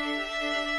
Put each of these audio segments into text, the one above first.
All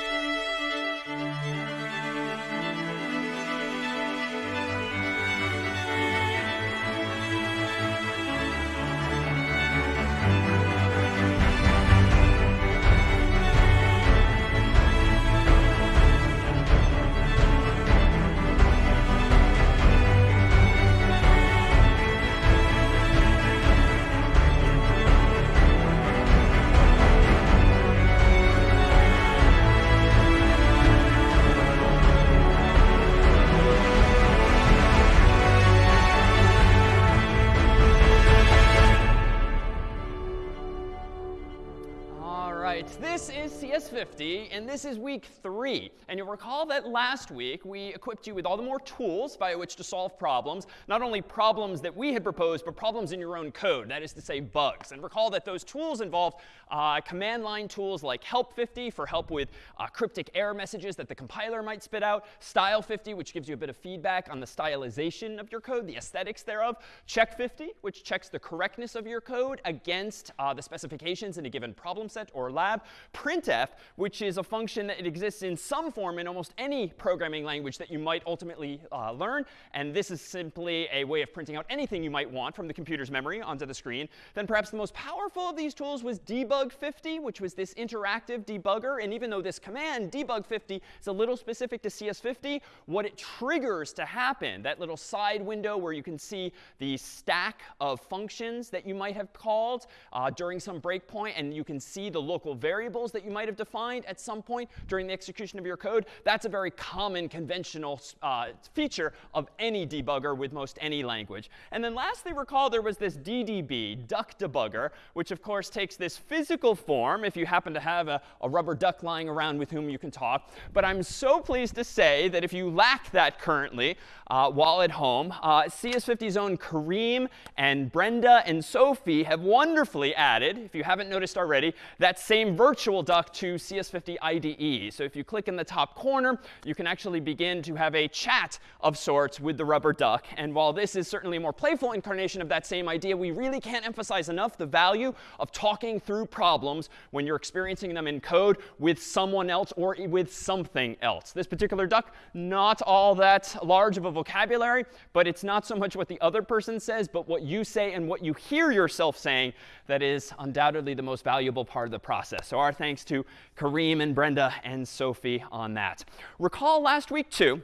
and this is week three. And you'll recall that last week we equipped you with all the more tools by which to solve problems, not only problems that we had proposed, but problems in your own code, that is to say bugs. And recall that those tools involved uh, command line tools like help50 for help with uh, cryptic error messages that the compiler might spit out, style50, which gives you a bit of feedback on the stylization of your code, the aesthetics thereof, check50, which checks the correctness of your code against uh, the specifications in a given problem set or lab, printf, which is a function that exists in some form in almost any programming language that you might ultimately uh, learn. And this is simply a way of printing out anything you might want from the computer's memory onto the screen. Then perhaps the most powerful of these tools was debug50, which was this interactive debugger. And even though this command, debug50, is a little specific to CS50, what it triggers to happen, that little side window where you can see the stack of functions that you might have called uh, during some breakpoint, and you can see the local variables that you might have defined at some point during the execution of your code. That's a very common conventional uh, feature of any debugger with most any language. And then lastly, recall there was this DDB, duck debugger, which of course takes this physical form if you happen to have a, a rubber duck lying around with whom you can talk. But I'm so pleased to say that if you lack that currently uh, while at home, uh, CS50's own Kareem and Brenda and Sophie have wonderfully added, if you haven't noticed already, that same virtual duck to CS50 IDE. So if you click in the top corner, you can actually begin to have a chat of sorts with the rubber duck. And while this is certainly a more playful incarnation of that same idea, we really can't emphasize enough the value of talking through problems when you're experiencing them in code with someone else or with something else. This particular duck, not all that large of a vocabulary, but it's not so much what the other person says, but what you say and what you hear yourself saying that is undoubtedly the most valuable part of the process. So our thanks to Kareem and Brenda and Sophie on that. Recall last week, too,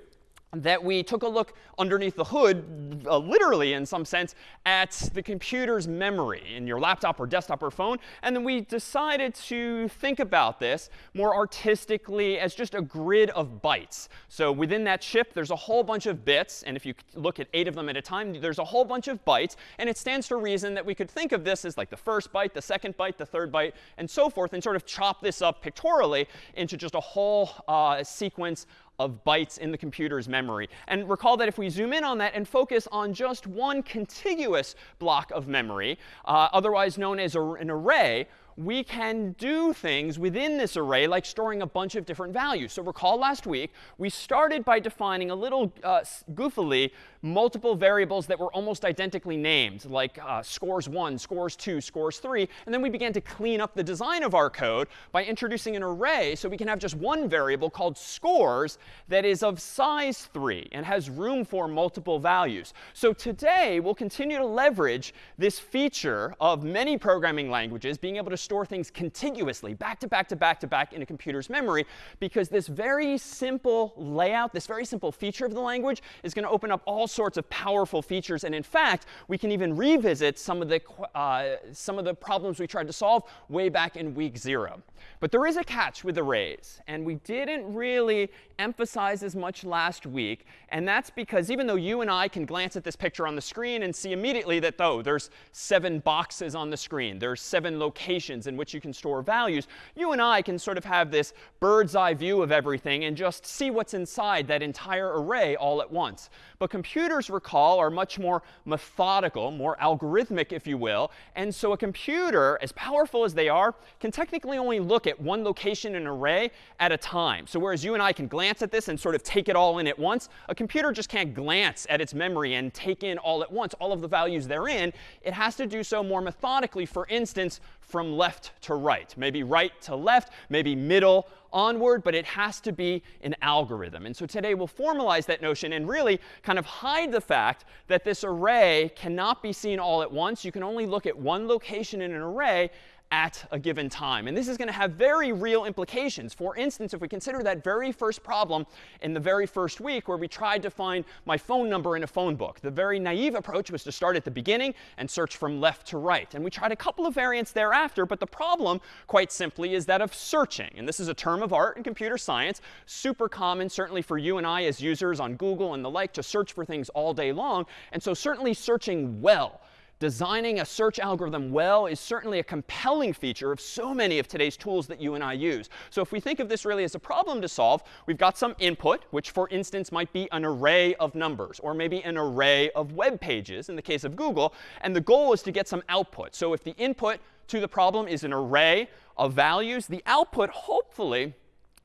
that we took a look underneath the hood, uh, literally in some sense, at the computer's memory in your laptop or desktop or phone. And then we decided to think about this more artistically as just a grid of bytes. So within that chip, there's a whole bunch of bits. And if you look at eight of them at a time, there's a whole bunch of bytes. And it stands to reason that we could think of this as like the first byte, the second byte, the third byte, and so forth, and sort of chop this up pictorially into just a whole uh, sequence of bytes in the computer's memory. And recall that if we zoom in on that and focus on just one contiguous block of memory, uh, otherwise known as an array, we can do things within this array, like storing a bunch of different values. So recall last week, we started by defining a little uh, goofily multiple variables that were almost identically named, like uh, scores 1, scores 2, scores 3. And then we began to clean up the design of our code by introducing an array so we can have just one variable called scores that is of size 3 and has room for multiple values. So today, we'll continue to leverage this feature of many programming languages being able to store things contiguously, back to back to back to back in a computer's memory, because this very simple layout, this very simple feature of the language is going to open up all sorts of powerful features. And in fact, we can even revisit some of the, uh, some of the problems we tried to solve way back in week zero. But there is a catch with arrays. And we didn't really emphasize as much last week. And that's because even though you and I can glance at this picture on the screen and see immediately that, oh, there's seven boxes on the screen, there's seven locations in which you can store values, you and I can sort of have this bird's eye view of everything and just see what's inside that entire array all at once. But computers, recall, are much more methodical, more algorithmic, if you will. And so a computer, as powerful as they are, can technically only look at one location in an array at a time. So whereas you and I can glance at this and sort of take it all in at once, a computer just can't glance at its memory and take in all at once all of the values therein. It has to do so more methodically, for instance, from left to right. Maybe right to left, maybe middle onward, but it has to be an algorithm. And so today we'll formalize that notion and really kind of hide the fact that this array cannot be seen all at once. You can only look at one location in an array at a given time. And this is going to have very real implications. For instance, if we consider that very first problem in the very first week where we tried to find my phone number in a phone book, the very naive approach was to start at the beginning and search from left to right. And we tried a couple of variants thereafter, but the problem, quite simply, is that of searching. And this is a term of art in computer science, super common certainly for you and I as users on Google and the like to search for things all day long. And so certainly searching well designing a search algorithm well is certainly a compelling feature of so many of today's tools that you and I use. So if we think of this really as a problem to solve, we've got some input, which for instance might be an array of numbers, or maybe an array of web pages in the case of Google. And the goal is to get some output. So if the input to the problem is an array of values, the output hopefully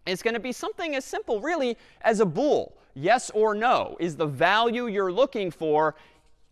is going to be something as simple really as a bool. Yes or no. Is the value you're looking for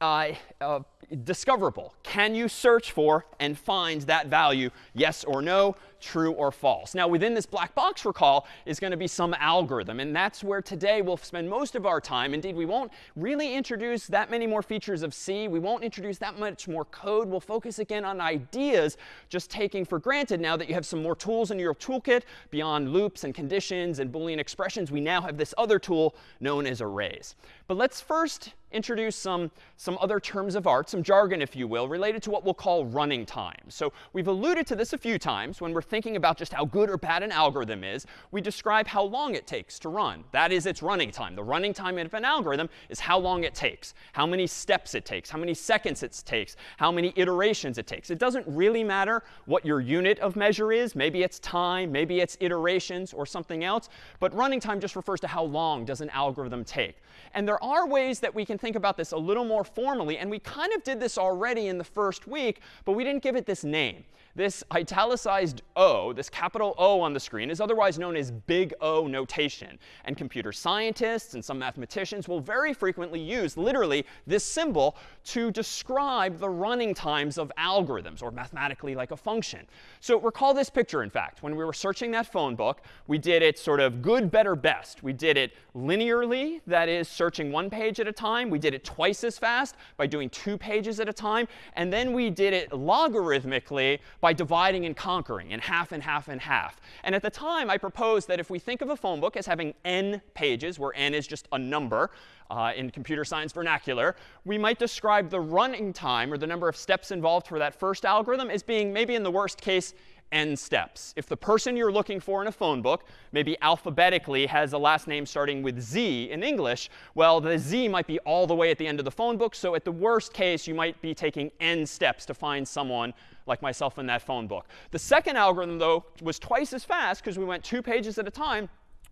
uh, uh, discoverable? Can you search for and find that value, yes or no? true or false. Now, within this black box recall is going to be some algorithm. And that's where today we'll spend most of our time. Indeed, we won't really introduce that many more features of C. We won't introduce that much more code. We'll focus again on ideas, just taking for granted now that you have some more tools in your toolkit beyond loops and conditions and Boolean expressions. We now have this other tool known as arrays. But let's first introduce some, some other terms of art, some jargon, if you will, related to what we'll call running time. So we've alluded to this a few times when we're thinking about just how good or bad an algorithm is, we describe how long it takes to run. That is its running time. The running time of an algorithm is how long it takes, how many steps it takes, how many seconds it takes, how many iterations it takes. It doesn't really matter what your unit of measure is. Maybe it's time, maybe it's iterations or something else. But running time just refers to how long does an algorithm take. And there are ways that we can think about this a little more formally. And we kind of did this already in the first week, but we didn't give it this name. This italicized O, this capital O on the screen, is otherwise known as big O notation. And computer scientists and some mathematicians will very frequently use literally this symbol to describe the running times of algorithms, or mathematically like a function. So recall this picture, in fact. When we were searching that phone book, we did it sort of good, better, best. We did it linearly, that is, searching one page at a time. We did it twice as fast by doing two pages at a time. And then we did it logarithmically by by dividing and conquering in half and half and half. And at the time, I proposed that if we think of a phone book as having n pages, where n is just a number uh, in computer science vernacular, we might describe the running time or the number of steps involved for that first algorithm as being maybe in the worst case n steps. If the person you're looking for in a phone book, maybe alphabetically has a last name starting with Z in English, well, the Z might be all the way at the end of the phone book. So at the worst case, you might be taking n steps to find someone like myself in that phone book. The second algorithm, though, was twice as fast because we went two pages at a time.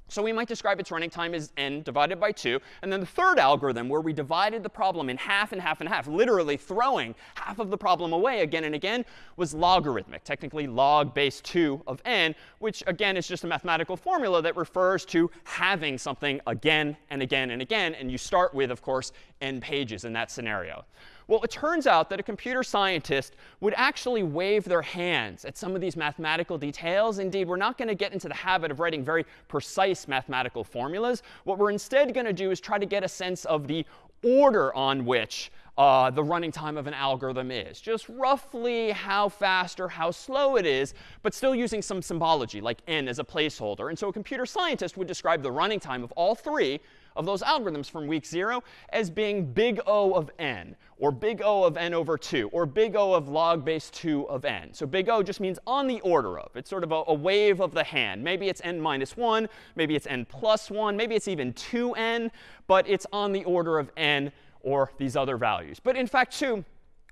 So we might describe its running time as n divided by 2. And then the third algorithm, where we divided the problem in half and half and half, literally throwing half of the problem away again and again, was logarithmic, technically log base 2 of n, which again is just a mathematical formula that refers to having something again and again and again. And you start with, of course, n pages in that scenario. Well, it turns out that a computer scientist would actually wave their hands at some of these mathematical details. Indeed, we're not going to get into the habit of writing very precise mathematical formulas. What we're instead going to do is try to get a sense of the order on which uh, the running time of an algorithm is. Just roughly how fast or how slow it is, but still using some symbology, like n as a placeholder. And so a computer scientist would describe the running time of all three of those algorithms from week 0 as being big O of n, or big O of n over 2, or big O of log base 2 of n. So big O just means on the order of. It's sort of a, a wave of the hand. Maybe it's n minus 1, maybe it's n plus 1, maybe it's even 2n, but it's on the order of n or these other values. But in fact, too,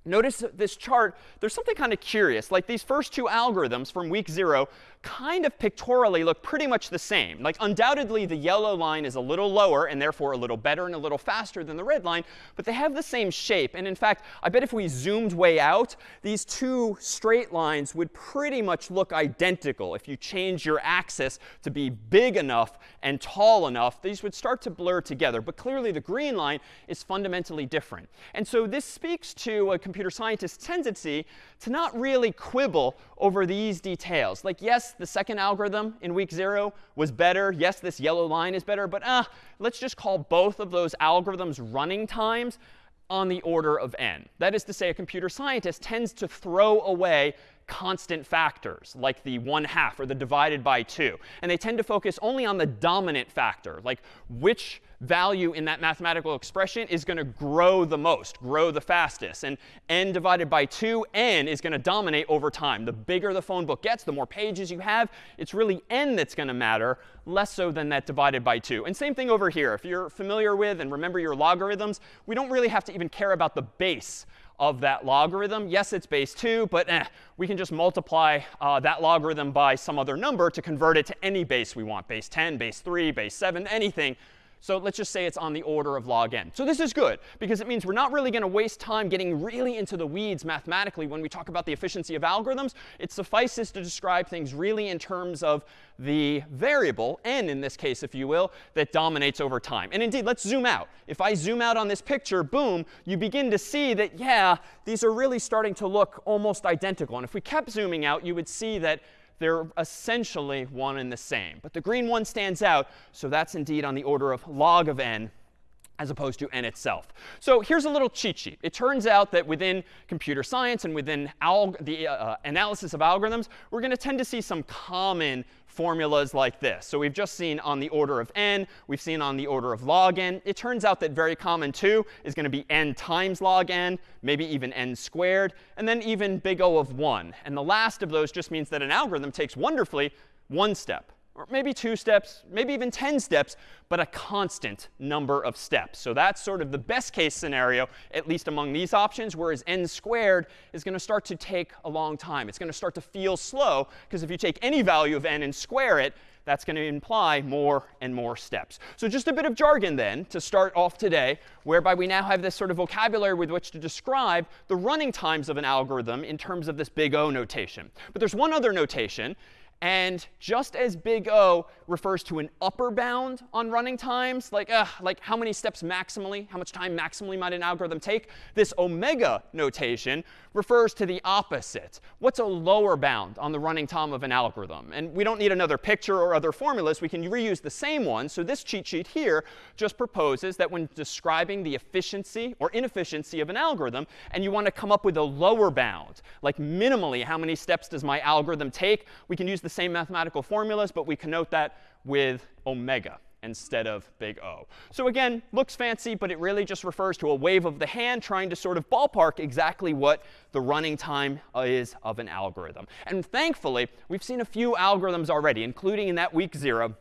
notice this chart, there's something kind of curious. Like these first two algorithms from week 0 kind of pictorially look pretty much the same. Like undoubtedly, the yellow line is a little lower and therefore a little better and a little faster than the red line. But they have the same shape. And in fact, I bet if we zoomed way out, these two straight lines would pretty much look identical. If you change your axis to be big enough and tall enough, these would start to blur together. But clearly, the green line is fundamentally different. And so this speaks to a computer scientist's tendency to not really quibble over these details. Like, yes, the second algorithm in week zero was better. Yes, this yellow line is better. But uh, let's just call both of those algorithms running times on the order of n. That is to say, a computer scientist tends to throw away constant factors, like the 1 half or the divided by 2. And they tend to focus only on the dominant factor, like which value in that mathematical expression is going to grow the most, grow the fastest. And n divided by 2, n is going to dominate over time. The bigger the phone book gets, the more pages you have, it's really n that's going to matter, less so than that divided by 2. And same thing over here. If you're familiar with and remember your logarithms, we don't really have to even care about the base of that logarithm. Yes, it's base 2, but eh, we can just multiply uh, that logarithm by some other number to convert it to any base we want, base 10, base 3, base 7, anything. So let's just say it's on the order of log n. So this is good, because it means we're not really going to waste time getting really into the weeds mathematically when we talk about the efficiency of algorithms. It suffices to describe things really in terms of the variable, n in this case, if you will, that dominates over time. And indeed, let's zoom out. If I zoom out on this picture, boom, you begin to see that, yeah, these are really starting to look almost identical. And if we kept zooming out, you would see that they're essentially one and the same. But the green one stands out, so that's indeed on the order of log of n as opposed to n itself. So here's a little cheat sheet. It turns out that within computer science and within the uh, analysis of algorithms, we're going to tend to see some common formulas like this. So we've just seen on the order of n. We've seen on the order of log n. It turns out that very common, too, is going to be n times log n, maybe even n squared, and then even big O of 1. And the last of those just means that an algorithm takes wonderfully one step or maybe two steps, maybe even 10 steps, but a constant number of steps. So that's sort of the best case scenario, at least among these options, whereas n squared is going to start to take a long time. It's going to start to feel slow, because if you take any value of n and square it, that's going to imply more and more steps. So just a bit of jargon then to start off today, whereby we now have this sort of vocabulary with which to describe the running times of an algorithm in terms of this big O notation. But there's one other notation, and just as big O refers to an upper bound on running times, like, like how many steps maximally, how much time maximally might an algorithm take, this omega notation refers to the opposite. What's a lower bound on the running time of an algorithm? And we don't need another picture or other formulas. We can reuse the same one. So this cheat sheet here just proposes that when describing the efficiency or inefficiency of an algorithm, and you want to come up with a lower bound, like minimally how many steps does my algorithm take, we can use the same mathematical formulas, but we connote that with omega instead of big O. So again, looks fancy, but it really just refers to a wave of the hand trying to sort of ballpark exactly what the running time is of an algorithm. And thankfully, we've seen a few algorithms already, including in that week zero.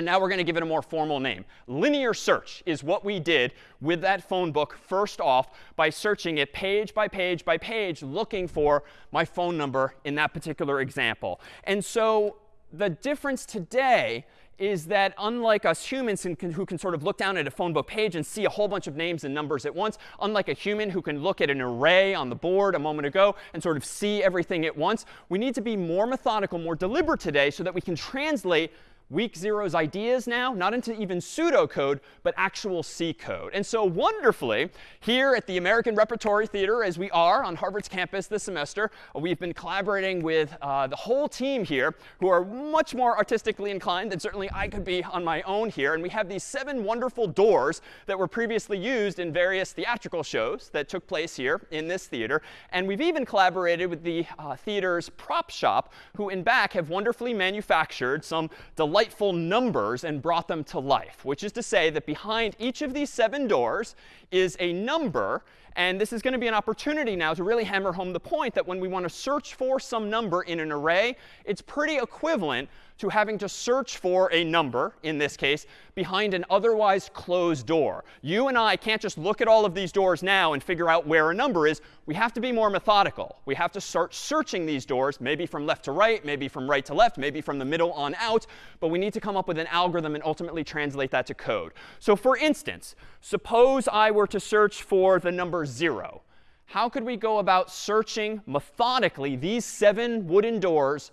And now we're going to give it a more formal name. Linear search is what we did with that phone book first off by searching it page by page by page, looking for my phone number in that particular example. And so the difference today is that unlike us humans who can, sort of look down at a phone book page and see a whole bunch of names and numbers at once, unlike a human who can look at an array on the board a moment ago and sort of see everything at once, we need to be more methodical, more deliberate today so that we can translate week zero's ideas now, not into even pseudocode, but actual C code. And so wonderfully, here at the American Repertory Theater, as we are on Harvard's campus this semester, we've been collaborating with uh, the whole team here who are much more artistically inclined than certainly I could be on my own here. And we have these seven wonderful doors that were previously used in various theatrical shows that took place here in this theater. And we've even collaborated with the uh, theater's prop shop, who in back have wonderfully manufactured some delightful delightful numbers and brought them to life, which is to say that behind each of these seven doors is a number. And this is going to be an opportunity now to really hammer home the point that when we want to search for some number in an array, it's pretty equivalent to having to search for a number, in this case, behind an otherwise closed door. You and I can't just look at all of these doors now and figure out where a number is. We have to be more methodical. We have to start searching these doors, maybe from left to right, maybe from right to left, maybe from the middle on out. But we need to come up with an algorithm and ultimately translate that to code. So for instance, suppose I were to search for the number 0 how could we go about searching methodically these seven wooden doors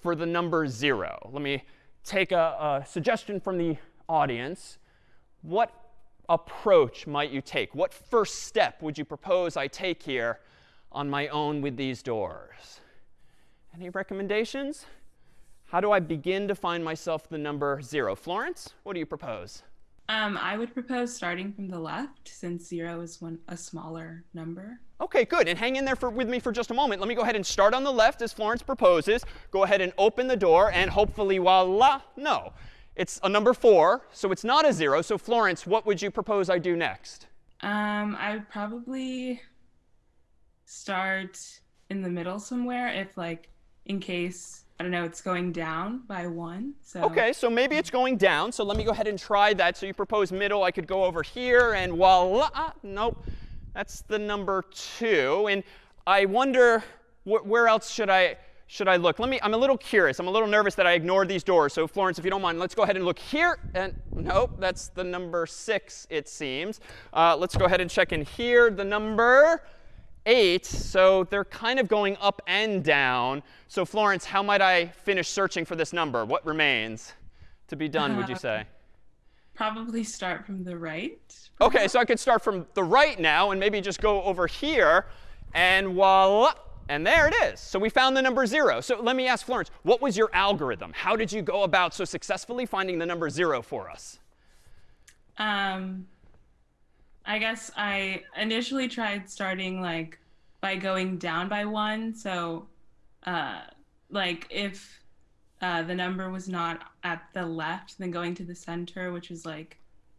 for the number 0. Let me take a, a suggestion from the audience. What approach might you take? What first step would you propose I take here on my own with these doors? Any recommendations? How do I begin to find myself the number 0? Florence, what do you propose? Um, I would propose starting from the left, since 0 is one a smaller number. OK, good. And hang in there for, with me for just a moment. Let me go ahead and start on the left, as Florence proposes. Go ahead and open the door, and hopefully, voila, no. It's a number 4, so it's not a 0. So Florence, what would you propose I do next? Um, I would probably start in the middle somewhere if, like, in case I don't know, it's going down by one. So OK, so maybe it's going down. So let me go ahead and try that. So you propose middle. I could go over here and voila. Nope. That's the number 2. And I wonder wh where else should I should I look? Let me, I'm a little curious. I'm a little nervous that I ignored these doors. So Florence, if you don't mind, let's go ahead and look here. And nope, that's the number 6, it seems. Uh, let's go ahead and check in here. The number 8. So they're kind of going up and down. So Florence, how might I finish searching for this number? What remains to be done, would you say? Probably start from the right. OK, so I could start from the right now and maybe just go over here. And voila. And there it is. So we found the number 0. So let me ask Florence, what was your algorithm? How did you go about so successfully finding the number 0 for us? Um, I guess I initially tried starting like by going down by one. So uh, like if uh, the number was not at the left, then going to the center, which is like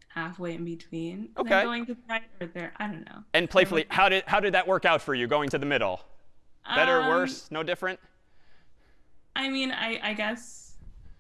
halfway in between. OK. Then going to the right or there. I don't know. And playfully, how did, how did that work out for you, going to the middle? Better, Um, worse, no different? I mean, I, I guess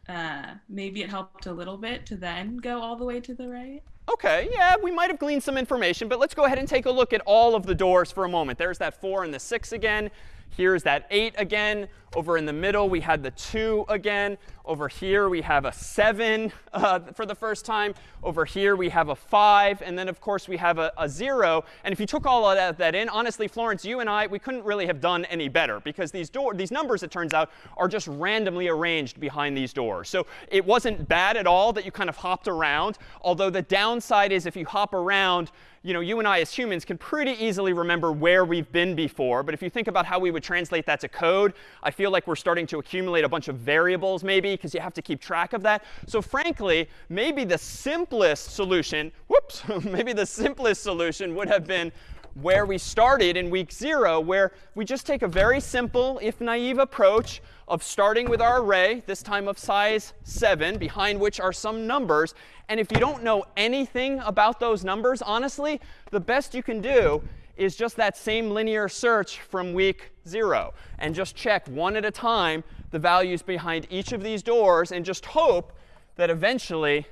uh, maybe it helped a little bit to then go all the way to the right. OK, yeah, we might have gleaned some information. But let's go ahead and take a look at all of the doors for a moment. There's that 4 and the 6 again. Here's that 8 again. Over in the middle, we had the 2 again. Over here, we have a 7 uh, for the first time. Over here, we have a 5. And then, of course, we have a, a 0. And if you took all of that, that in, honestly, Florence, you and I, we couldn't really have done any better. Because these, door, these numbers, it turns out, are just randomly arranged behind these doors. So it wasn't bad at all that you kind of hopped around. Although the downside is if you hop around, you know, you and I as humans can pretty easily remember where we've been before. But if you think about how we would translate that to code, I feel like we're starting to accumulate a bunch of variables maybe because you have to keep track of that. So frankly, maybe the simplest solution, whoops, maybe the simplest solution would have been where we started in week 0, where we just take a very simple, if naive approach of starting with our array, this time of size 7, behind which are some numbers. And if you don't know anything about those numbers, honestly, the best you can do is just that same linear search from week 0. And just check one at a time the values behind each of these doors and just hope that eventually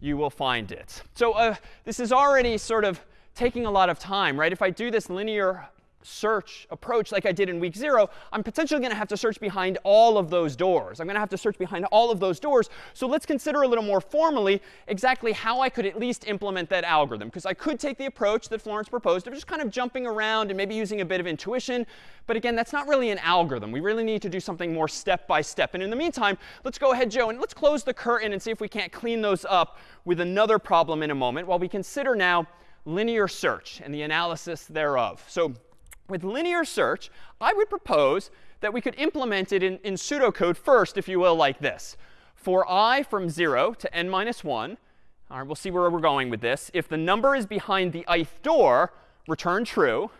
you will find it. So uh, this is already sort of taking a lot of time, right? If I do this linear search approach like I did in week zero, I'm potentially going to have to search behind all of those doors. I'm going to have to search behind all of those doors. So let's consider a little more formally exactly how I could at least implement that algorithm. Because I could take the approach that Florence proposed of just kind of jumping around and maybe using a bit of intuition. But again, that's not really an algorithm. We really need to do something more step by step. And in the meantime, let's go ahead, Joe, and let's close the curtain and see if we can't clean those up with another problem in a moment while we consider now linear search and the analysis thereof. So with linear search, I would propose that we could implement it in, in pseudocode first, if you will, like this. For i from 0 to n minus 1, all right, we'll see where we're going with this. If the number is behind the ith door, return true.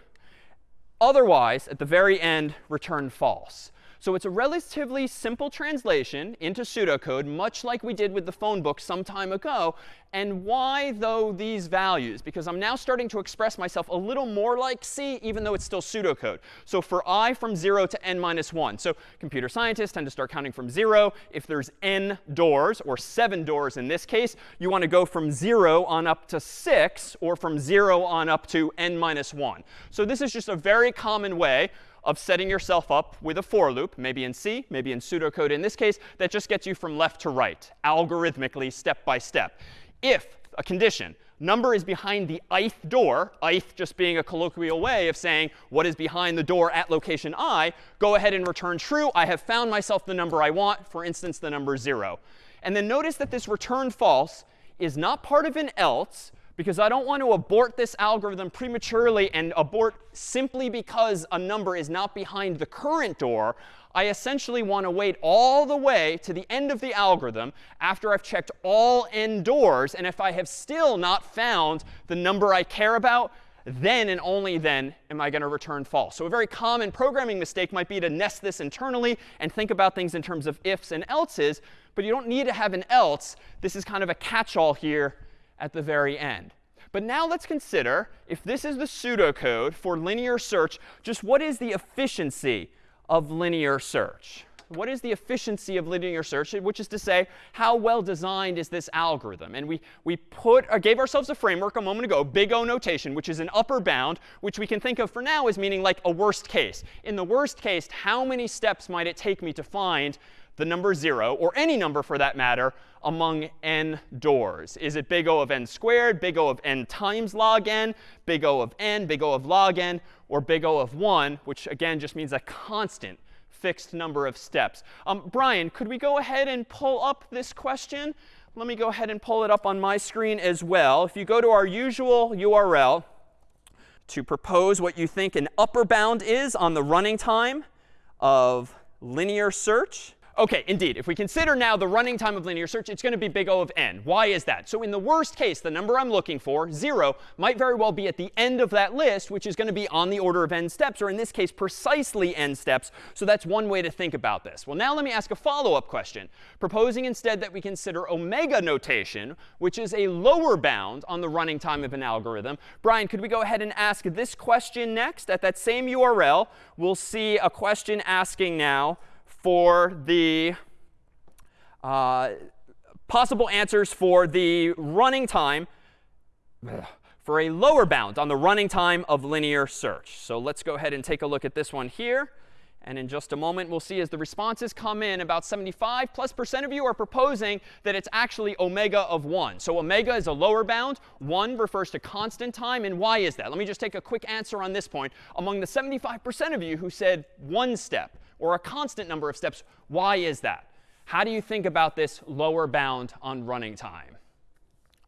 Otherwise, at the very end, return false. So it's a relatively simple translation into pseudocode, much like we did with the phone book some time ago. And why, though, these values? Because I'm now starting to express myself a little more like C, even though it's still pseudocode. So for i from 0 to n minus 1. So computer scientists tend to start counting from 0. If there's n doors, or 7 doors in this case, you want to go from 0 on up to 6, or from 0 on up to n minus 1. So this is just a very common way of setting yourself up with a for loop, maybe in C, maybe in pseudocode in this case, that just gets you from left to right, algorithmically, step by step. If a condition, number is behind the ith door, ith just being a colloquial way of saying what is behind the door at location i, go ahead and return true. I have found myself the number I want, for instance, the number 0. And then notice that this return false is not part of an else, because I don't want to abort this algorithm prematurely and abort simply because a number is not behind the current door. I essentially want to wait all the way to the end of the algorithm after I've checked all n doors. And if I have still not found the number I care about, then and only then am I going to return false. So a very common programming mistake might be to nest this internally and think about things in terms of ifs and elses. But you don't need to have an else. This is kind of a catch-all here at the very end. But now let's consider, if this is the pseudocode for linear search, just what is the efficiency of linear search. What is the efficiency of linear search? Which is to say, how well designed is this algorithm? And we, we put, uh, gave ourselves a framework a moment ago, big O notation, which is an upper bound, which we can think of for now as meaning like a worst case. In the worst case, how many steps might it take me to find the number 0, or any number for that matter, among n doors? Is it big O of n squared, big O of n times log n, big O of n, big O of log n, or big O of 1, which again just means a constant fixed number of steps. Um, Brian, could we go ahead and pull up this question? Let me go ahead and pull it up on my screen as well. If you go to our usual URL to propose what you think an upper bound is on the running time of linear search, OK, indeed. If we consider now the running time of linear search, it's going to be big O of n. Why is that? So in the worst case, the number I'm looking for, 0, might very well be at the end of that list, which is going to be on the order of n steps, or in this case, precisely n steps. So that's one way to think about this. Well, now let me ask a follow-up question, proposing instead that we consider omega notation, which is a lower bound on the running time of an algorithm. Brian, could we go ahead and ask this question next? At that same URL, we'll see a question asking now, for the uh, possible answers for the running time for a lower bound on the running time of linear search. So let's go ahead and take a look at this one here. And in just a moment, we'll see as the responses come in, about 75 plus percent of you are proposing that it's actually omega of 1. So omega is a lower bound. 1 refers to constant time. And why is that? Let me just take a quick answer on this point. Among the 75% of you who said one step, or a constant number of steps. Why is that? How do you think about this lower bound on running time?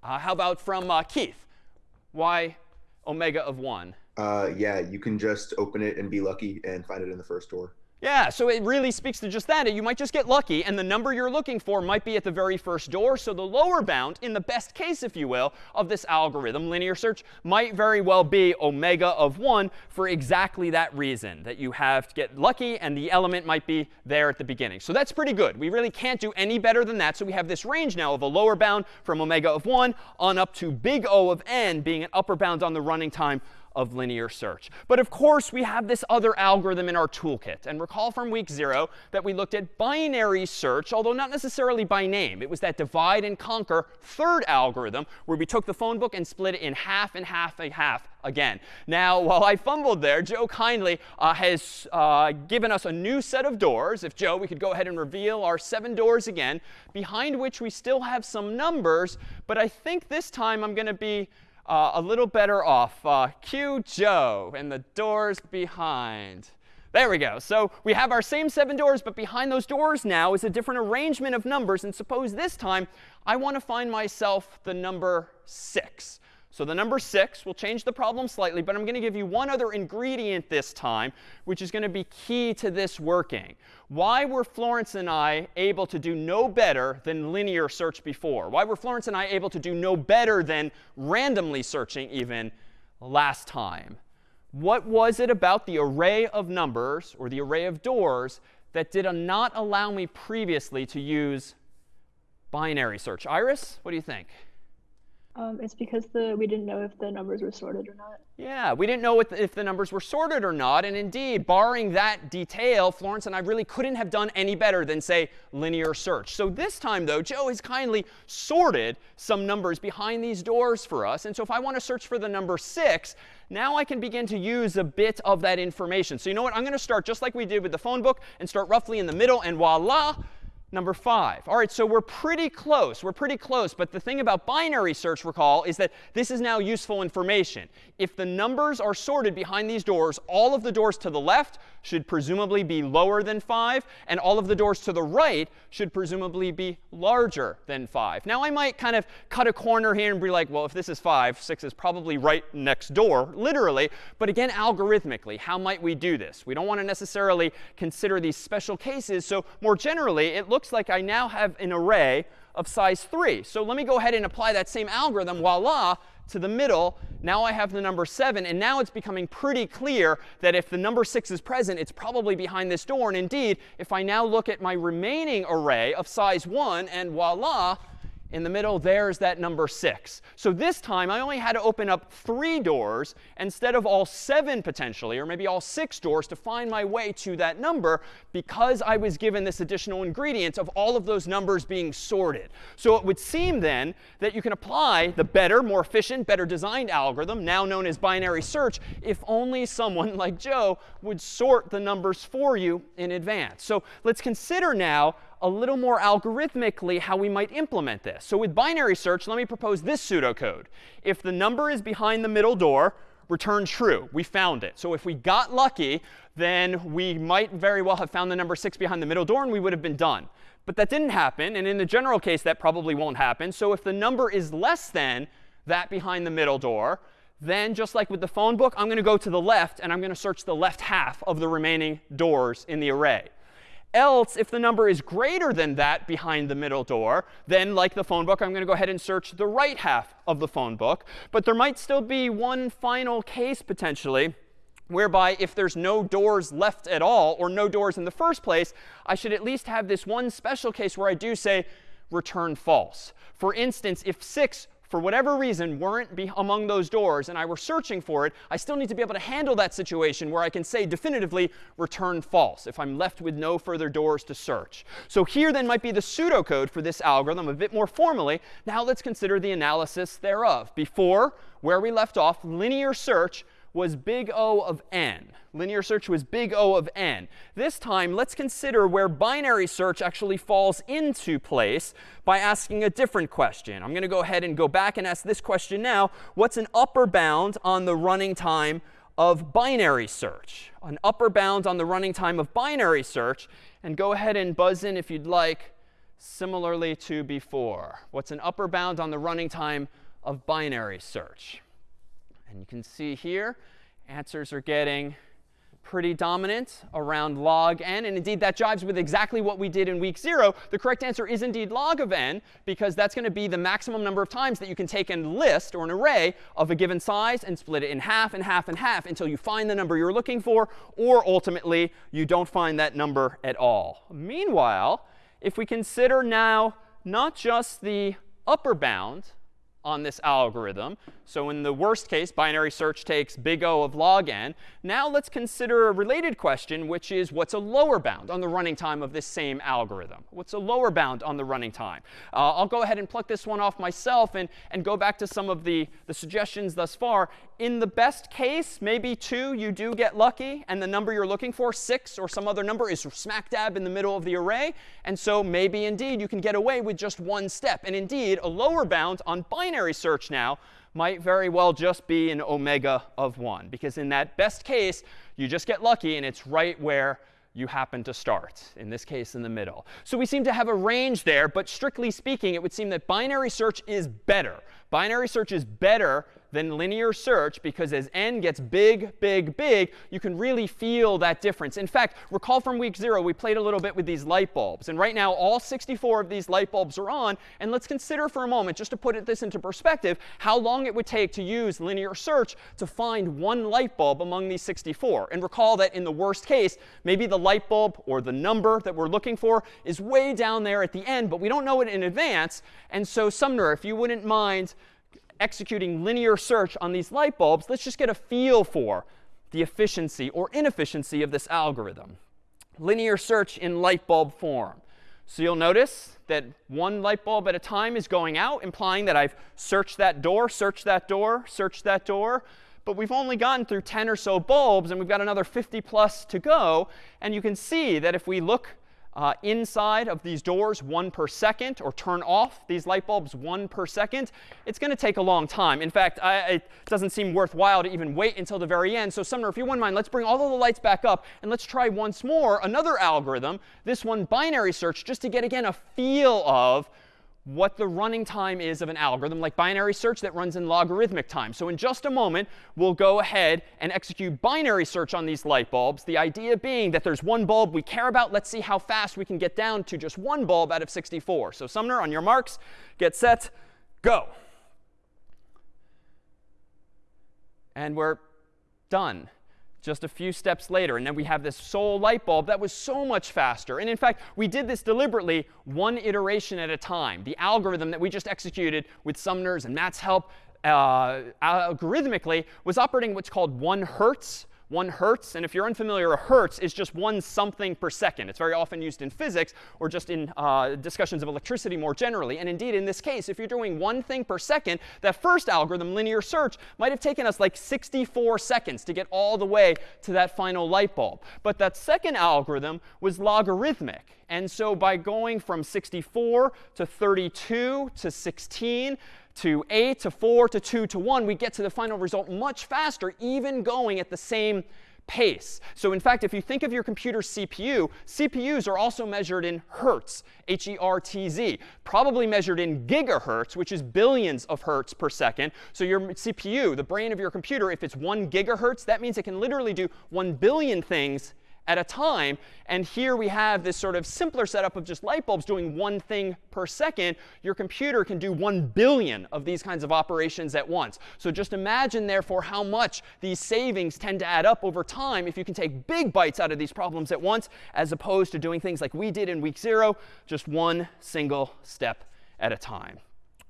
Uh, how about from uh, Keith? Why omega of 1? Uh, yeah, you can just open it and be lucky and find it in the first door. Yeah, so it really speaks to just that. You might just get lucky, and the number you're looking for might be at the very first door. So the lower bound, in the best case, if you will, of this algorithm, linear search, might very well be omega of 1 for exactly that reason, that you have to get lucky, and the element might be there at the beginning. So that's pretty good. We really can't do any better than that. So we have this range now of a lower bound from omega of 1 on up to big O of n being an upper bound on the running time of linear search. But of course, we have this other algorithm in our toolkit. And recall from week zero that we looked at binary search, although not necessarily by name. It was that divide and conquer third algorithm where we took the phone book and split it in half and half and half again. Now, while I fumbled there, Joe kindly uh, has uh, given us a new set of doors. If Joe, we could go ahead and reveal our seven doors again, behind which we still have some numbers. But I think this time I'm going to be uh, a little better off. Uh, Joe and the doors behind. There we go. So we have our same seven doors, but behind those doors now is a different arrangement of numbers. And suppose this time I want to find myself the number 6. So the number 6 will change the problem slightly, but I'm going to give you one other ingredient this time, which is going to be key to this working. Why were Florence and I able to do no better than linear search before? Why were Florence and I able to do no better than randomly searching even last time? What was it about the array of numbers, or the array of doors, that did not allow me previously to use binary search? Iris, what do you think? Um, it's because the we didn't know if the numbers were sorted or not. Yeah, we didn't know if the numbers were sorted or not. And indeed, barring that detail, Florence and I really couldn't have done any better than, say, linear search. So this time, though, Joe has kindly sorted some numbers behind these doors for us. And so if I want to search for the number 6, now I can begin to use a bit of that information. So you know what? I'm going to start just like we did with the phone book and start roughly in the middle. And voila, number 5. All right, so we're pretty close. We're pretty close. But the thing about binary search, recall, is that this is now useful information. If the numbers are sorted behind these doors, all of the doors to the left should presumably be lower than 5, and all of the doors to the right should presumably be larger than 5. Now, I might kind of cut a corner here and be like, well, if this is 5, 6 is probably right next door, literally. But again, algorithmically, how might we do this? We don't want to necessarily consider these special cases. So more generally, it looks like I now have an array of size 3. So let me go ahead and apply that same algorithm. Voila, to the middle. Now I have the number 7. And now it's becoming pretty clear that if the number 6 is present, it's probably behind this door. And indeed, if I now look at my remaining array of size 1, and voila, in the middle, there's that number 6. So this time, I only had to open up three doors instead of all seven potentially, or maybe all six doors to find my way to that number because I was given this additional ingredient of all of those numbers being sorted. So it would seem then that you can apply the better, more efficient, better designed algorithm, now known as binary search, if only someone like Joe would sort the numbers for you in advance. So let's consider now a little more algorithmically how we might implement this. So with binary search, let me propose this pseudocode. If the number is behind the middle door, return true. We found it. So if we got lucky, then we might very well have found the number 6 behind the middle door, and we would have been done. But that didn't happen. And in the general case, that probably won't happen. So if the number is less than that behind the middle door, then just like with the phone book, I'm going to go to the left, and I'm going to search the left half of the remaining doors in the array. Else, if the number is greater than that behind the middle door, then like the phone book, I'm going to go ahead and search the right half of the phone book. But there might still be one final case potentially whereby if there's no doors left at all or no doors in the first place, I should at least have this one special case where I do say return false. For instance, if 6 for whatever reason, weren't among those doors and I were searching for it, I still need to be able to handle that situation where I can say definitively return false if I'm left with no further doors to search. So here then might be the pseudocode for this algorithm a bit more formally. Now let's consider the analysis thereof. Before, where we left off, linear search was big O of n. Linear search was big O of n. This time, let's consider where binary search actually falls into place by asking a different question. I'm going to go ahead and go back and ask this question now. What's an upper bound on the running time of binary search? An upper bound on the running time of binary search. And go ahead and buzz in if you'd like, similarly to before. What's an upper bound on the running time of binary search? And you can see here, answers are getting pretty dominant around log n. And indeed, that jives with exactly what we did in week 0. The correct answer is indeed log of n, because that's going to be the maximum number of times that you can take a list or an array of a given size and split it in half and half and half until you find the number you're looking for, or ultimately, you don't find that number at all. Meanwhile, if we consider now not just the upper bound on this algorithm. So in the worst case, binary search takes big O of log n. Now let's consider a related question, which is what's a lower bound on the running time of this same algorithm? What's a lower bound on the running time? Uh, I'll go ahead and pluck this one off myself and, and go back to some of the, the suggestions thus far. In the best case, maybe 2, you do get lucky, and the number you're looking for, 6 or some other number, is smack dab in the middle of the array. And so maybe indeed you can get away with just one step. And indeed, a lower bound on binary binary search now might very well just be an omega of 1. Because in that best case, you just get lucky, and it's right where you happen to start, in this case in the middle. So we seem to have a range there. But strictly speaking, it would seem that binary search is better. Binary search is better than linear search because as n gets big, big, big, you can really feel that difference. In fact, recall from week 0, we played a little bit with these light bulbs. And right now, all 64 of these light bulbs are on. And let's consider for a moment, just to put this into perspective, how long it would take to use linear search to find one light bulb among these 64. And recall that in the worst case, maybe the light bulb or the number that we're looking for is way down there at the end, but we don't know it in advance. And so Sumner, if you wouldn't mind executing linear search on these light bulbs, let's just get a feel for the efficiency or inefficiency of this algorithm. Linear search in light bulb form. So you'll notice that one light bulb at a time is going out, implying that I've searched that door, searched that door, searched that door. But we've only gotten through 10 or so bulbs, and we've got another 50 plus to go. And you can see that if we look uh, inside of these doors one per second, or turn off these light bulbs one per second, it's going to take a long time. In fact, I, it doesn't seem worthwhile to even wait until the very end. So Sumner, if you wouldn't mind, let's bring all of the lights back up, and let's try once more another algorithm, this one binary search, just to get, again, a feel of what the running time is of an algorithm like binary search that runs in logarithmic time. So in just a moment, we'll go ahead and execute binary search on these light bulbs. The idea being that there's one bulb we care about. Let's see how fast we can get down to just one bulb out of 64. So Sumner, on your marks, get set, go. And we're done just a few steps later. And then we have this sole light bulb that was so much faster. And in fact, we did this deliberately one iteration at a time. The algorithm that we just executed with Sumner's and Matt's help uh, algorithmically was operating what's called 1 hertz 1 hertz. And if you're unfamiliar, a hertz is just one something per second. It's very often used in physics or just in uh, discussions of electricity more generally. And indeed, in this case, if you're doing one thing per second, that first algorithm, linear search, might have taken us like 64 seconds to get all the way to that final light bulb. But that second algorithm was logarithmic. And so by going from 64 to 32 to 16, to 8 to 4 to 2 to 1, we get to the final result much faster, even going at the same pace. So in fact, if you think of your computer's CPU, CPUs are also measured in hertz, H-E-R-T-Z, probably measured in gigahertz, which is billions of hertz per second. So your CPU, the brain of your computer, if it's 1 gigahertz, that means it can literally do 1 billion things at a time. And here we have this sort of simpler setup of just light bulbs doing one thing per second. Your computer can do 1 billion of these kinds of operations at once. So just imagine, therefore, how much these savings tend to add up over time if you can take big bites out of these problems at once, as opposed to doing things like we did in week zero, just one single step at a time.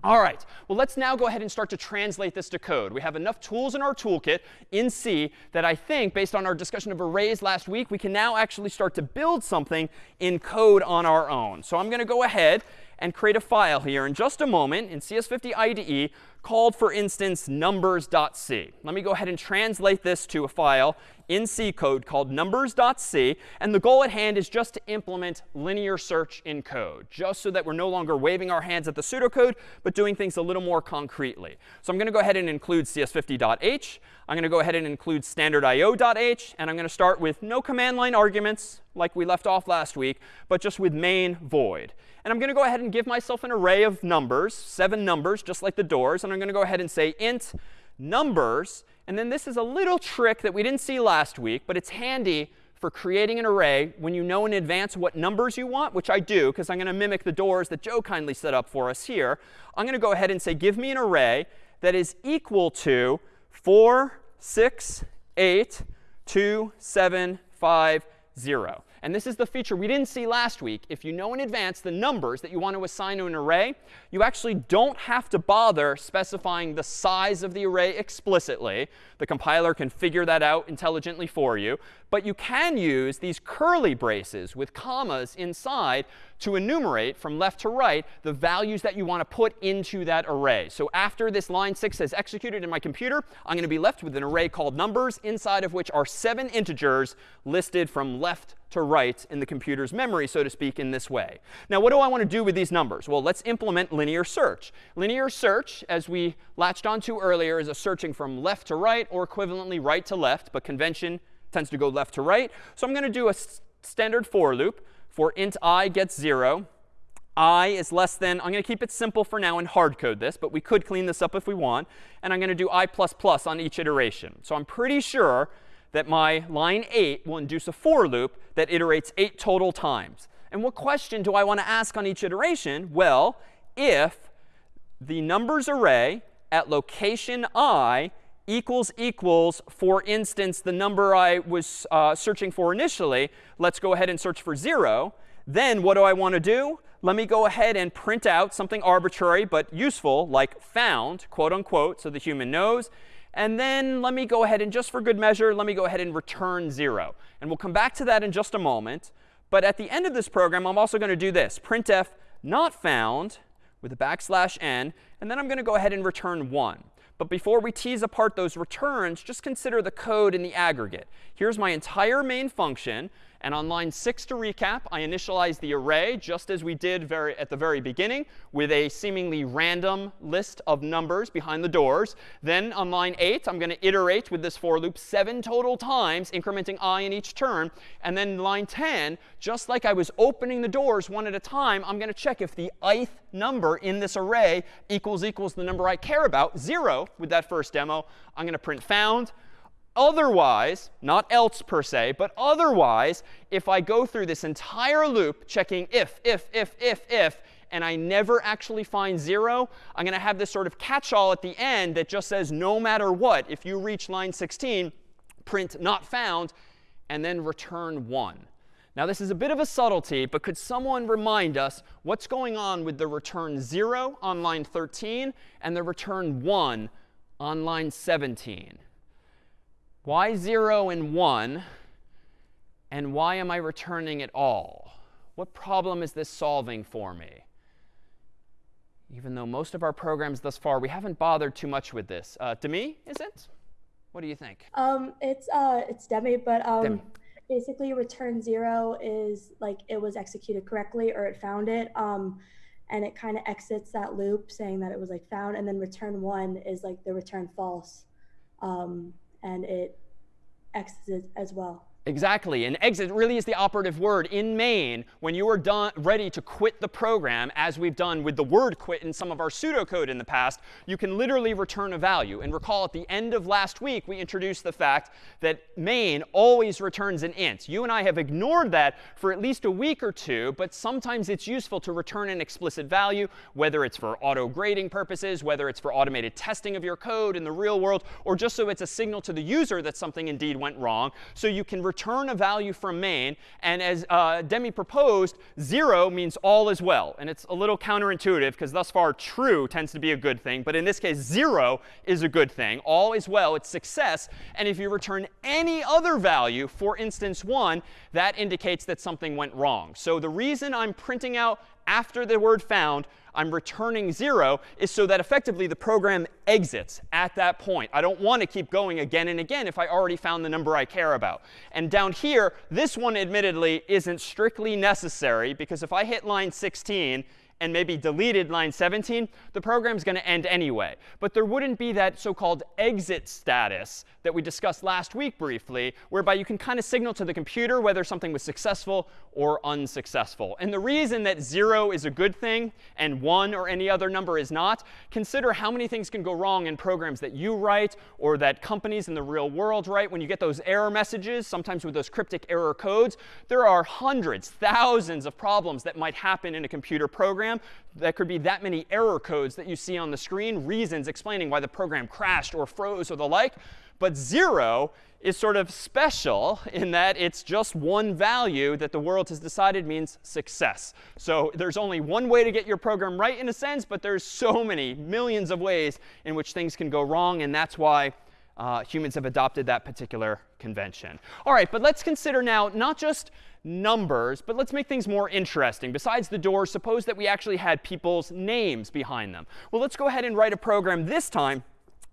All right, well, let's now go ahead and start to translate this to code. We have enough tools in our toolkit in C that I think, based on our discussion of arrays last week, we can now actually start to build something in code on our own. So I'm going to go ahead and create a file here in just a moment in CS50 IDE called, for instance, numbers.c. Let me go ahead and translate this to a file in C code called numbers.c. And the goal at hand is just to implement linear search in code, just so that we're no longer waving our hands at the pseudocode, but doing things a little more concretely. So I'm going to go ahead and include cs50.h. I'm going to go ahead and include standardio.h. And I'm going to start with no command line arguments, like we left off last week, but just with main void. And I'm going to go ahead and give myself an array of numbers, seven numbers, just like the doors. And I'm going to go ahead and say int numbers. And then this is a little trick that we didn't see last week, but it's handy for creating an array when you know in advance what numbers you want, which I do, because I'm going to mimic the doors that Joe kindly set up for us here. I'm going to go ahead and say, give me an array that is equal to 4, 6, 8, 2, 7, 5, 0. And this is the feature we didn't see last week. If you know in advance the numbers that you want to assign to an array, you actually don't have to bother specifying the size of the array explicitly. The compiler can figure that out intelligently for you. But you can use these curly braces with commas inside to enumerate from left to right the values that you want to put into that array. So after this line 6 has executed in my computer, I'm going to be left with an array called numbers, inside of which are seven integers listed from left to right in the computer's memory, so to speak, in this way. Now, what do I want to do with these numbers? Well, let's implement linear search. Linear search, as we latched onto earlier, is a searching from left to right or equivalently right to left, but convention tends to go left to right. So I'm going to do a standard for loop for int i gets 0. i is less than, I'm going to keep it simple for now and hard code this, but we could clean this up if we want. And I'm going to do i plus plus on each iteration. So I'm pretty sure that my line 8 will induce a for loop that iterates 8 total times. And what question do I want to ask on each iteration? Well, if the numbers array at location i equals equals, for instance, the number I was uh, searching for initially, let's go ahead and search for 0. Then what do I want to do? Let me go ahead and print out something arbitrary but useful, like found, quote unquote, so the human knows. And then let me go ahead and just for good measure, let me go ahead and return 0. And we'll come back to that in just a moment. But at the end of this program, I'm also going to do this, printf not found with a backslash n. And then I'm going to go ahead and return 1. But before we tease apart those returns, just consider the code in the aggregate. Here's my entire main function. And on line 6 to recap, I initialize the array just as we did very, at the very beginning with a seemingly random list of numbers behind the doors. Then on line 8, I'm going to iterate with this for loop seven total times, incrementing i in each turn. And then line 10, just like I was opening the doors one at a time, I'm going to check if the ith number in this array equals equals the number I care about, 0, with that first demo. I'm going to print found. Otherwise, not else per se, but otherwise, if I go through this entire loop checking if, if, if, if, if, and I never actually find 0, I'm going to have this sort of catch-all at the end that just says no matter what, if you reach line 16, print not found, and then return 1. Now, this is a bit of a subtlety, but could someone remind us what's going on with the return 0 on line 13 and the return 1 on line 17? Why 0 and 1? And why am I returning it all? What problem is this solving for me? Even though most of our programs thus far, we haven't bothered too much with this. Uh, Demi, is it? What do you think? Um, it's uh, it's Demi, but um, Demi. basically return zero is like it was executed correctly or it found it. Um, and it kind of exits that loop saying that it was like found, and then return one is like the return false. Um, and it exits as well. Exactly. And exit really is the operative word in main when you are done, ready to quit the program, as we've done with the word quit in some of our pseudocode in the past, you can literally return a value. And recall at the end of last week, we introduced the fact that main always returns an int. You and I have ignored that for at least a week or two, but sometimes it's useful to return an explicit value, whether it's for auto grading purposes, whether it's for automated testing of your code in the real world, or just so it's a signal to the user that something indeed went wrong. So you can return a value from main. And as uh, Demi proposed, 0 means all is well. And it's a little counterintuitive because thus far true tends to be a good thing. But in this case, 0 is a good thing. All is well. It's success. And if you return any other value, for instance 1, that indicates that something went wrong. So the reason I'm printing out after the word found, I'm returning 0 is so that effectively the program exits at that point. I don't want to keep going again and again if I already found the number I care about. And down here, this one admittedly isn't strictly necessary because if I hit line 16 and maybe deleted line 17, the program's going to end anyway. But there wouldn't be that so-called exit status that we discussed last week briefly, whereby you can kind of signal to the computer whether something was successful or unsuccessful. And the reason that 0 is a good thing and 1 or any other number is not, consider how many things can go wrong in programs that you write or that companies in the real world write. When you get those error messages, sometimes with those cryptic error codes, there are hundreds, thousands of problems that might happen in a computer program program. That could be that many error codes that you see on the screen, reasons explaining why the program crashed or froze or the like. But 0 is sort of special in that it's just one value that the world has decided means success. So there's only one way to get your program right in a sense, but there's so many, millions of ways in which things can go wrong. And that's why uh, humans have adopted that particular convention. All right, but let's consider now not just numbers, but let's make things more interesting. Besides the doors, suppose that we actually had people's names behind them. Well, let's go ahead and write a program this time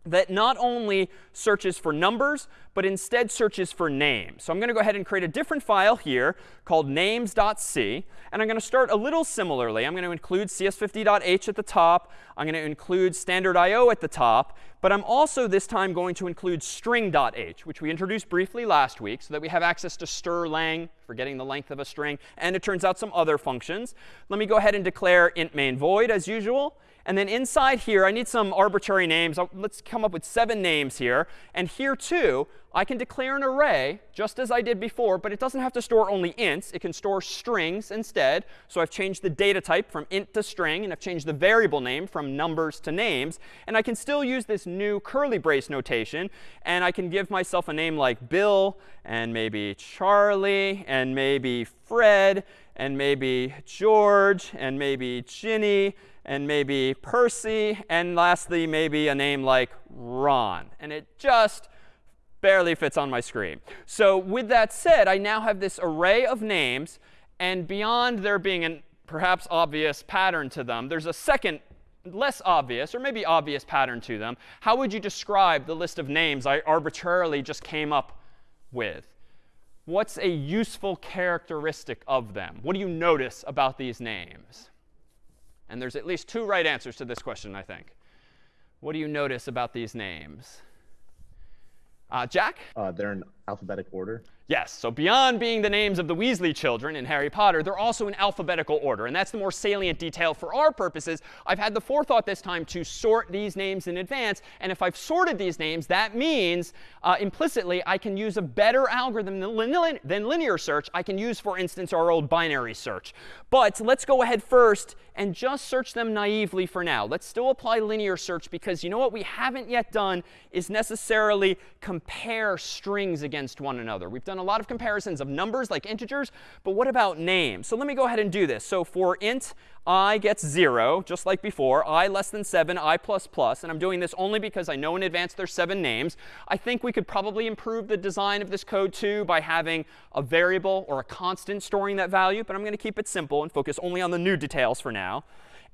that not only searches for numbers, but instead searches for names. So I'm going to go ahead and create a different file here called names.c. And I'm going to start a little similarly. I'm going to include cs50.h at the top. I'm going to include standard IO at the top. But I'm also this time going to include string.h, which we introduced briefly last week so that we have access to strlen, forgetting the length of a string, and it turns out some other functions. Let me go ahead and declare int main void as usual. And then inside here, I need some arbitrary names. Let's come up with seven names here. And here, too, I can declare an array, just as I did before, but it doesn't have to store only ints. It can store strings instead. So I've changed the data type from int to string, and I've changed the variable name from numbers to names. And I can still use this new curly brace notation. And I can give myself a name like Bill, and maybe Charlie, and maybe Fred, and maybe George, and maybe Ginny, and maybe Percy, and lastly, maybe a name like Ron. And it just barely fits on my screen. So with that said, I now have this array of names. And beyond there being an perhaps obvious pattern to them, there's a second less obvious or maybe obvious pattern to them. How would you describe the list of names I arbitrarily just came up with? What's a useful characteristic of them? What do you notice about these names? And there's at least two right answers to this question, I think. What do you notice about these names? Uh, Jack? Uh, they're in alphabetic order. Yes, so beyond being the names of the Weasley children in Harry Potter, they're also in alphabetical order. And that's the more salient detail for our purposes. I've had the forethought this time to sort these names in advance. And if I've sorted these names, that means uh, implicitly I can use a better algorithm than, lin than linear search. I can use, for instance, our old binary search. But let's go ahead first and just search them naively for now. Let's still apply linear search because you know what we haven't yet done is necessarily compare strings against one another. We've done a lot of comparisons of numbers like integers, but what about names? So let me go ahead and do this. So for int i gets 0, just like before, i less than 7, i plus plus, and I'm doing this only because I know in advance there's seven names. I think we could probably improve the design of this code too by having a variable or a constant storing that value, but I'm going to keep it simple and focus only on the new details for now.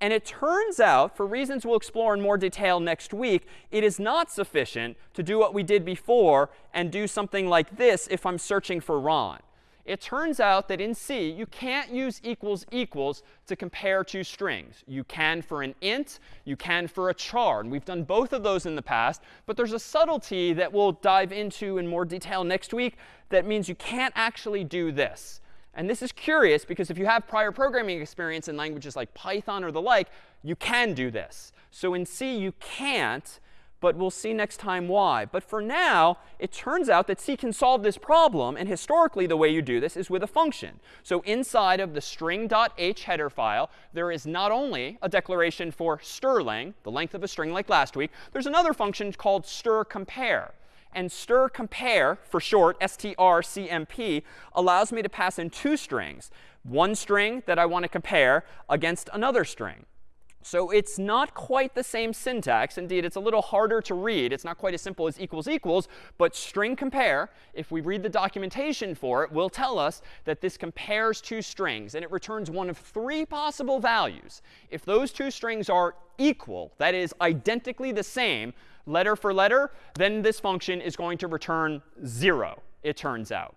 And it turns out, for reasons we'll explore in more detail next week, it is not sufficient to do what we did before and do something like this if I'm searching for Ron. It turns out that in C, you can't use equals equals to compare two strings. You can for an int, you can for a char. And we've done both of those in the past. But there's a subtlety that we'll dive into in more detail next week that means you can't actually do this. And this is curious because if you have prior programming experience in languages like Python or the like, you can do this. So in C, you can't, but we'll see next time why. But for now, it turns out that C can solve this problem. And historically, the way you do this is with a function. So inside of the string.h header file, there is not only a declaration for strlen, the length of a string like last week, there's another function called strcompare. And strcompare, for short, strcmp, allows me to pass in two strings. One string that I want to compare against another string. So it's not quite the same syntax. Indeed, it's a little harder to read. It's not quite as simple as equals equals. But string compare, if we read the documentation for it, will tell us that this compares two strings. And it returns one of three possible values. If those two strings are equal, that is, identically the same, letter for letter, then this function is going to return 0, it turns out.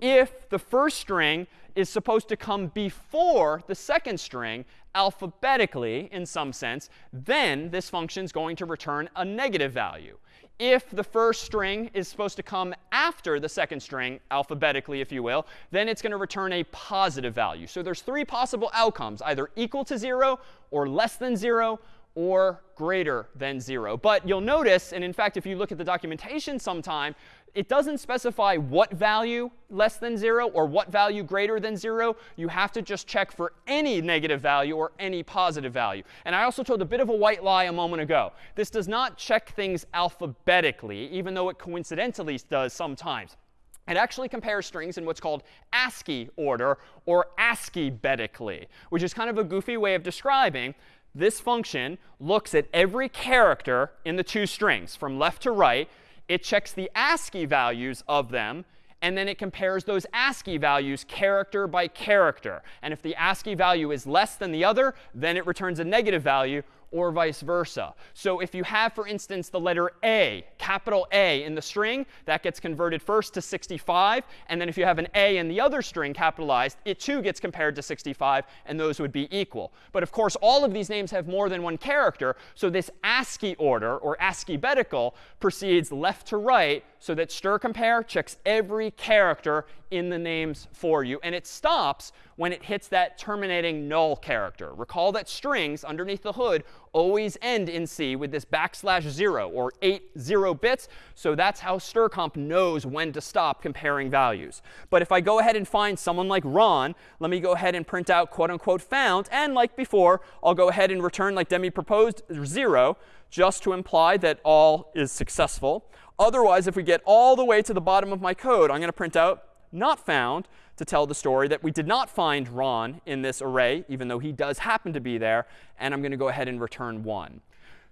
If the first string is supposed to come before the second string, alphabetically in some sense, then this function is going to return a negative value. If the first string is supposed to come after the second string, alphabetically, if you will, then it's going to return a positive value. So there's three possible outcomes, either equal to 0 or less than 0 or greater than 0. But you'll notice, and in fact, if you look at the documentation sometime, it doesn't specify what value less than 0 or what value greater than 0. You have to just check for any negative value or any positive value. And I also told a bit of a white lie a moment ago. This does not check things alphabetically, even though it coincidentally does sometimes. It actually compares strings in what's called ASCII order or ASCII-betically, which is kind of a goofy way of describing this function looks at every character in the two strings from left to right. It checks the ASCII values of them. And then it compares those ASCII values character by character. And if the ASCII value is less than the other, then it returns a negative value or vice versa. So if you have, for instance, the letter A, capital A in the string, that gets converted first to 65. And then if you have an A in the other string capitalized, it too gets compared to 65, and those would be equal. But of course, all of these names have more than one character. So this ASCII order, or ASCII-betical, proceeds left to right so that strcompare checks every character in the names for you. And it stops when it hits that terminating null character. Recall that strings underneath the hood always end in C with this backslash 0 or 8 0 bits. So that's how strcomp knows when to stop comparing values. But if I go ahead and find someone like Ron, let me go ahead and print out quote unquote found. And like before, I'll go ahead and return like Demi proposed 0 just to imply that all is successful. Otherwise, if we get all the way to the bottom of my code, I'm going to print out not found to tell the story that we did not find Ron in this array, even though he does happen to be there. And I'm going to go ahead and return 1.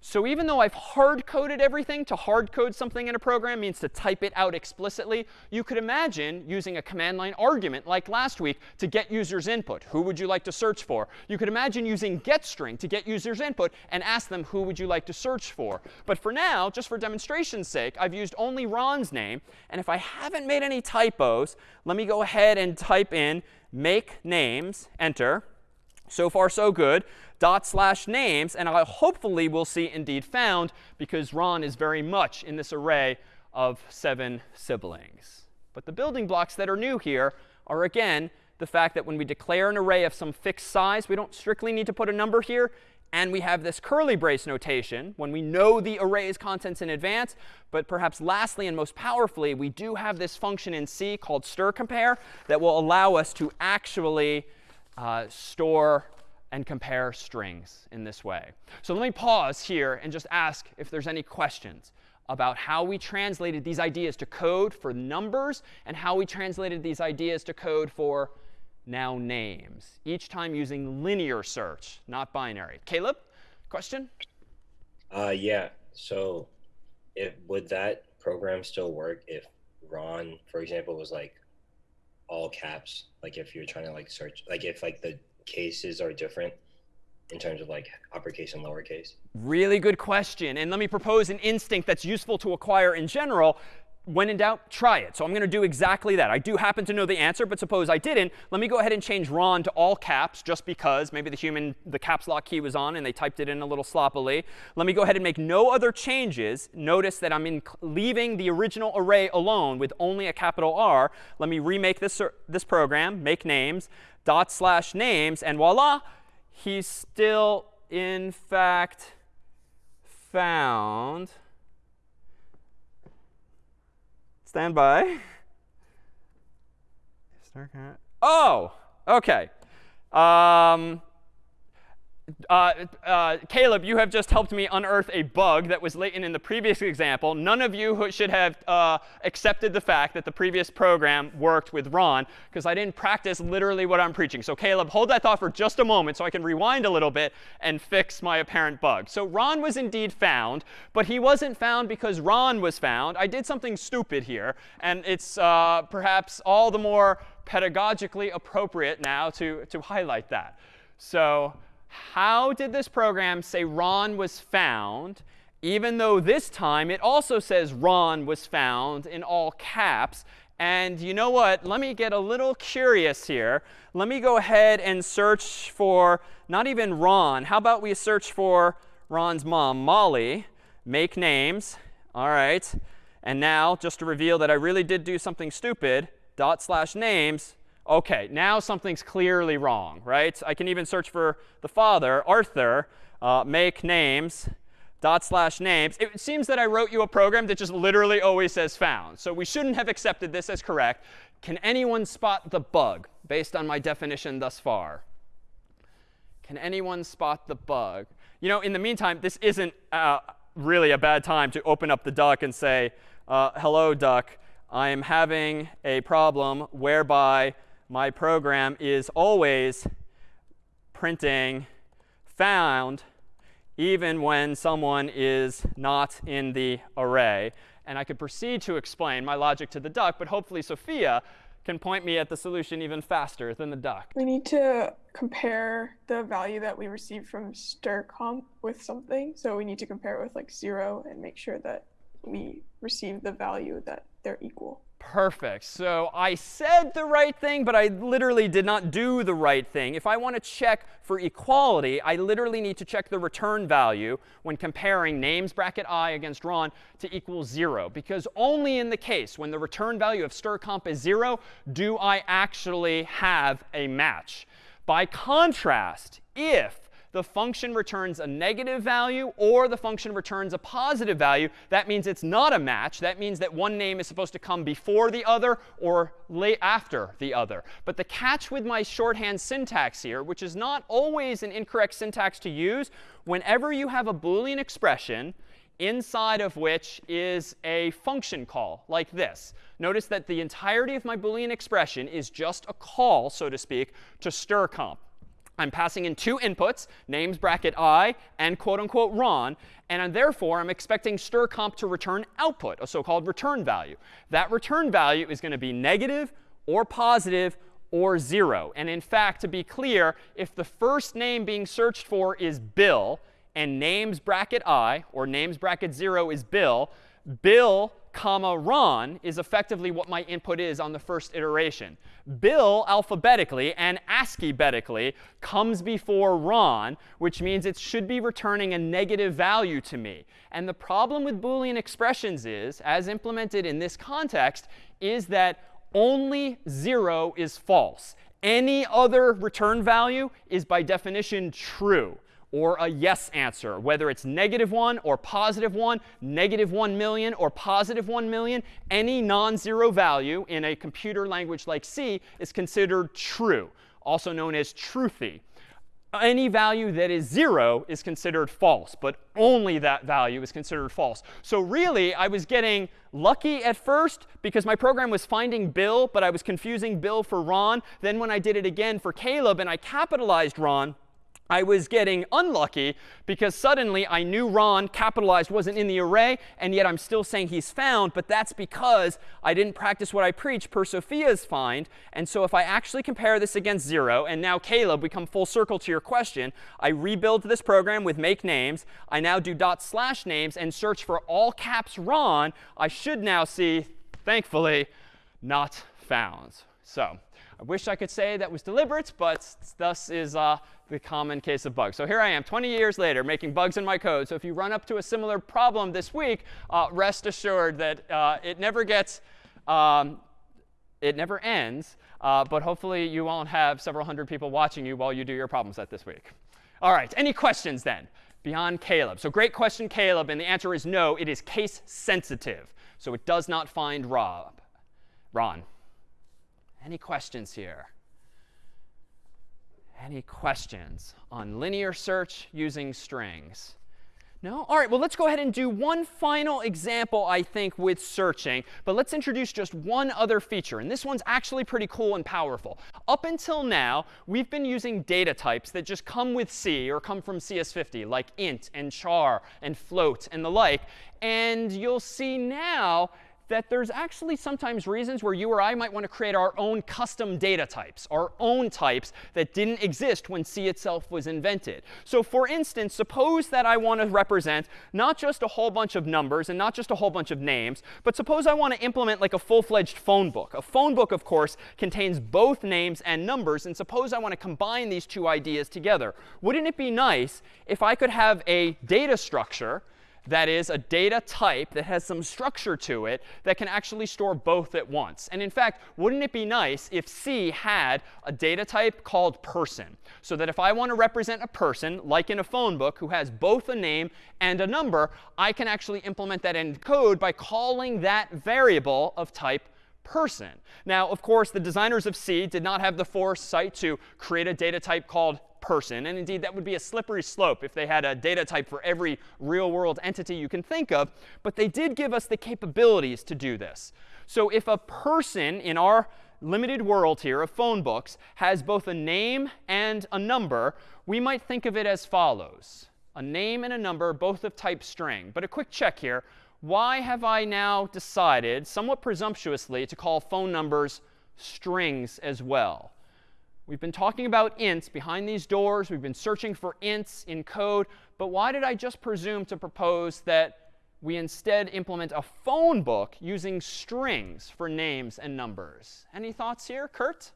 So even though I've hard coded everything, to hard code something in a program means to type it out explicitly. You could imagine using a command line argument like last week to get users input. Who would you like to search for? You could imagine using getString to get users input and ask them who would you like to search for. But for now, just for demonstration's sake, I've used only Ron's name. And if I haven't made any typos, let me go ahead and type in make names, enter. So far, so good dot slash names. And I hopefully will see indeed found because Ron is very much in this array of seven siblings. But the building blocks that are new here are, again, the fact that when we declare an array of some fixed size, we don't strictly need to put a number here. And we have this curly brace notation when we know the array's contents in advance. But perhaps lastly and most powerfully, we do have this function in C called stir compare that will allow us to actually uh, store and compare strings in this way. So let me pause here and just ask if there's any questions about how we translated these ideas to code for numbers and how we translated these ideas to code for now names, each time using linear search, not binary. Caleb, question? Uh, yeah. So, if would that program still work if Ron, for example, was like all caps? Like if you're trying to like search, like if like the cases are different in terms of like uppercase and lowercase? Really good question. And let me propose an instinct that's useful to acquire in general. When in doubt, try it. So I'm going to do exactly that. I do happen to know the answer, but suppose I didn't. Let me go ahead and change Ron to all caps just because maybe the human, the caps lock key was on and they typed it in a little sloppily. Let me go ahead and make no other changes. Notice that I'm in leaving the original array alone with only a capital R. Let me remake this, this program, make names, dot slash names, and voila, he's still, in fact, found. Stand by. Oh, OK. Um, uh, uh, Caleb, you have just helped me unearth a bug that was latent in the previous example. None of you should have uh, accepted the fact that the previous program worked with Ron, because I didn't practice literally what I'm preaching. So Caleb, hold that thought for just a moment so I can rewind a little bit and fix my apparent bug. So Ron was indeed found, but he wasn't found because Ron was found. I did something stupid here, and it's uh, perhaps all the more pedagogically appropriate now to, to highlight that. So how did this program say Ron was found, even though this time it also says Ron was found in all caps? And you know what? Let me get a little curious here. Let me go ahead and search for not even Ron. How about we search for Ron's mom, Molly, make names. All right. And now, just to reveal that I really did do something stupid, dot slash names, OK, now something's clearly wrong, right? I can even search for the father, Arthur, uh, make names, dot slash names. It seems that I wrote you a program that just literally always says found. So we shouldn't have accepted this as correct. Can anyone spot the bug based on my definition thus far? Can anyone spot the bug? You know, in the meantime, this isn't uh, really a bad time to open up the duck and say, uh, hello, duck. I am having a problem whereby my program is always printing found even when someone is not in the array. And I could proceed to explain my logic to the duck, but hopefully Sophia can point me at the solution even faster than the duck. We need to compare the value that we received from strcomp with something. So we need to compare it with like 0 and make sure that we receive the value that they're equal. Perfect. So I said the right thing, but I literally did not do the right thing. If I want to check for equality, I literally need to check the return value when comparing names bracket i against Ron to equal 0. Because only in the case when the return value of strcomp is 0 do I actually have a match. By contrast, if the function returns a negative value or the function returns a positive value, that means it's not a match. That means that one name is supposed to come before the other or late after the other. But the catch with my shorthand syntax here, which is not always an incorrect syntax to use, whenever you have a Boolean expression inside of which is a function call like this. Notice that the entirety of my Boolean expression is just a call, so to speak, to strcomp. I'm passing in two inputs, names bracket i and quote unquote Ron. And therefore, I'm expecting strcomp to return output, a so-called return value. That return value is going to be negative or positive or 0. And in fact, to be clear, if the first name being searched for is Bill and names bracket i or names bracket 0 is Bill, Bill comma Ron is effectively what my input is on the first iteration. Bill alphabetically and ASCII-betically comes before Ron, which means it should be returning a negative value to me. And the problem with Boolean expressions is, as implemented in this context, is that only 0 is false. Any other return value is by definition true or a yes answer, whether it's negative 1 or positive 1, negative 1 million or positive 1 million, any non-zero value in a computer language like C is considered true, also known as truthy. Any value that is 0 is considered false, but only that value is considered false. So really, I was getting lucky at first because my program was finding Bill, but I was confusing Bill for Ron. Then when I did it again for Caleb and I capitalized Ron, I was getting unlucky because suddenly I knew Ron capitalized wasn't in the array, and yet I'm still saying he's found. But that's because I didn't practice what I preach per Sophia's find. And so if I actually compare this against 0, and now Caleb, we come full circle to your question, I rebuild this program with make names. I now do dot slash names and search for all caps Ron. I should now see, thankfully, not found. So I wish I could say that was deliberate, but thus is uh, the common case of bugs. So here I am 20 years later making bugs in my code. So if you run up to a similar problem this week, uh, rest assured that uh, it never gets, um, it never ends. Uh, but hopefully you won't have several hundred people watching you while you do your problem set this week. All right, any questions then beyond Caleb? So great question, Caleb. And the answer is no, it is case sensitive. So it does not find Rob. Ron. Any questions here? Any questions on linear search using strings? No? All right, well, let's go ahead and do one final example, I think, with searching. But let's introduce just one other feature. And this one's actually pretty cool and powerful. Up until now, we've been using data types that just come with C or come from CS50, like int and char and float and the like. And you'll see now that there's actually sometimes reasons where you or I might want to create our own custom data types, our own types that didn't exist when C itself was invented. So for instance, suppose that I want to represent not just a whole bunch of numbers and not just a whole bunch of names, but suppose I want to implement like a full-fledged phone book. A phone book, of course, contains both names and numbers. And suppose I want to combine these two ideas together. Wouldn't it be nice if I could have a data structure that is a data type that has some structure to it that can actually store both at once. And in fact, wouldn't it be nice if C had a data type called person? So that if I want to represent a person, like in a phone book, who has both a name and a number, I can actually implement that in code by calling that variable of type person. Now, of course, the designers of C did not have the foresight to create a data type called person. And indeed, that would be a slippery slope if they had a data type for every real world entity you can think of. But they did give us the capabilities to do this. So if a person in our limited world here of phone books has both a name and a number, we might think of it as follows. A name and a number, both of type string. But a quick check here. Why have I now decided, somewhat presumptuously, to call phone numbers strings as well? We've been talking about ints behind these doors. We've been searching for ints in code. But why did I just presume to propose that we instead implement a phone book using strings for names and numbers? Any thoughts here, Kurt?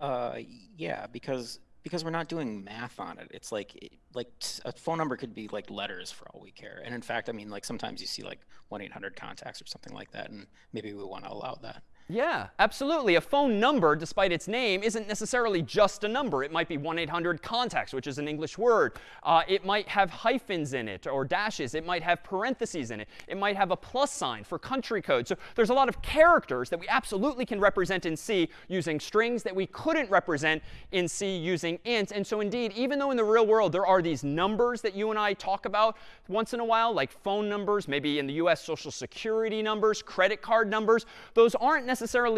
Uh, yeah, because because we're not doing math on it. It's like like a phone number could be like letters for all we care. And in fact, I mean, like sometimes you see like 1-800 contacts or something like that, and maybe we want to allow that. Yeah, absolutely. A phone number, despite its name, isn't necessarily just a number. It might be 1-800-CONTACTS, which is an English word. Uh, it might have hyphens in it or dashes. It might have parentheses in it. It might have a plus sign for country code. So there's a lot of characters that we absolutely can represent in C using strings that we couldn't represent in C using int. And so indeed, even though in the real world there are these numbers that you and I talk about once in a while, like phone numbers, maybe in the US Social Security numbers, credit card numbers, those aren't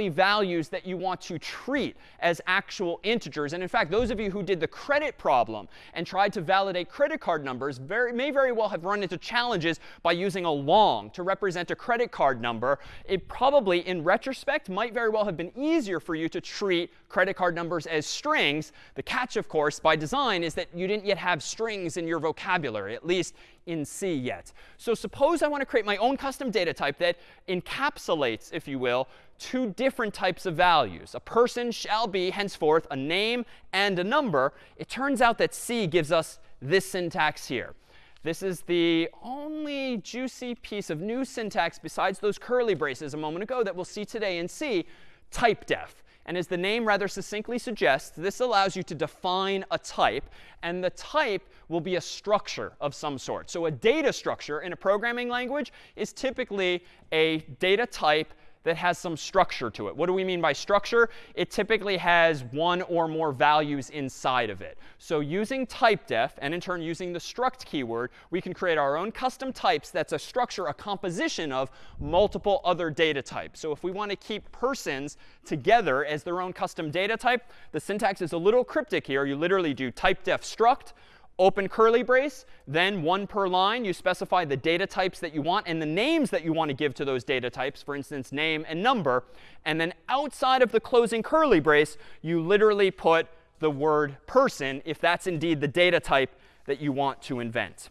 values that you want to treat as actual integers. And in fact, those of you who did the credit problem and tried to validate credit card numbers very, may very well have run into challenges by using a long to represent a credit card number. It probably, in retrospect, might very well have been easier for you to treat credit card numbers as strings. The catch, of course, by design is that you didn't yet have strings in your vocabulary, at least in C yet. So suppose I want to create my own custom data type that encapsulates, if you will, two different types of values. A person shall be henceforth a name and a number. It turns out that C gives us this syntax here. This is the only juicy piece of new syntax besides those curly braces a moment ago that we'll see today in C, typedef. And as the name rather succinctly suggests, this allows you to define a type. And the type will be a structure of some sort. So a data structure in a programming language is typically a data type that has some structure to it. What do we mean by structure? It typically has one or more values inside of it. So using typedef, and in turn using the struct keyword, we can create our own custom types that's a structure, a composition of multiple other data types. So if we want to keep persons together as their own custom data type, the syntax is a little cryptic here. You literally do typedef struct open curly brace, then one per line, you specify the data types that you want and the names that you want to give to those data types, for instance, name and number. And then outside of the closing curly brace, you literally put the word person if that's indeed the data type that you want to invent.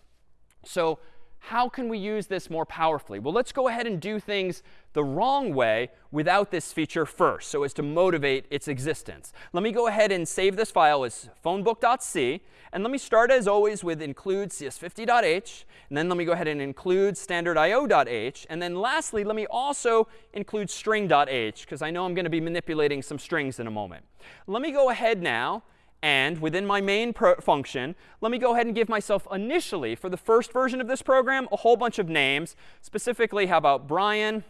So how can we use this more powerfully? Well, let's go ahead and do things the wrong way without this feature first, so as to motivate its existence. Let me go ahead and save this file as phonebook.c. And let me start, as always, with include cs50.h. And then let me go ahead and include standardio.h. And then lastly, let me also include string.h, because I know I'm going to be manipulating some strings in a moment. Let me go ahead now and within my main function, let me go ahead and give myself initially, for the first version of this program, a whole bunch of names. Specifically, how about Brian,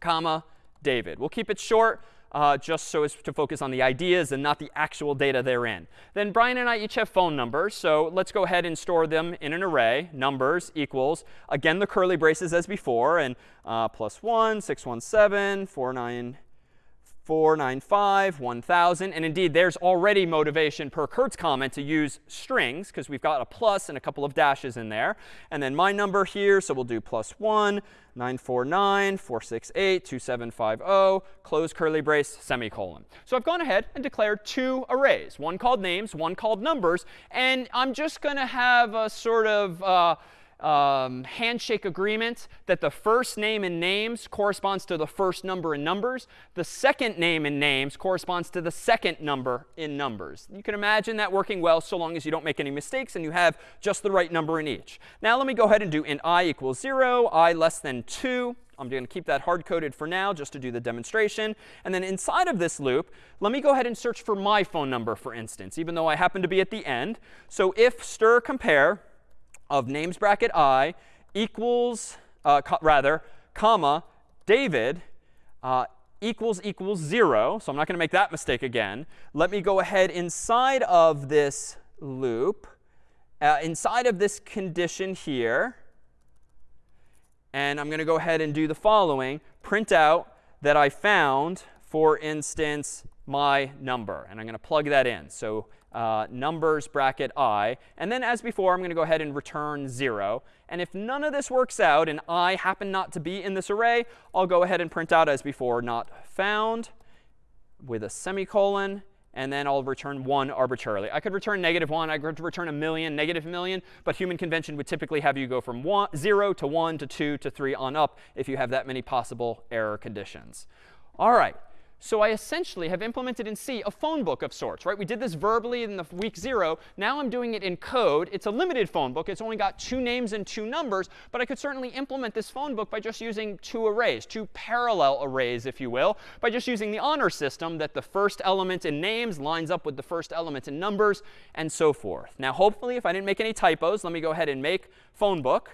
comma, David. We'll keep it short. Uh, just so as to focus on the ideas and not the actual data therein. Then Brian and I each have phone numbers. So let's go ahead and store them in an array. Numbers equals, again, the curly braces as before. And uh, plus 1, 617, 49, 495, 1000. And indeed, there's already motivation per Kurt's comment to use strings, because we've got a plus and a couple of dashes in there. And then my number here, so we'll do plus 1, 949, 468, 2750, close curly brace, semicolon. So I've gone ahead and declared two arrays, one called names, one called numbers. And I'm just going to have a sort of uh, um, handshake agreement that the first name in names corresponds to the first number in numbers. The second name in names corresponds to the second number in numbers. You can imagine that working well so long as you don't make any mistakes and you have just the right number in each. Now let me go ahead and do int i equals 0, i less than 2. I'm going to keep that hard-coded for now just to do the demonstration. And then inside of this loop, let me go ahead and search for my phone number, for instance, even though I happen to be at the end. So if stir compare of names bracket i equals, uh, rather, comma, David uh, equals equals 0. So I'm not going to make that mistake again. Let me go ahead inside of this loop, uh, inside of this condition here. And I'm going to go ahead and do the following. Print out that I found, for instance, my number. And I'm going to plug that in. So uh, numbers bracket i. And then as before, I'm going to go ahead and return 0. And if none of this works out and i happen not to be in this array, I'll go ahead and print out as before, not found with a semicolon. And then I'll return 1 arbitrarily. I could return negative 1. I could return a million, negative million. But human convention would typically have you go from one, 0 to 1 to 2 to 3 on up if you have that many possible error conditions. All right. So I essentially have implemented in C a phone book of sorts, right? We did this verbally in the week zero. Now I'm doing it in code. It's a limited phone book. It's only got two names and two numbers. But I could certainly implement this phone book by just using two arrays, two parallel arrays, if you will, by just using the honor system that the first element in names lines up with the first element in numbers, and so forth. Now, hopefully, if I didn't make any typos, let me go ahead and make phone book.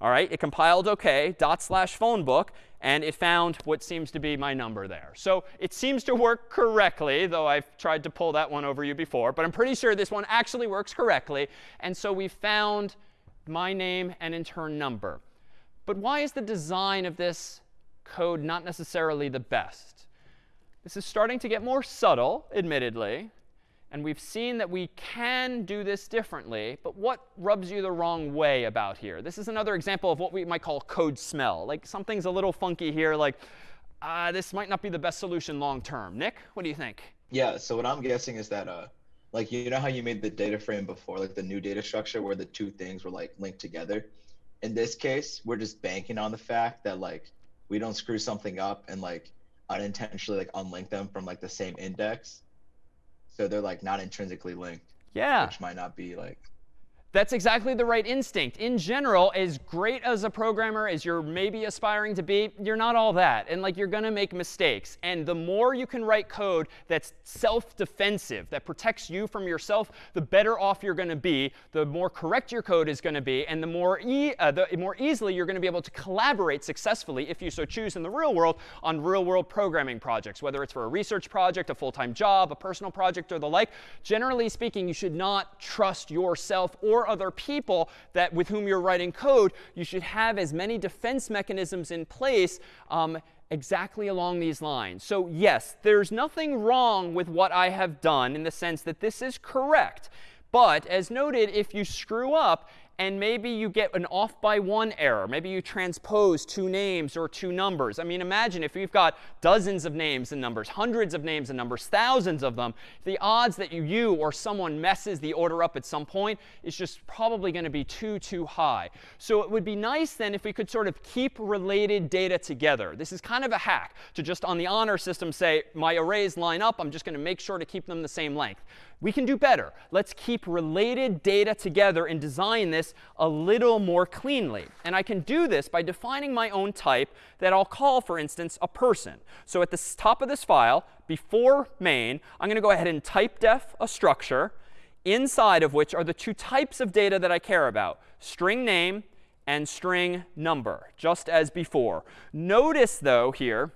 All right, it compiled OK, dot slash phone book, and it found what seems to be my number there. So it seems to work correctly, though I've tried to pull that one over you before. But I'm pretty sure this one actually works correctly. And so we found my name and in turn number. But why is the design of this code not necessarily the best. This is starting to get more subtle, admittedly. And we've seen that we can do this differently. But what rubs you the wrong way about here? This is another example of what we might call code smell. Like something's a little funky here. Like uh, this might not be the best solution long term. Nick, what do you think? Yeah, so what I'm guessing is that uh like you know how you made the data frame before, like the new data structure where the two things were like linked together. In this case, we're just banking on the fact that like we don't screw something up and like unintentionally like unlink them from like the same index. So they're like not intrinsically linked. Yeah. Which might not be like That's exactly the right instinct. In general, as great as a programmer as you're maybe aspiring to be, you're not all that. And like you're going to make mistakes. And the more you can write code that's self-defensive, that protects you from yourself, the better off you're going to be, the more correct your code is going to be, and the more, e uh, the more easily you're going to be able to collaborate successfully, if you so choose in the real world, on real-world programming projects, whether it's for a research project, a full-time job, a personal project, or the like. Generally speaking, you should not trust yourself or other people that with whom you're writing code, you should have as many defense mechanisms in place um, exactly along these lines. So yes, there's nothing wrong with what I have done in the sense that this is correct. But as noted, if you screw up and maybe you get an off by one error. Maybe you transpose two names or two numbers. I mean, imagine if you've got dozens of names and numbers, hundreds of names and numbers, thousands of them, the odds that you, you or someone messes the order up at some point is just probably going to be too, too high. So it would be nice then if we could sort of keep related data together. This is kind of a hack to just on the honor system say, my arrays line up. I'm just going to make sure to keep them the same length. We can do better. Let's keep related data together and design this a little more cleanly. And I can do this by defining my own type that I'll call, for instance, a person. So at the top of this file, before main, I'm going to go ahead and type def a structure inside of which are the two types of data that I care about, string name and string number, just as before. Notice, though, here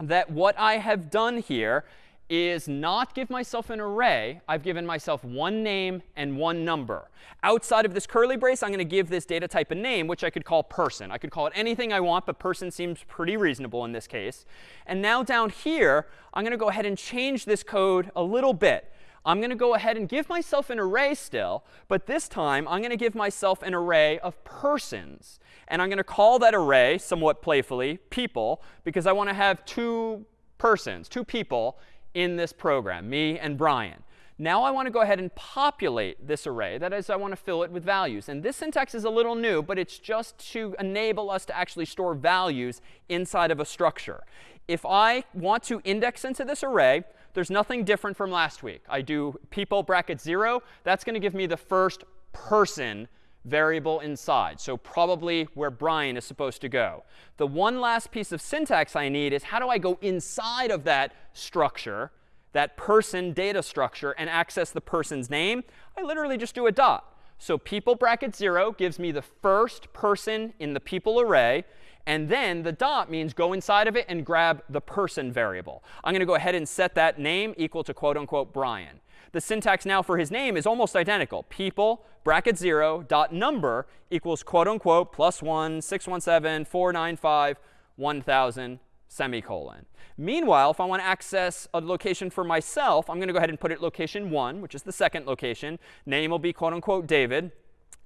that what I have done here is not give myself an array. I've given myself one name and one number. Outside of this curly brace, I'm going to give this data type a name, which I could call person. I could call it anything I want, but person seems pretty reasonable in this case. And now down here, I'm going to go ahead and change this code a little bit. I'm going to go ahead and give myself an array still, but this time I'm going to give myself an array of persons. And I'm going to call that array, somewhat playfully, people, because I want to have two persons, two people in this program, me and Brian. Now I want to go ahead and populate this array. That is, I want to fill it with values. And this syntax is a little new, but it's just to enable us to actually store values inside of a structure. If I want to index into this array, there's nothing different from last week. I do people bracket 0. That's going to give me the first person variable inside. So probably where Brian is supposed to go. The one last piece of syntax I need is how do I go inside of that structure, that person data structure, and access the person's name? I literally just do a dot. So people bracket 0 gives me the first person in the people array. And then the dot means go inside of it and grab the person variable. I'm going to go ahead and set that name equal to quote unquote Brian. The syntax now for his name is almost identical. People, bracket 0, dot number equals quote unquote plus 1, 617, 495, 1000, semicolon. Meanwhile, if I want to access a location for myself, I'm going to go ahead and put it location 1, which is the second location. Name will be quote unquote David.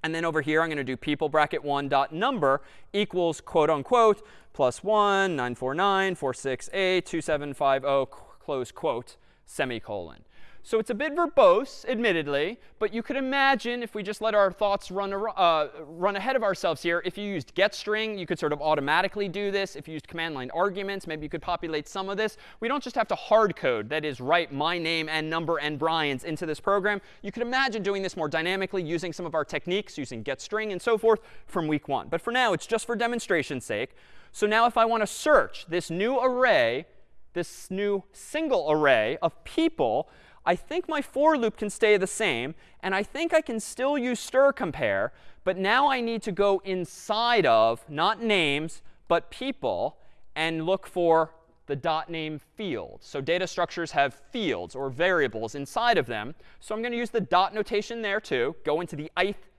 And then over here, I'm going to do people bracket 1 dot number equals quote unquote plus 1, 949, 468, 2750, close quote, semicolon. So it's a bit verbose, admittedly, but you could imagine if we just let our thoughts run, uh, run ahead of ourselves here, if you used getString, you could sort of automatically do this. If you used command line arguments, maybe you could populate some of this. We don't just have to hard code, that is, write my name and number and Brian's into this program. You could imagine doing this more dynamically using some of our techniques, using getString and so forth from week one. But for now, it's just for demonstration's sake. So now if I want to search this new array, this new single array of people, I think my for loop can stay the same. And I think I can still use stir compare. But now I need to go inside of, not names, but people, and look for the dot name field. So data structures have fields or variables inside of them. So I'm going to use the dot notation there too. Go into the ith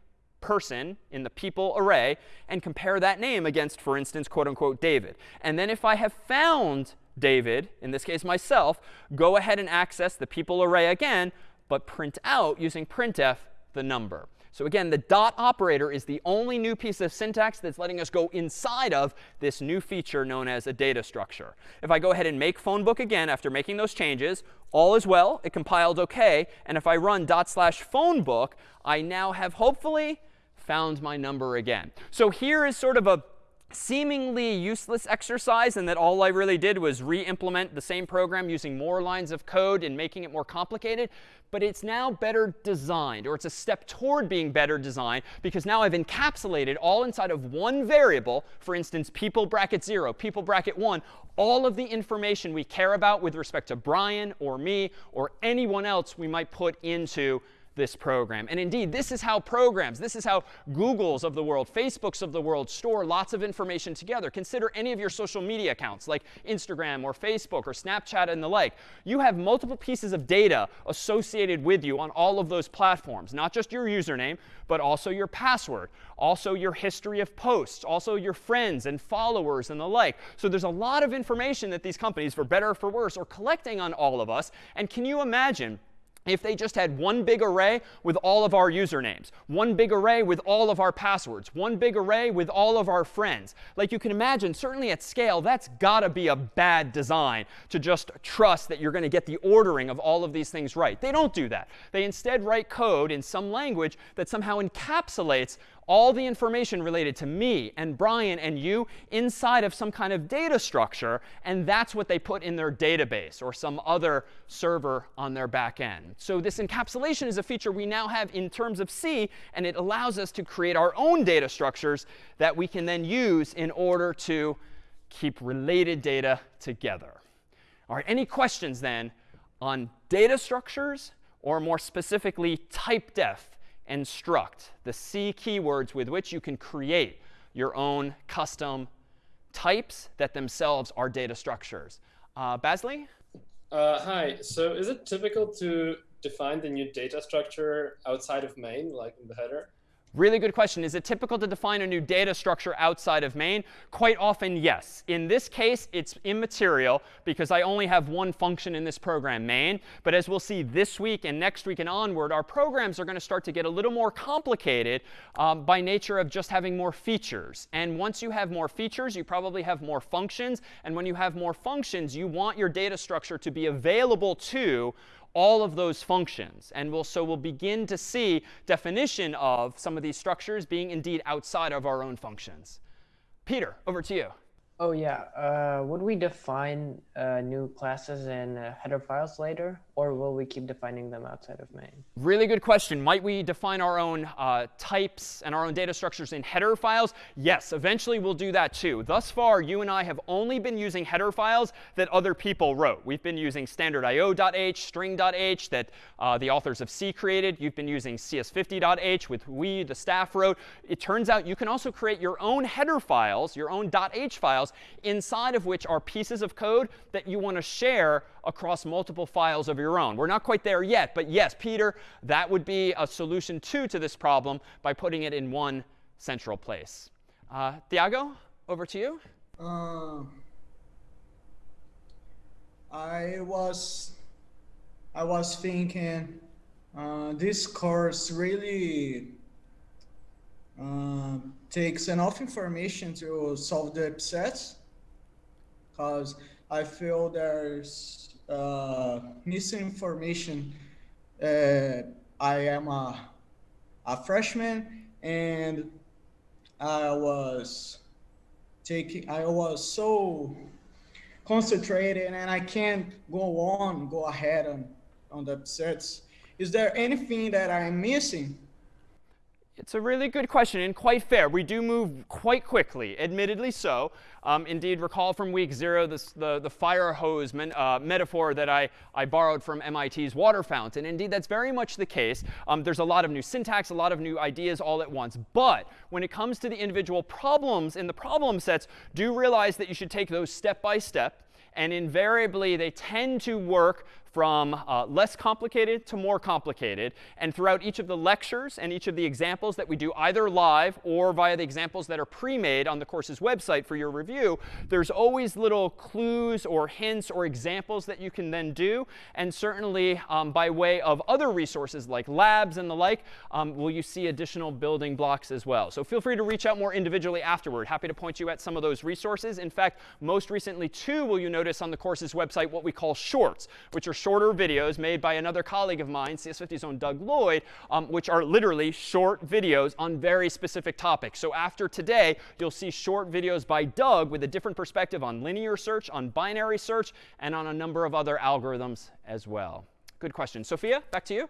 person in the people array and compare that name against, for instance, quote unquote, David. And then if I have found David, in this case myself, go ahead and access the people array again, but print out using printf the number. So again, the dot operator is the only new piece of syntax that's letting us go inside of this new feature known as a data structure. If I go ahead and make phone book again after making those changes, all is well. It compiled OK. And if I run dot slash phone book, I now have hopefully found my number again. So here is sort of a seemingly useless exercise and that all I really did was re-implement the same program using more lines of code and making it more complicated. But it's now better designed, or it's a step toward being better designed, because now I've encapsulated all inside of one variable, for instance, people bracket 0, people bracket 1, all of the information we care about with respect to Brian or me or anyone else we might put into this program. And indeed, this is how programs, this is how Googles of the world, Facebooks of the world store lots of information together. Consider any of your social media accounts like Instagram or Facebook or Snapchat and the like. You have multiple pieces of data associated with you on all of those platforms, not just your username, but also your password, also your history of posts, also your friends and followers and the like. So there's a lot of information that these companies, for better or for worse, are collecting on all of us. And can you imagine if they just had one big array with all of our usernames, one big array with all of our passwords, one big array with all of our friends. Like you can imagine, certainly at scale, that's got to be a bad design to just trust that you're going to get the ordering of all of these things right. They don't do that. They instead write code in some language that somehow encapsulates all the information related to me and Brian and you inside of some kind of data structure. And that's what they put in their database or some other server on their back end. So this encapsulation is a feature we now have in terms of C. And it allows us to create our own data structures that we can then use in order to keep related data together. All right, any questions then on data structures or more specifically type typedef and struct, the C keywords with which you can create your own custom types that themselves are data structures. Uh, Basley? Uh, hi. So is it typical to define the new data structure outside of main, like in the header? Really good question. Is it typical to define a new data structure outside of main? Quite often, yes. In this case, it's immaterial because I only have one function in this program, main. But as we'll see this week and next week and onward, our programs are going to start to get a little more complicated um, by nature of just having more features. And once you have more features, you probably have more functions. And when you have more functions, you want your data structure to be available to all of those functions. And we'll, so we'll begin to see definition of some of these structures being indeed outside of our own functions. Peter, over to you. Oh, yeah. Uh, would we define uh, new classes in uh, header files later, or will we keep defining them outside of main? Really good question. Might we define our own uh, types and our own data structures in header files? Yes, eventually we'll do that too. Thus far, you and I have only been using header files that other people wrote. We've been using standard.io.h, string.h that uh, the authors of C created. You've been using cs50.h with we, the staff wrote. It turns out you can also create your own header files, your own .h files, inside of which are pieces of code that you want to share across multiple files of your own. We're not quite there yet, but yes, Peter, that would be a solution too to this problem by putting it in one central place. Uh, Thiago, over to you. Uh, I was I was thinking uh, this course really uh, takes enough information to solve the upsets because I feel there's uh, misinformation. Uh, I am a, a freshman and I was taking, I was so concentrated and I can't go on, go ahead on, on the sets. Is there anything that I'm missing? It's a really good question and quite fair. We do move quite quickly, admittedly so. Um, indeed, recall from week zero this, the, the fire hose men, uh, metaphor that I, I borrowed from MIT's water fountain. Indeed, that's very much the case. Um, there's a lot of new syntax, a lot of new ideas all at once. But when it comes to the individual problems in the problem sets, do realize that you should take those step by step and invariably they tend to work from uh, less complicated to more complicated. And throughout each of the lectures and each of the examples that we do either live or via the examples that are pre-made on the course's website for your review, there's always little clues or hints or examples that you can then do. And certainly um, by way of other resources like labs and the like, um, will you see additional building blocks as well. So feel free to reach out more individually afterward. Happy to point you at some of those resources. In fact, most recently, too, will you notice on the course's website what we call shorts, which are shorter videos made by another colleague of mine, CS50's own Doug Lloyd, um, which are literally short videos on very specific topics. So after today, you'll see short videos by Doug with a different perspective on linear search, on binary search, and on a number of other algorithms as well. Good question. Sophia, back to you.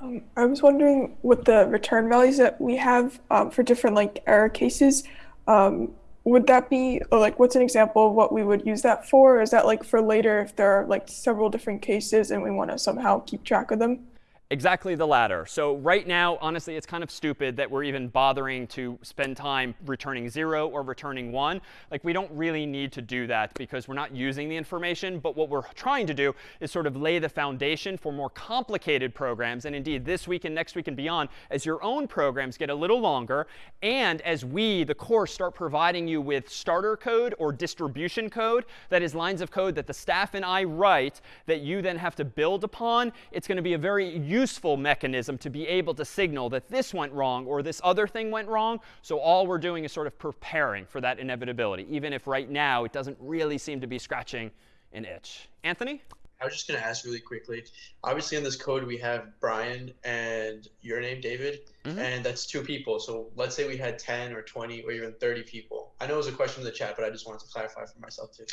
Um, I was wondering with the return values that we have um, for different like error cases, um, would that be like what's an example of what we would use that for? Is that like for later if there are like several different cases and we want to somehow keep track of them? Exactly the latter. So right now, honestly, it's kind of stupid that we're even bothering to spend time returning 0 or returning 1. Like, we don't really need to do that because we're not using the information. But what we're trying to do is sort of lay the foundation for more complicated programs. And indeed, this week and next week and beyond, as your own programs get a little longer, and as we, the course, start providing you with starter code or distribution code, that is lines of code that the staff and I write that you then have to build upon, it's going to be a very useful mechanism to be able to signal that this went wrong or this other thing went wrong. So all we're doing is sort of preparing for that inevitability, even if right now it doesn't really seem to be scratching an itch. Anthony? I was just going to ask really quickly. Obviously, in this code, we have Brian and your name, David, Mhm. and that's two people. So let's say we had 10 or 20 or even 30 people. I know it was a question in the chat, but I just wanted to clarify for myself too.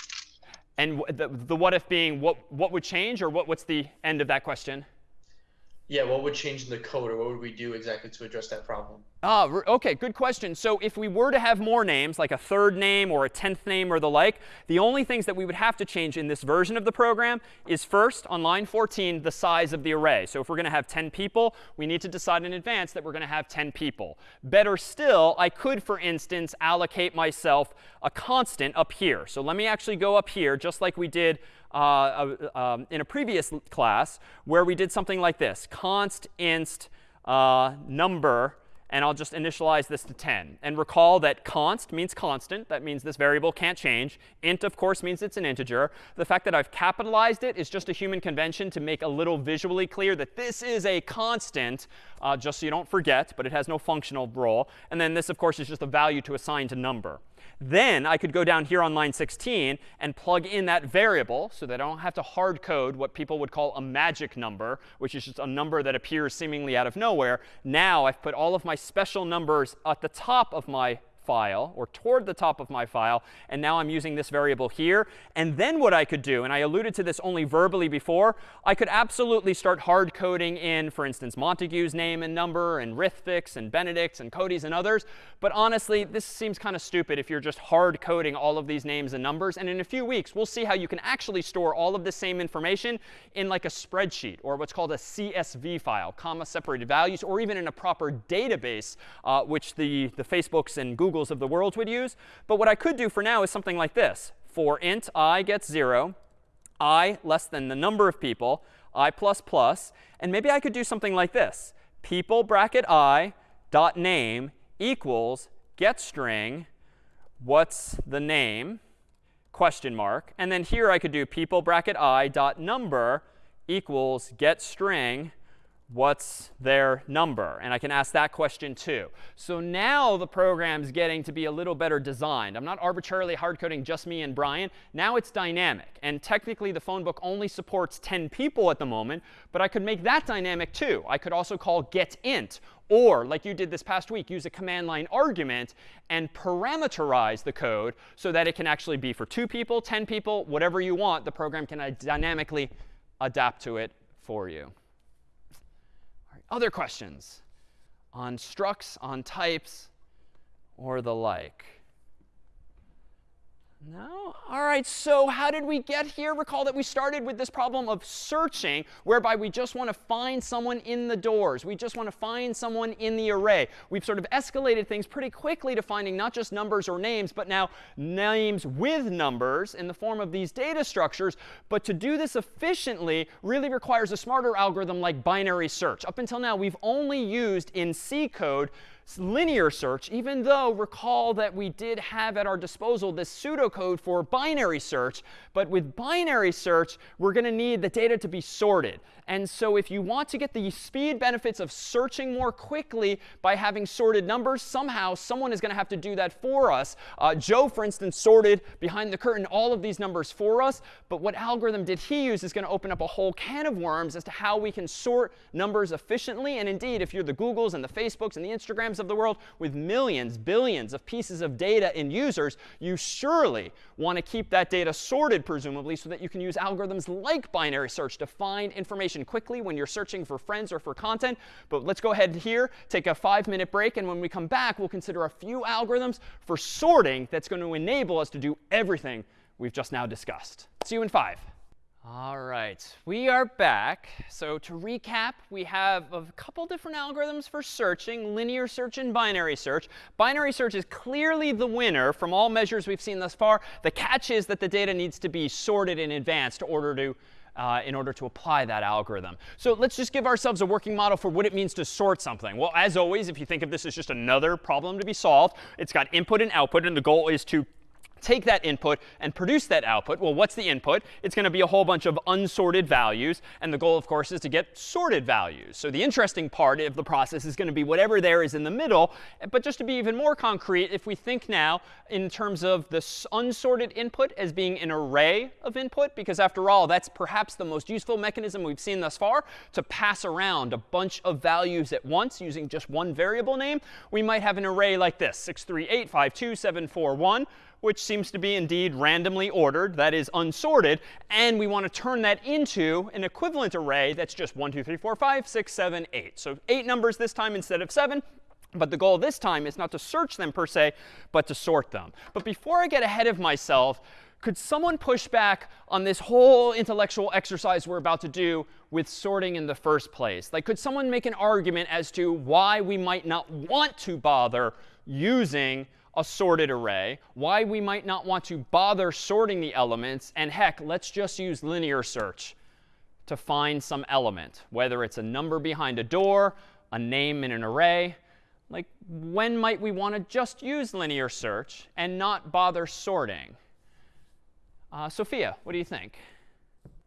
And the, the what if being what, what would change or what, what's the end of that question? Yeah, what would change in the code or what would we do exactly to address that problem? Ah, OK, good question. So if we were to have more names, like a third name or a tenth name or the like, the only things that we would have to change in this version of the program is first, on line 14, the size of the array. So if we're going to have 10 people, we need to decide in advance that we're going to have 10 people. Better still, I could, for instance, allocate myself a constant up here. So let me actually go up here, just like we did uh, uh, um, in a previous class, where we did something like this. const int uh, number and I'll just initialize this to 10. And recall that const means constant. That means this variable can't change. int, of course, means it's an integer. The fact that I've capitalized it is just a human convention to make a little visually clear that this is a constant, uh, just so you don't forget, but it has no functional role. And then this, of course, is just a value to assign to number. Then I could go down here on line 16 and plug in that variable so that I don't have to hard code what people would call a magic number, which is just a number that appears seemingly out of nowhere. Now I've put all of my special numbers at the top of my file or toward the top of my file. And now I'm using this variable here. And then what I could do, and I alluded to this only verbally before, I could absolutely start hard coding in, for instance, Montague's name and number and Rithvik's and Benedict's and Cody's and others. But honestly, this seems kind of stupid if you're just hard coding all of these names and numbers. And in a few weeks, we'll see how you can actually store all of the same information in like a spreadsheet or what's called a CSV file, comma separated values, or even in a proper database, uh, which the, the Facebooks and Googles of the world would use. But what I could do for now is something like this. For int i gets 0, i less than the number of people, i plus plus. And maybe I could do something like this. People bracket i dot name equals get string what's the name question mark. And then here I could do people bracket i dot number equals get string what's their number? And I can ask that question too. So now the program's getting to be a little better designed. I'm not arbitrarily hard coding just me and Brian. Now it's dynamic. And technically the phone book only supports 10 people at the moment, but I could make that dynamic too. I could also call getInt or, like you did this past week, use a command line argument and parameterize the code so that it can actually be for two people, 10 people, whatever you want. The program can uh, dynamically adapt to it for you. Other questions on structs, on types, or the like? No? All right, so how did we get here? Recall that we started with this problem of searching, whereby we just want to find someone in the doors. We just want to find someone in the array. We've sort of escalated things pretty quickly to finding not just numbers or names, but now names with numbers in the form of these data structures. But to do this efficiently really requires a smarter algorithm like binary search. Up until now, we've only used in C code linear search, even though recall that we did have at our disposal this pseudocode for binary search. But with binary search, we're going to need the data to be sorted. And so if you want to get the speed benefits of searching more quickly by having sorted numbers, somehow someone is going to have to do that for us. Uh, Joe, for instance, sorted behind the curtain all of these numbers for us. But what algorithm did he use is going to open up a whole can of worms as to how we can sort numbers efficiently. And indeed, if you're the Googles and the Facebooks and the Instagrams of the world with millions, billions of pieces of data and users, you surely want to keep that data sorted, presumably, so that you can use algorithms like binary search to find information quickly when you're searching for friends or for content. But let's go ahead here, take a five minute break, and when we come back, we'll consider a few algorithms for sorting that's going to enable us to do everything we've just now discussed. See you in five. All right, we are back. So to recap, we have a couple different algorithms for searching, linear search and binary search. Binary search is clearly the winner from all measures we've seen thus far. The catch is that the data needs to be sorted in advance to order to uh, in order to apply that algorithm. So let's just give ourselves a working model for what it means to sort something. Well, as always, if you think of this as just another problem to be solved, it's got input and output, and the goal is to take that input and produce that output. Well, what's the input? It's going to be a whole bunch of unsorted values. And the goal, of course, is to get sorted values. So the interesting part of the process is going to be whatever there is in the middle. But just to be even more concrete, if we think now in terms of this unsorted input as being an array of input, because after all, that's perhaps the most useful mechanism we've seen thus far to pass around a bunch of values at once using just one variable name, we might have an array like this, 638527741 which seems to be indeed randomly ordered, that is unsorted. And we want to turn that into an equivalent array that's just 1, 2, 3, 4, 5, 6, 7, 8. So eight numbers this time instead of 7. But the goal this time is not to search them per se, but to sort them. But before I get ahead of myself, could someone push back on this whole intellectual exercise we're about to do with sorting in the first place? Like, could someone make an argument as to why we might not want to bother using a sorted array, why we might not want to bother sorting the elements, and heck, let's just use linear search to find some element, whether it's a number behind a door, a name in an array. Like, when might we want to just use linear search and not bother sorting? Uh, Sophia, what do you think?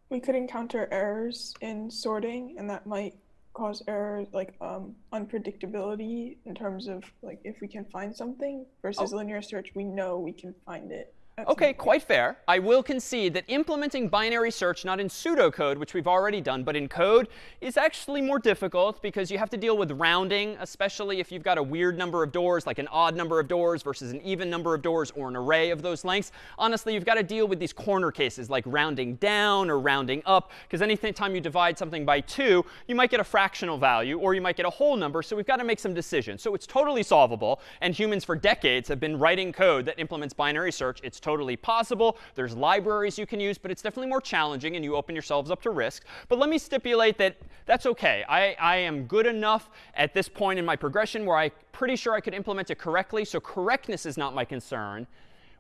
We could encounter errors in sorting, and that might cause errors like um, unpredictability in terms of like if we can find something versus oh. linear search, we know we can find it. OK, quite fair. I will concede that implementing binary search, not in pseudocode, which we've already done, but in code, is actually more difficult because you have to deal with rounding, especially if you've got a weird number of doors, like an odd number of doors versus an even number of doors or an array of those lengths. Honestly, you've got to deal with these corner cases, like rounding down or rounding up, because anytime you divide something by 2, you might get a fractional value or you might get a whole number. So we've got to make some decisions. So it's totally solvable. And humans for decades have been writing code that implements binary search. It's totally possible. There's libraries you can use, but it's definitely more challenging, and you open yourselves up to risk. But let me stipulate that that's OK. I, I am good enough at this point in my progression where I'm pretty sure I could implement it correctly. So correctness is not my concern.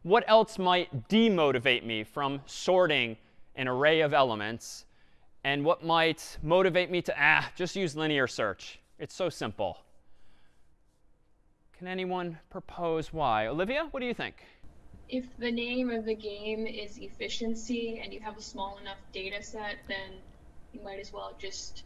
What else might demotivate me from sorting an array of elements? And what might motivate me to, ah, just use linear search? It's so simple. Can anyone propose why? Olivia, what do you think? If the name of the game is efficiency and you have a small enough data set, then you might as well just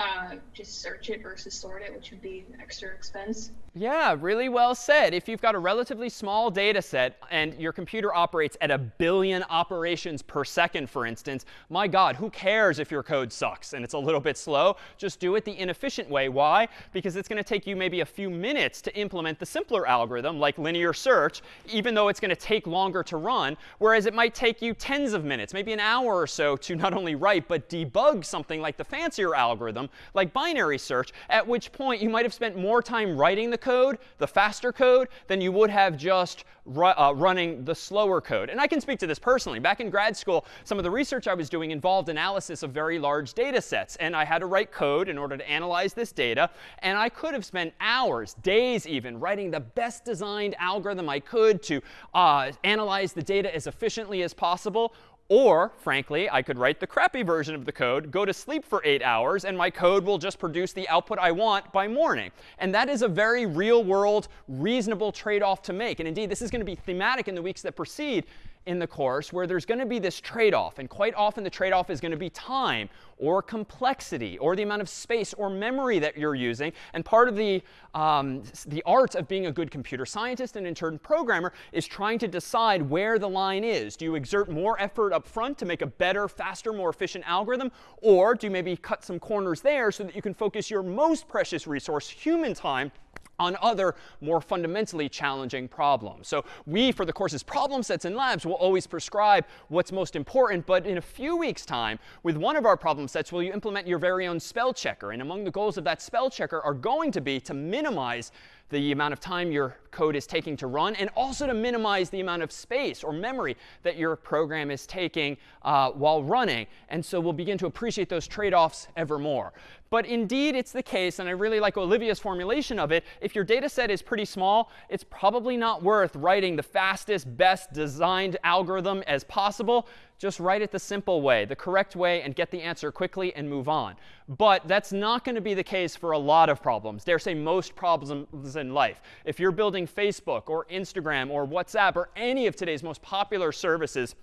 uh, just search it versus sort it, which would be extra expense. Yeah, really well said. If you've got a relatively small data set and your computer operates at a billion operations per second, for instance, my God, who cares if your code sucks and it's a little bit slow? Just do it the inefficient way. Why? Because it's going to take you maybe a few minutes to implement the simpler algorithm, like linear search, even though it's going to take longer to run, whereas it might take you tens of minutes, maybe an hour or so to not only write, but debug something like the fancier algorithm like binary search, at which point you might have spent more time writing the code, the faster code, than you would have just ru uh, running the slower code. And I can speak to this personally. Back in grad school, some of the research I was doing involved analysis of very large data sets. And I had to write code in order to analyze this data. And I could have spent hours, days even, writing the best designed algorithm I could to uh, analyze the data as efficiently as possible. Or, frankly, I could write the crappy version of the code, go to sleep for eight hours, and my code will just produce the output I want by morning. And that is a very real world, reasonable trade-off to make. And indeed, this is going to be thematic in the weeks that precede in the course where there's going to be this trade-off. And quite often the trade-off is going to be time or complexity or the amount of space or memory that you're using. And part of the, um, the art of being a good computer scientist and in turn programmer is trying to decide where the line is. Do you exert more effort up front to make a better, faster, more efficient algorithm? Or do you maybe cut some corners there so that you can focus your most precious resource, human time, on other more fundamentally challenging problems. So we, for the course's problem sets and labs, will always prescribe what's most important. But in a few weeks' time, with one of our problem sets, will you implement your very own spell checker. And among the goals of that spell checker are going to be to minimize the amount of time your code is taking to run, and also to minimize the amount of space or memory that your program is taking uh, while running. And so we'll begin to appreciate those trade-offs ever more. But indeed, it's the case, and I really like Olivia's formulation of it, if your data set is pretty small, it's probably not worth writing the fastest, best designed algorithm as possible. Just write it the simple way, the correct way, and get the answer quickly and move on. But that's not going to be the case for a lot of problems. Dare say most problems in life. If you're building Facebook or Instagram or WhatsApp or any of today's most popular services,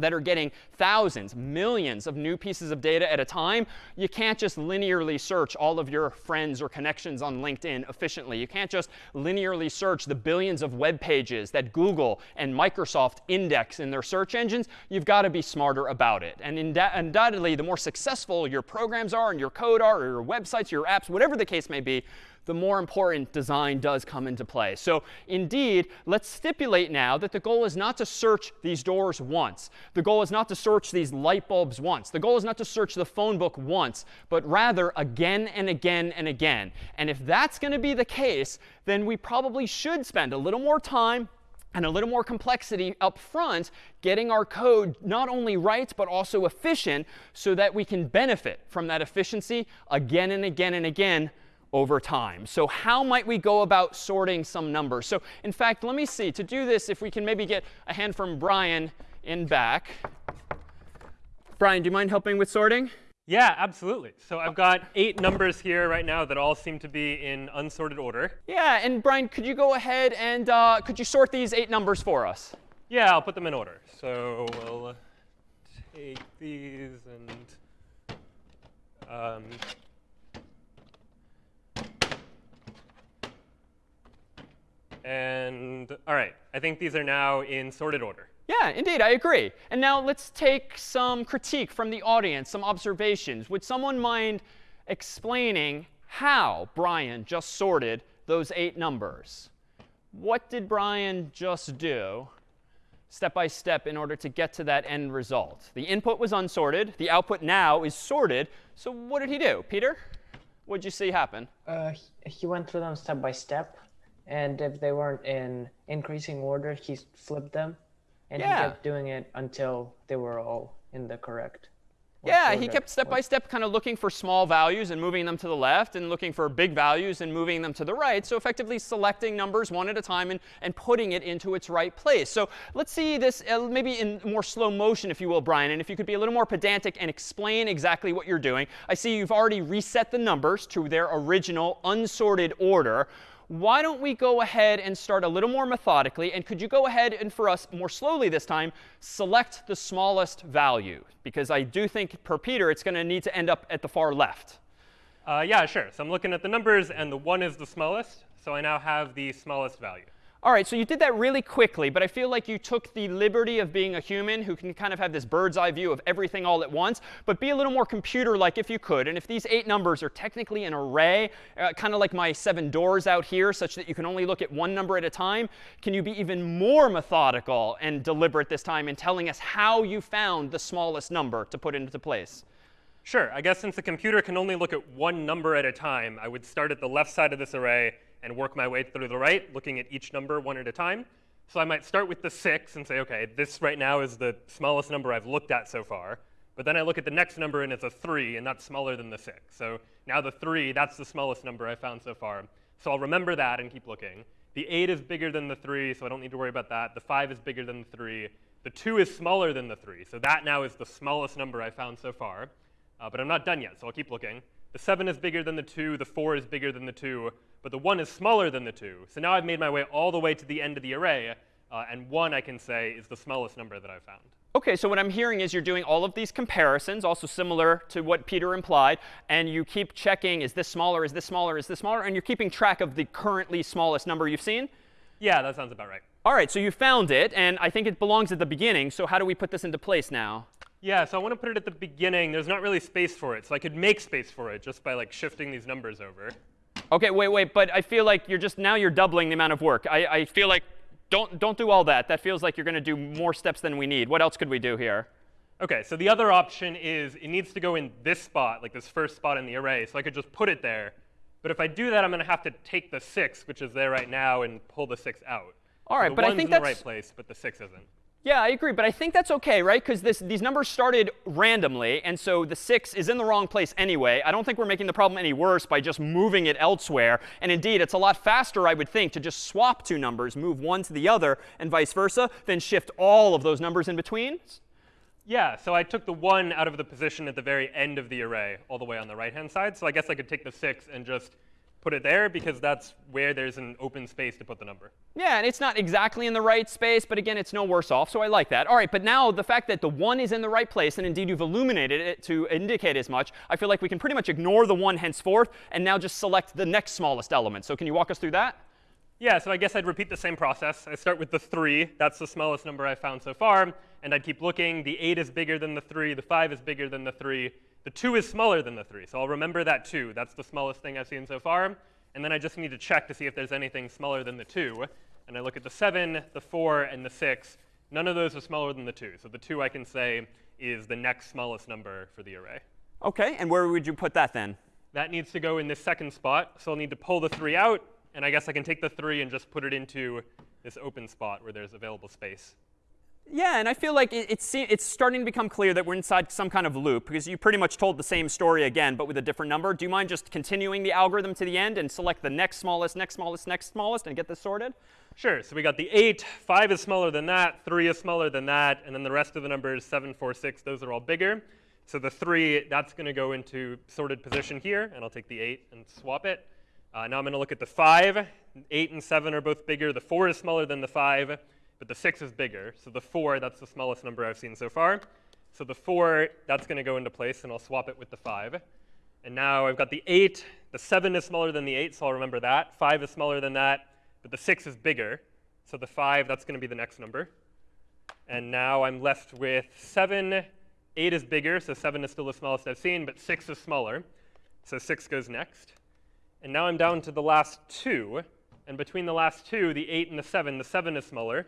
that are getting thousands, millions of new pieces of data at a time, you can't just linearly search all of your friends or connections on LinkedIn efficiently. You can't just linearly search the billions of web pages that Google and Microsoft index in their search engines. You've got to be smarter about it. And undoubtedly, the more successful your programs are and your code are, or your websites, your apps, whatever the case may be, the more important design does come into play. So indeed, let's stipulate now that the goal is not to search these doors once. The goal is not to search these light bulbs once. The goal is not to search the phone book once, but rather again and again and again. And if that's going to be the case, then we probably should spend a little more time and a little more complexity up front, getting our code not only right, but also efficient so that we can benefit from that efficiency again and again and again over time. So how might we go about sorting some numbers? So in fact, let me see. To do this, if we can maybe get a hand from Brian in back. Brian, do you mind helping with sorting? Yeah, absolutely. So I've got eight numbers here right now that all seem to be in unsorted order. Yeah, and Brian, could you go ahead and uh, could you sort these eight numbers for us? Yeah, I'll put them in order. So we'll take these and um, And all right, I think these are now in sorted order. Yeah, indeed, I agree. And now let's take some critique from the audience, some observations. Would someone mind explaining how Brian just sorted those eight numbers? What did Brian just do step by step in order to get to that end result? The input was unsorted. The output now is sorted. So what did he do? Peter, what did you see happen? Uh, he went through them step by step and if they weren't in increasing order, he flipped them, and yeah. he kept doing it until they were all in the correct. Yeah, he kept step by step kind of looking for small values and moving them to the left and looking for big values and moving them to the right. So effectively selecting numbers one at a time and, and putting it into its right place. So let's see this uh, maybe in more slow motion, if you will, Brian. And if you could be a little more pedantic and explain exactly what you're doing. I see you've already reset the numbers to their original unsorted order why don't we go ahead and start a little more methodically? And could you go ahead and, for us, more slowly this time, select the smallest value? Because I do think, per Peter, it's going to need to end up at the far left. Uh, yeah, sure. So I'm looking at the numbers, and the 1 is the smallest. So I now have the smallest value. All right, so you did that really quickly, but I feel like you took the liberty of being a human who can kind of have this bird's eye view of everything all at once, but be a little more computer-like if you could. And if these eight numbers are technically an array, uh, kind of like my seven doors out here, such that you can only look at one number at a time, can you be even more methodical and deliberate this time in telling us how you found the smallest number to put into place? Sure. I guess since the computer can only look at one number at a time, I would start at the left side of this array and work my way through the right, looking at each number one at a time. So I might start with the 6 and say, OK, this right now is the smallest number I've looked at so far. But then I look at the next number, and it's a 3, and that's smaller than the 6. So now the 3, that's the smallest number I found so far. So I'll remember that and keep looking. The 8 is bigger than the 3, so I don't need to worry about that. The 5 is bigger than the 3. The 2 is smaller than the 3, so that now is the smallest number I found so far. Uh, but I'm not done yet, so I'll keep looking. The 7 is bigger than the 2, the 4 is bigger than the 2, but the 1 is smaller than the 2. So now I've made my way all the way to the end of the array, uh, and 1, I can say, is the smallest number that I've found. OK, so what I'm hearing is you're doing all of these comparisons, also similar to what Peter implied, and you keep checking, is this smaller, is this smaller, is this smaller, and you're keeping track of the currently smallest number you've seen? Yeah, that sounds about right. All right, so you found it, and I think it belongs at the beginning. So how do we put this into place now? Yeah, so I want to put it at the beginning. There's not really space for it, so I could make space for it just by like shifting these numbers over. OK, wait, wait, but I feel like you're just now you're doubling the amount of work. I, I feel like don't don't do all that. That feels like you're going to do more steps than we need. What else could we do here? OK, so the other option is it needs to go in this spot, like this first spot in the array. So I could just put it there. But if I do that, I'm going to have to take the 6, which is there right now, and pull the 6 out. All right, so but I think in that's the right place, but the 6 isn't. Yeah, I agree, but I think that's OK, right? Because these numbers started randomly, and so the 6 is in the wrong place anyway. I don't think we're making the problem any worse by just moving it elsewhere. And indeed, it's a lot faster, I would think, to just swap two numbers, move one to the other, and vice versa, than shift all of those numbers in between. Yeah, so I took the 1 out of the position at the very end of the array, all the way on the right-hand side. So I guess I could take the 6 and just put it there because that's where there's an open space to put the number. Yeah, and it's not exactly in the right space, but again, it's no worse off, so I like that. All right, but now the fact that the 1 is in the right place, and indeed you've illuminated it to indicate as much, I feel like we can pretty much ignore the 1 henceforth and now just select the next smallest element. So can you walk us through that? Yeah, so I guess I'd repeat the same process. I start with the 3. That's the smallest number I've found so far. And I'd keep looking. The 8 is bigger than the 3. The 5 is bigger than the 3. The 2 is smaller than the 3. So I'll remember that 2. That's the smallest thing I've seen so far. And then I just need to check to see if there's anything smaller than the 2. And I look at the 7, the 4, and the 6. None of those are smaller than the 2. So the 2 I can say is the next smallest number for the array. OK, and where would you put that then? That needs to go in this second spot. So I'll need to pull the 3 out. And I guess I can take the 3 and just put it into this open spot where there's available space. Yeah, and I feel like it, it's, it's starting to become clear that we're inside some kind of loop because you pretty much told the same story again, but with a different number. Do you mind just continuing the algorithm to the end and select the next smallest, next smallest, next smallest, and get this sorted? Sure. So we got the 8. 5 is smaller than that. 3 is smaller than that. And then the rest of the numbers, 7, 4, 6, those are all bigger. So the 3, that's going to go into sorted position here. And I'll take the 8 and swap it. Uh, now I'm going to look at the 5. 8 and 7 are both bigger. The 4 is smaller than the 5 but the 6 is bigger. So the 4, that's the smallest number I've seen so far. So the 4, that's going to go into place, and I'll swap it with the 5. And now I've got the 8. The 7 is smaller than the 8, so I'll remember that. 5 is smaller than that, but the 6 is bigger. So the 5, that's going to be the next number. And now I'm left with 7. 8 is bigger, so 7 is still the smallest I've seen, but 6 is smaller. So 6 goes next. And now I'm down to the last two. And between the last two, the 8 and the 7, the 7 is smaller.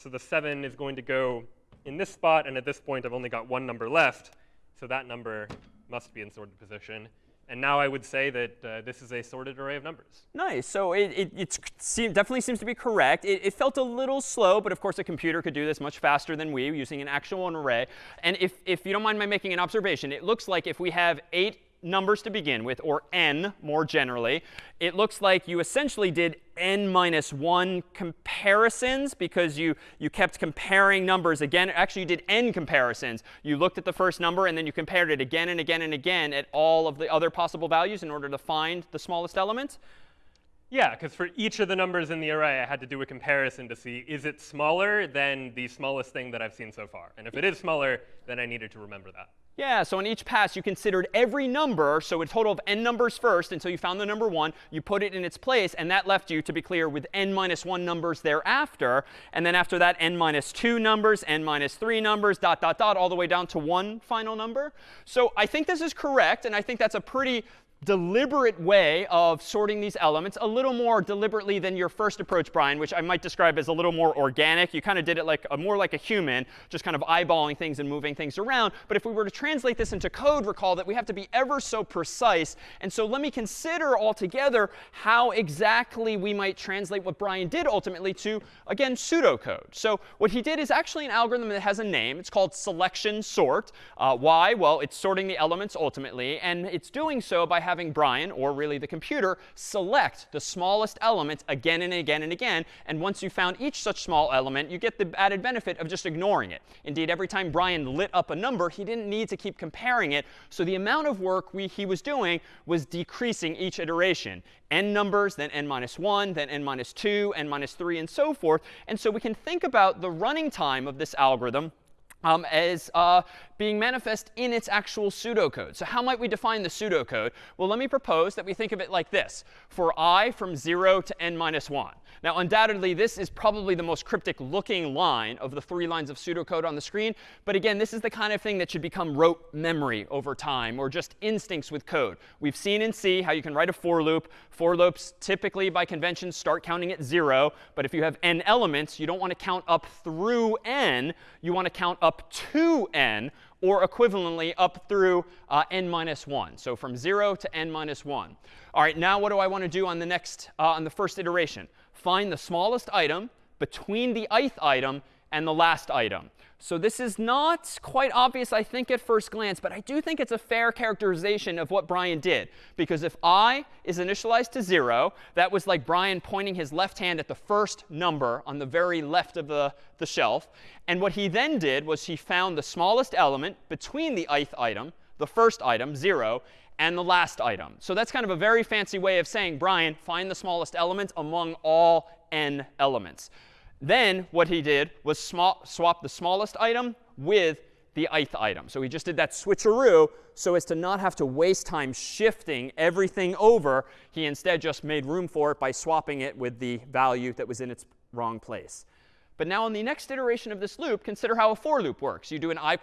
So the 7 is going to go in this spot, and at this point I've only got one number left. So that number must be in sorted position. And now I would say that uh, this is a sorted array of numbers. Nice. So it, it it's, definitely seems to be correct. It, it, felt a little slow, but of course a computer could do this much faster than we using an actual array. And if, if you don't mind my making an observation, it looks like if we have eight numbers to begin with, or n more generally, it looks like you essentially did n minus 1 comparisons because you, you kept comparing numbers again. Actually, you did n comparisons. You looked at the first number, and then you compared it again and again and again at all of the other possible values in order to find the smallest element. Yeah, because for each of the numbers in the array, I had to do a comparison to see, is it smaller than the smallest thing that I've seen so far? And if it is smaller, then I needed to remember that. Yeah, so in each pass, you considered every number, so a total of n numbers first until you found the number 1. You put it in its place, and that left you, to be clear, with n minus 1 numbers thereafter. And then after that, n minus 2 numbers, n minus 3 numbers, dot, dot, dot, all the way down to one final number. So I think this is correct, and I think that's a pretty deliberate way of sorting these elements, a little more deliberately than your first approach, Brian, which I might describe as a little more organic. You kind of did it like a, more like a human, just kind of eyeballing things and moving things around. But if we were to translate this into code, recall that we have to be ever so precise. And so let me consider altogether how exactly we might translate what Brian did ultimately to, again, pseudocode. So what he did is actually an algorithm that has a name. It's called selection sort. Uh, why? Well, it's sorting the elements ultimately. And it's doing so by having Brian, or really the computer, select the smallest element again and again and again. And once you found each such small element, you get the added benefit of just ignoring it. Indeed, every time Brian lit up a number, he didn't need to keep comparing it. So the amount of work we, he was doing was decreasing each iteration n numbers, then n minus 1, then n minus 2, n minus 3, and so forth. And so we can think about the running time of this algorithm um, as uh, being manifest in its actual pseudocode. So how might we define the pseudocode? Well, let me propose that we think of it like this. For i from 0 to n minus 1. Now, undoubtedly, this is probably the most cryptic looking line of the three lines of pseudocode on the screen. But again, this is the kind of thing that should become rote memory over time, or just instincts with code. We've seen in C how you can write a for loop. For loops typically, by convention, start counting at 0. But if you have n elements, you don't want to count up through n. You want to count up to n, or equivalently up through uh, n minus 1. So from 0 to n minus 1. All right, now what do I want to do on the next, uh, on the first iteration? Find the smallest item between the ith item and the last item. So this is not quite obvious, I think, at first glance, but I do think it's a fair characterization of what Brian did. Because if i is initialized to 0, that was like Brian pointing his left hand at the first number on the very left of the, the shelf. And what he then did was he found the smallest element between the ith item, the first item, 0, and the last item. So that's kind of a very fancy way of saying, Brian, find the smallest element among all n elements. Then what he did was swap the smallest item with the ith item. So he just did that switcheroo so as to not have to waste time shifting everything over. He instead just made room for it by swapping it with the value that was in its wrong place. But now in the next iteration of this loop, consider how a for loop works. You do an i++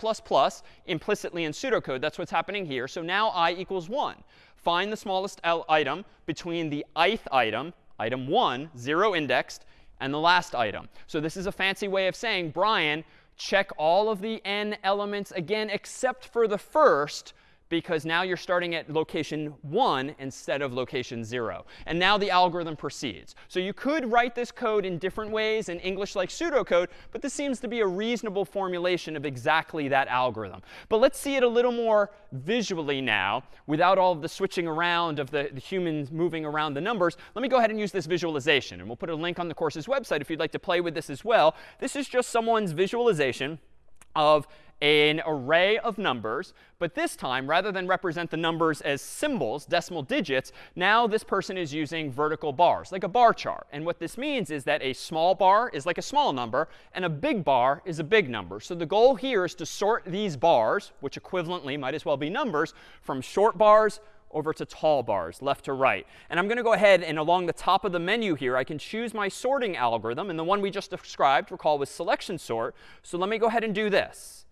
implicitly in pseudocode. That's what's happening here. So now i equals 1. Find the smallest item between the ith item, item 1, 0 indexed, and the last item. So this is a fancy way of saying, Brian, check all of the n elements again except for the first because now you're starting at location 1 instead of location 0. And now the algorithm proceeds. So you could write this code in different ways in English like pseudocode, but this seems to be a reasonable formulation of exactly that algorithm. But let's see it a little more visually now without all of the switching around of the, the humans moving around the numbers. Let me go ahead and use this visualization. And we'll put a link on the course's website if you'd like to play with this as well. This is just someone's visualization of an array of numbers. But this time, rather than represent the numbers as symbols, decimal digits, now this person is using vertical bars, like a bar chart. And what this means is that a small bar is like a small number, and a big bar is a big number. So the goal here is to sort these bars, which equivalently might as well be numbers, from short bars over to tall bars, left to right. And I'm going to go ahead and along the top of the menu here, I can choose my sorting algorithm. And the one we just described, recall, was selection sort. So let me go ahead and do this.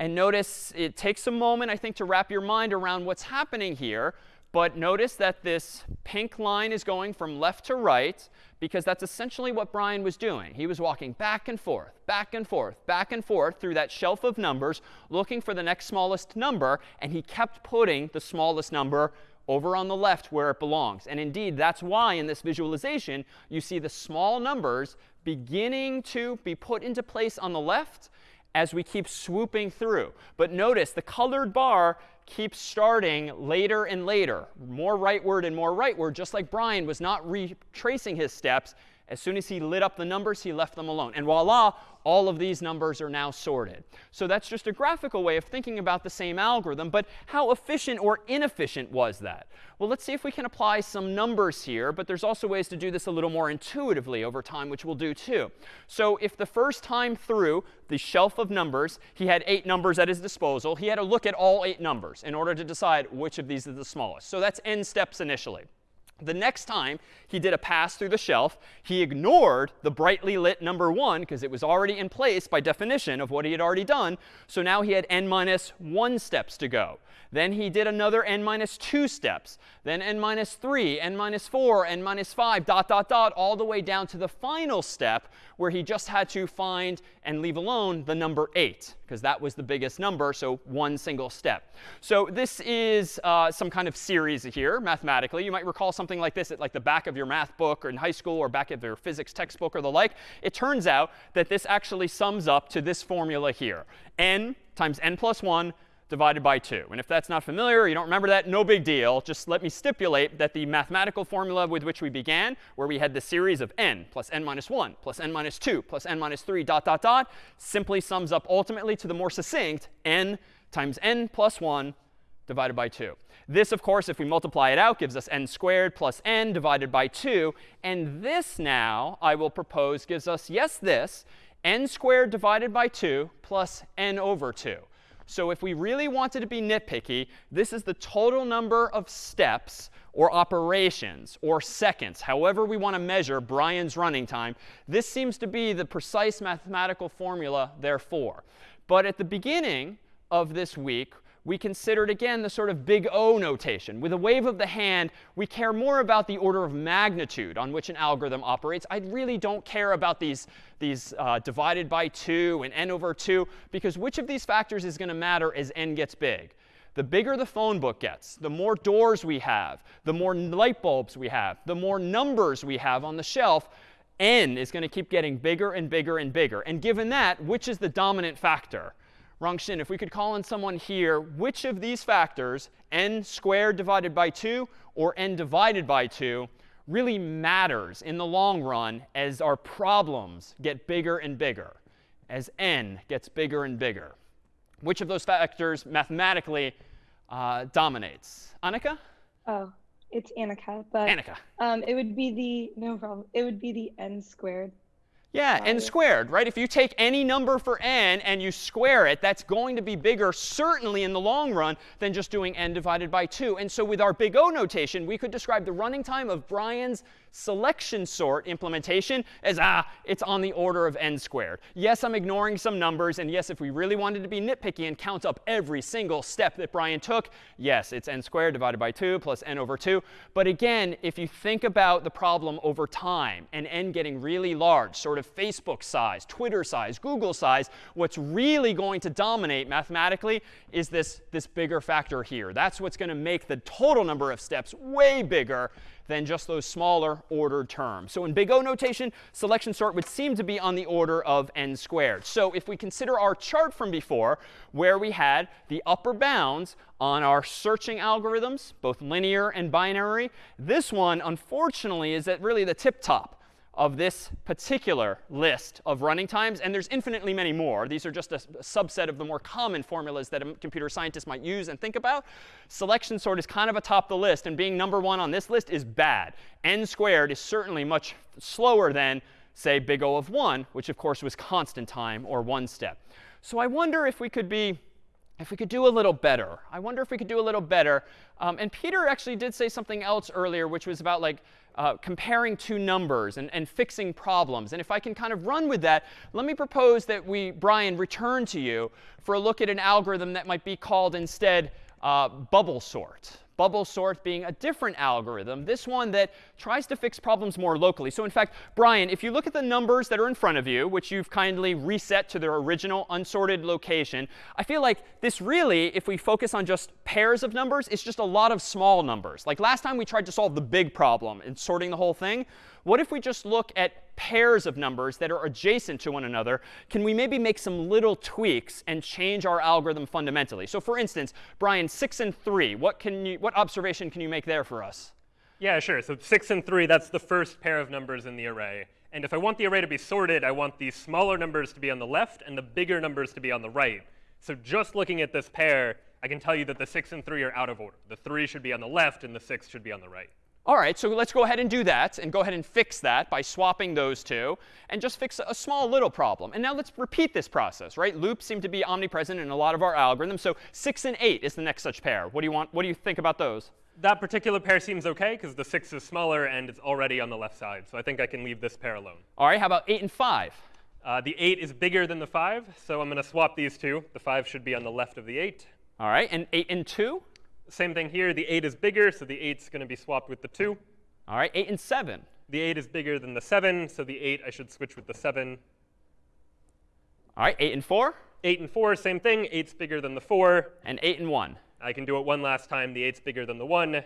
And notice it takes a moment, I think, to wrap your mind around what's happening here. But notice that this pink line is going from left to right because that's essentially what Brian was doing. He was walking back and forth, back and forth, back and forth through that shelf of numbers, looking for the next smallest number. And he kept putting the smallest number over on the left where it belongs. And indeed, that's why in this visualization, you see the small numbers beginning to be put into place on the left as we keep swooping through. But notice the colored bar keeps starting later and later, more rightward and more rightward, just like Brian was not retracing his steps. As soon as he lit up the numbers, he left them alone. And voila, all of these numbers are now sorted. So that's just a graphical way of thinking about the same algorithm. But how efficient or inefficient was that? Well, let's see if we can apply some numbers here. But there's also ways to do this a little more intuitively over time, which we'll do too. So if the first time through the shelf of numbers, he had eight numbers at his disposal, he had to look at all eight numbers in order to decide which of these is the smallest. So that's n steps initially. The next time he did a pass through the shelf, he ignored the brightly lit number 1 because it was already in place by definition of what he had already done. So now he had n minus 1 steps to go. Then he did another n minus 2 steps. Then n minus 3, n minus 4, n minus 5, dot, dot, dot, all the way down to the final step where he just had to find and leave alone the number 8, because that was the biggest number, so one single step. So this is uh, some kind of series here, mathematically. You might recall something like this at like the back of your math book or in high school or back of your physics textbook or the like. It turns out that this actually sums up to this formula here. n times n plus 1 divided by 2. And if that's not familiar, you don't remember that, no big deal. Just let me stipulate that the mathematical formula with which we began, where we had the series of n plus n minus 1 plus n minus 2 plus n minus 3 dot, dot, dot, simply sums up ultimately to the more succinct n times n plus 1 divided by 2. This, of course, if we multiply it out, gives us n squared plus n divided by 2. And this now, I will propose, gives us, yes, this, n squared divided by 2 plus n over 2. So if we really wanted to be nitpicky, this is the total number of steps or operations or seconds, however we want to measure Brian's running time. This seems to be the precise mathematical formula, therefore. But at the beginning of this week, we considered, again, the sort of big O notation. With a wave of the hand, we care more about the order of magnitude on which an algorithm operates. I really don't care about these, these uh, divided by 2 and n over 2, because which of these factors is going to matter as n gets big? The bigger the phone book gets, the more doors we have, the more light bulbs we have, the more numbers we have on the shelf, n is going to keep getting bigger and bigger and bigger. And given that, which is the dominant factor? Rongxin, if we could call in someone here, which of these factors, n squared divided by 2 or n divided by 2, really matters in the long run as our problems get bigger and bigger, as n gets bigger and bigger? Which of those factors mathematically uh, dominates? Annika? Oh, it's Annika, but Annika. Um, it would be the no problem. It would be the n squared. Yeah, n squared, right? If you take any number for n and you square it, that's going to be bigger, certainly in the long run, than just doing n divided by 2. And so with our big O notation, we could describe the running time of Brian's selection sort implementation as, ah, it's on the order of n squared. Yes, I'm ignoring some numbers. And yes, if we really wanted to be nitpicky and count up every single step that Brian took, yes, it's n squared divided by 2 plus n over 2. But again, if you think about the problem over time and n getting really large, sort of Facebook size, Twitter size, Google size, what's really going to dominate mathematically is this, this bigger factor here. That's what's going to make the total number of steps way bigger than just those smaller ordered terms. So in big O notation, selection sort would seem to be on the order of n squared. So if we consider our chart from before, where we had the upper bounds on our searching algorithms, both linear and binary, this one, unfortunately, is at really the tip top of this particular list of running times. And there's infinitely many more. These are just a, subset of the more common formulas that a computer scientist might use and think about. Selection sort is kind of atop the list. And being number one on this list is bad. n squared is certainly much slower than, say, big O of 1, which, of course, was constant time or one step. So I wonder if we could be if we could do a little better. I wonder if we could do a little better. Um, and Peter actually did say something else earlier, which was about like uh, comparing two numbers and, and fixing problems. And if I can kind of run with that, let me propose that we, Brian, return to you for a look at an algorithm that might be called instead uh, bubble sort bubble sort being a different algorithm, this one that tries to fix problems more locally. So in fact, Brian, if you look at the numbers that are in front of you, which you've kindly reset to their original unsorted location, I feel like this really, if we focus on just pairs of numbers, is just a lot of small numbers. Like last time we tried to solve the big problem in sorting the whole thing. What if we just look at pairs of numbers that are adjacent to one another? Can we maybe make some little tweaks and change our algorithm fundamentally? So for instance, Brian, 6 and 3, what, can you, what observation can you make there for us? Yeah, sure. So 6 and 3, that's the first pair of numbers in the array. And if I want the array to be sorted, I want the smaller numbers to be on the left and the bigger numbers to be on the right. So just looking at this pair, I can tell you that the 6 and 3 are out of order. The 3 should be on the left and the 6 should be on the right. All right, so let's go ahead and do that and go ahead and fix that by swapping those two and just fix a small little problem. And now let's repeat this process, right? Loops seem to be omnipresent in a lot of our algorithms. So 6 and 8 is the next such pair. What do you want? What do you think about those? That particular pair seems OK because the 6 is smaller and it's already on the left side. So I think I can leave this pair alone. All right, how about 8 and 5? Uh, the 8 is bigger than the 5, so I'm going to swap these two. The 5 should be on the left of the 8. All right, and 8 and 2? Same thing here. The 8 is bigger, so the 8's going to be swapped with the 2. All right, 8 and 7. The 8 is bigger than the 7, so the 8 I should switch with the 7. All right, 8 and 4? 8 and 4, same thing. 8's bigger than the 4. And 8 and 1. I can do it one last time. The 8's bigger than the 1.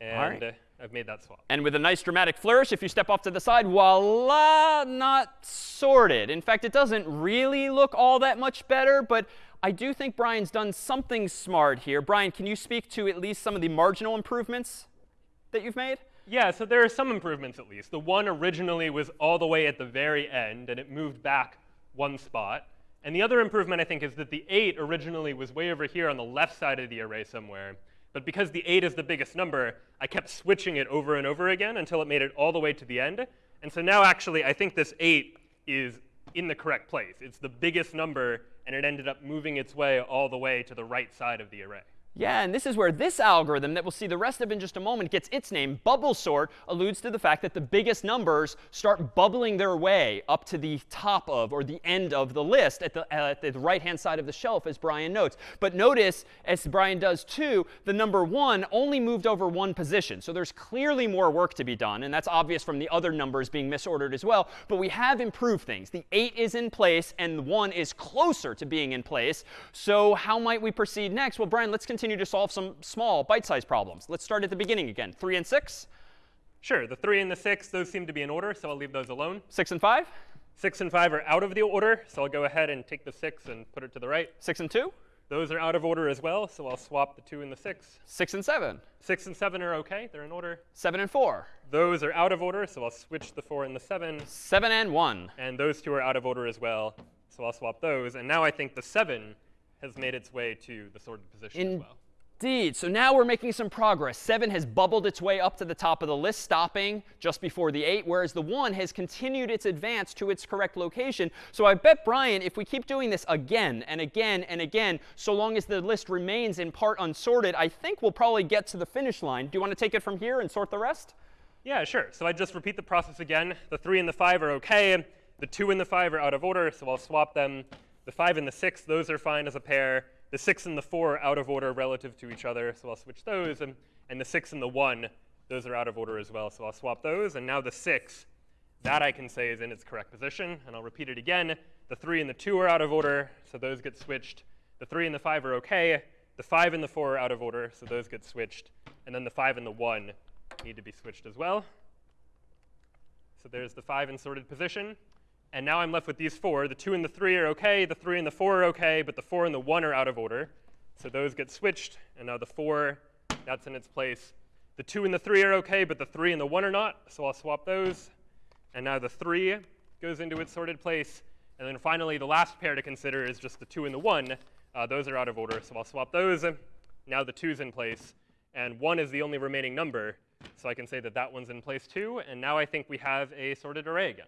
And right. uh, I've made that swap. And with a nice dramatic flourish, if you step off to the side, voila, not sorted. In fact, it doesn't really look all that much better, but I do think Brian's done something smart here. Brian, can you speak to at least some of the marginal improvements that you've made? Yeah, so there are some improvements at least. The 1 originally was all the way at the very end, and it moved back one spot. And the other improvement, I think, is that the 8 originally was way over here on the left side of the array somewhere. But because the 8 is the biggest number, I kept switching it over and over again until it made it all the way to the end. And so now, actually, I think this 8 is in the correct place. It's the biggest number, and it ended up moving its way all the way to the right side of the array. Yeah, and this is where this algorithm that we'll see the rest of in just a moment gets its name. Bubble sort alludes to the fact that the biggest numbers start bubbling their way up to the top of or the end of the list at the, uh, the right-hand side of the shelf, as Brian notes. But notice, as Brian does too, the number 1 only moved over one position. So there's clearly more work to be done, and that's obvious from the other numbers being misordered as well. But we have improved things. The 8 is in place, and the 1 is closer to being in place. So how might we proceed next? Well, Brian, let's continue continue to solve some small bite-sized problems. Let's start at the beginning again. 3 and 6? Sure. The 3 and the 6, those seem to be in order, so I'll leave those alone. 6 and 5? 6 and 5 are out of the order, so I'll go ahead and take the 6 and put it to the right. 6 and 2? Those are out of order as well, so I'll swap the 2 and the 6. 6 and 7? 6 and 7 are OK. They're in order. 7 and 4? Those are out of order, so I'll switch the 4 and the 7. 7 and 1? And those two are out of order as well, so I'll swap those. And now I think the 7 has made its way to the sorted position in as well. Indeed. So now we're making some progress. 7 has bubbled its way up to the top of the list, stopping just before the 8, whereas the 1 has continued its advance to its correct location. So I bet, Brian, if we keep doing this again and again and again, so long as the list remains in part unsorted, I think we'll probably get to the finish line. Do you want to take it from here and sort the rest? Yeah, sure. So I just repeat the process again. The 3 and the 5 are OK. The 2 and the 5 are out of order, so I'll swap them. The 5 and the 6, those are fine as a pair. The 6 and the 4 are out of order relative to each other, so I'll switch those. And, and the 6 and the 1, those are out of order as well, so I'll swap those. And now the 6, that I can say is in its correct position. And I'll repeat it again. The 3 and the 2 are out of order, so those get switched. The 3 and the 5 are OK. The 5 and the 4 are out of order, so those get switched. And then the 5 and the 1 need to be switched as well. So there's the 5 in sorted position. And now I'm left with these four. The 2 and the 3 are OK. The 3 and the 4 are OK. But the 4 and the 1 are out of order. So those get switched. And now the 4, that's in its place. The 2 and the 3 are OK, but the 3 and the 1 are not. So I'll swap those. And now the 3 goes into its sorted place. And then finally, the last pair to consider is just the 2 and the 1. Uh, those are out of order, so I'll swap those. Now the two's in place. And 1 is the only remaining number. So I can say that that one's in place too. And now I think we have a sorted array again.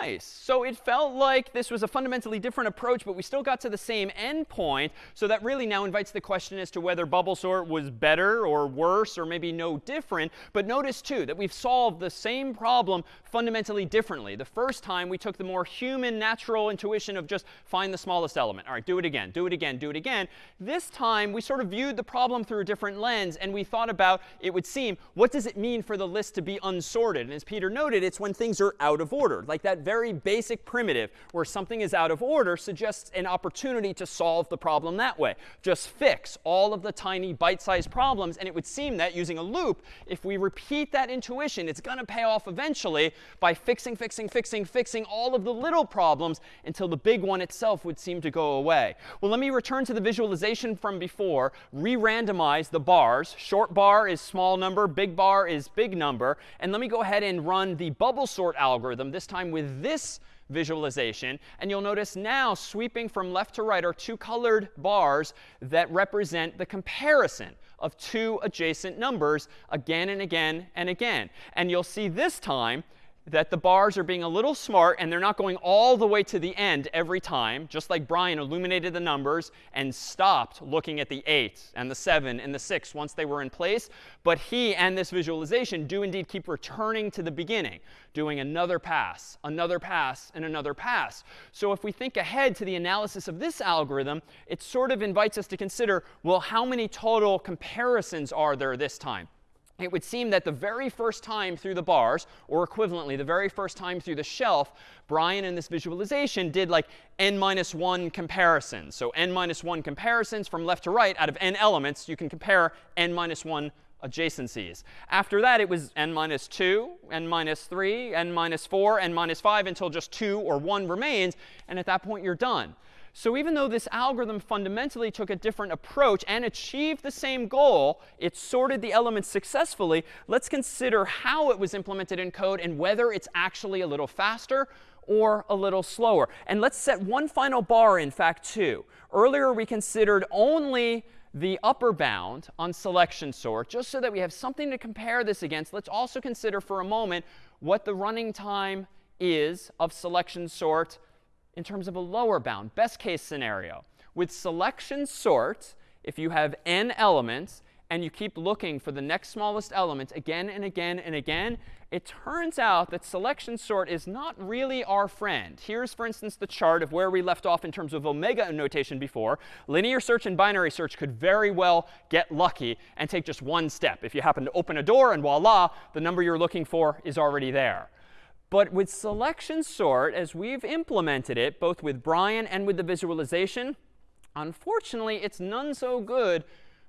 Nice. So it felt like this was a fundamentally different approach, but we still got to the same endpoint. So that really now invites the question as to whether bubble sort was better or worse or maybe no different. But notice, too, that we've solved the same problem fundamentally differently. The first time, we took the more human, natural intuition of just find the smallest element. All right, do it again, do it again, do it again. This time, we sort of viewed the problem through a different lens, and we thought about, it would seem, what does it mean for the list to be unsorted? And as Peter noted, it's when things are out of order, like that very basic primitive where something is out of order suggests an opportunity to solve the problem that way. Just fix all of the tiny bite-sized problems. And it would seem that using a loop, if we repeat that intuition, it's going to pay off eventually by fixing, fixing, fixing, fixing all of the little problems until the big one itself would seem to go away. Well, let me return to the visualization from before, re-randomize the bars. Short bar is small number, big bar is big number. And let me go ahead and run the bubble sort algorithm, this time with this visualization. And you'll notice now sweeping from left to right are two colored bars that represent the comparison of two adjacent numbers again and again and again. And you'll see this time that the bars are being a little smart and they're not going all the way to the end every time, just like Brian illuminated the numbers and stopped looking at the 8 and the 7 and the 6 once they were in place. But he and this visualization do indeed keep returning to the beginning, doing another pass, another pass, and another pass. So if we think ahead to the analysis of this algorithm, it sort of invites us to consider, well, how many total comparisons are there this time? It would seem that the very first time through the bars, or equivalently, the very first time through the shelf, Brian in this visualization did like n minus 1 comparisons. So n minus 1 comparisons from left to right out of n elements, you can compare n minus 1 adjacencies. After that, it was n minus 2, n minus 3, n minus 4, n minus 5 until just 2 or 1 remains. And at that point, you're done. So even though this algorithm fundamentally took a different approach and achieved the same goal, it sorted the elements successfully, let's consider how it was implemented in code and whether it's actually a little faster or a little slower. And let's set one final bar, in fact, too. Earlier, we considered only the upper bound on selection sort, just so that we have something to compare this against. Let's also consider for a moment what the running time is of selection sort in terms of a lower bound, best case scenario. With selection sort, if you have n elements and you keep looking for the next smallest element again and again and again, it turns out that selection sort is not really our friend. Here's, for instance, the chart of where we left off in terms of omega notation before. Linear search and binary search could very well get lucky and take just one step. If you happen to open a door and voila, the number you're looking for is already there. But with selection sort, as we've implemented it, both with Brian and with the visualization, unfortunately, it's none so good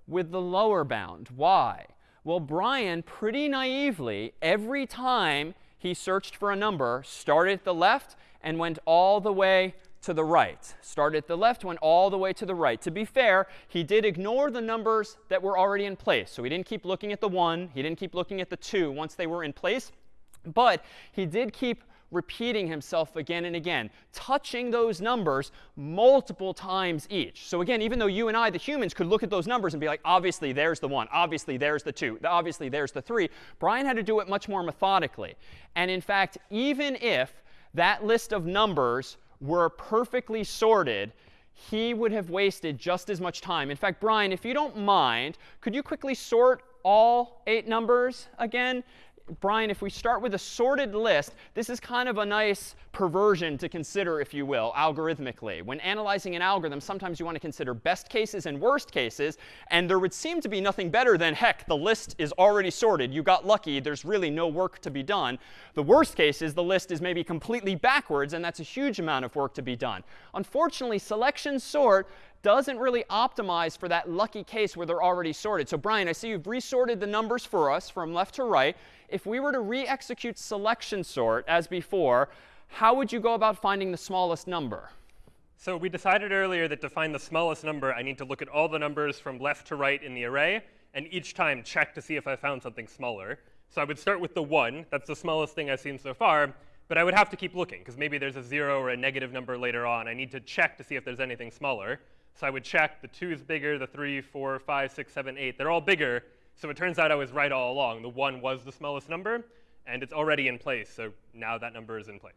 with the lower bound. Why? Well, Brian, pretty naively, every time he searched for a number, started at the left and went all the way to the right. Started at the left, went all the way to the right. To be fair, he did ignore the numbers that were already in place. So he didn't keep looking at the 1. He didn't keep looking at the 2 once they were in place. But he did keep repeating himself again and again, touching those numbers multiple times each. So again, even though you and I, the humans, could look at those numbers and be like, obviously, there's the 1. Obviously, there's the 2. Obviously, there's the 3. Brian had to do it much more methodically. And in fact, even if that list of numbers were perfectly sorted, he would have wasted just as much time. In fact, Brian, if you don't mind, could you quickly sort all eight numbers again? Brian, if we start with a sorted list, this is kind of a nice perversion to consider, if you will, algorithmically. When analyzing an algorithm, sometimes you want to consider best cases and worst cases. And there would seem to be nothing better than, heck, the list is already sorted. You got lucky. There's really no work to be done. The worst case is the list is maybe completely backwards, and that's a huge amount of work to be done. Unfortunately, selection sort doesn't really optimize for that lucky case where they're already sorted. So Brian, I see you've resorted the numbers for us from left to right. If we were to re-execute selection sort as before, how would you go about finding the smallest number? So we decided earlier that to find the smallest number, I need to look at all the numbers from left to right in the array, and each time check to see if I found something smaller. So I would start with the 1. That's the smallest thing I've seen so far. But I would have to keep looking, because maybe there's a 0 or a negative number later on. I need to check to see if there's anything smaller. So I would check the 2 is bigger, the 3, 4, 5, 6, 7, 8. They're all bigger. So it turns out I was right all along. The 1 was the smallest number, and it's already in place. So now that number is in place.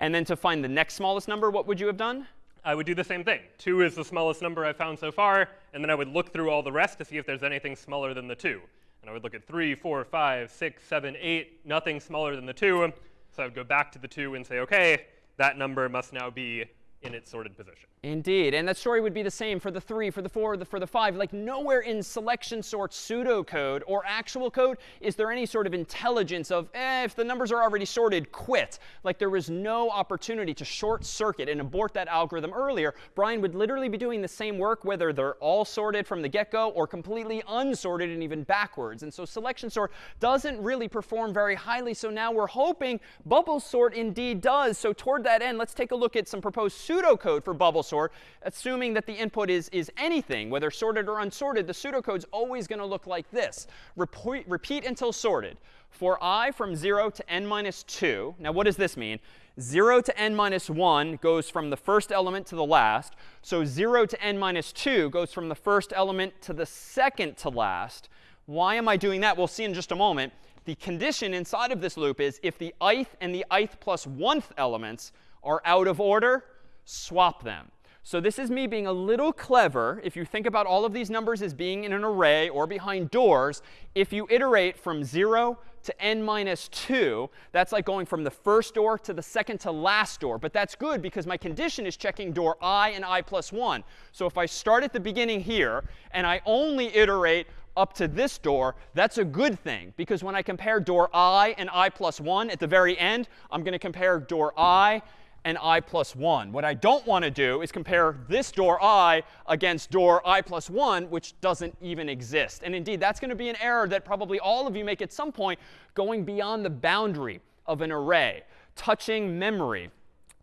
And then to find the next smallest number, what would you have done? I would do the same thing. 2 is the smallest number I've found so far, and then I would look through all the rest to see if there's anything smaller than the 2. And I would look at 3, 4, 5, 6, 7, 8, nothing smaller than the 2. So I would go back to the 2 and say, OK, that number must now be in its sorted position. Indeed. And that story would be the same for the 3, for the 4, the, for the 5. Like nowhere in selection sort pseudocode or actual code is there any sort of intelligence of, eh, if the numbers are already sorted, quit. Like there was no opportunity to short circuit and abort that algorithm earlier. Brian would literally be doing the same work whether they're all sorted from the get-go or completely unsorted and even backwards. And so selection sort doesn't really perform very highly. So now we're hoping bubble sort indeed does. So toward that end, let's take a look at some proposed pseudocode for bubble sort, assuming that the input is, is anything, whether sorted or unsorted, the pseudocode is always going to look like this. Repeat, repeat until sorted. For i from 0 to n minus 2. Now, what does this mean? 0 to n minus 1 goes from the first element to the last. So 0 to n minus 2 goes from the first element to the second to last. Why am I doing that? We'll see in just a moment. The condition inside of this loop is if the ith and the ith plus 1th elements are out of order, swap them. So this is me being a little clever. If you think about all of these numbers as being in an array or behind doors, if you iterate from 0 to n minus 2, that's like going from the first door to the second to last door. But that's good because my condition is checking door i and i plus 1. So if I start at the beginning here and I only iterate up to this door, that's a good thing. Because when I compare door i and i plus 1 at the very end, I'm going to compare door i and i plus 1. What I don't want to do is compare this door i against door i plus 1, which doesn't even exist. And indeed, that's going to be an error that probably all of you make at some point going beyond the boundary of an array, touching memory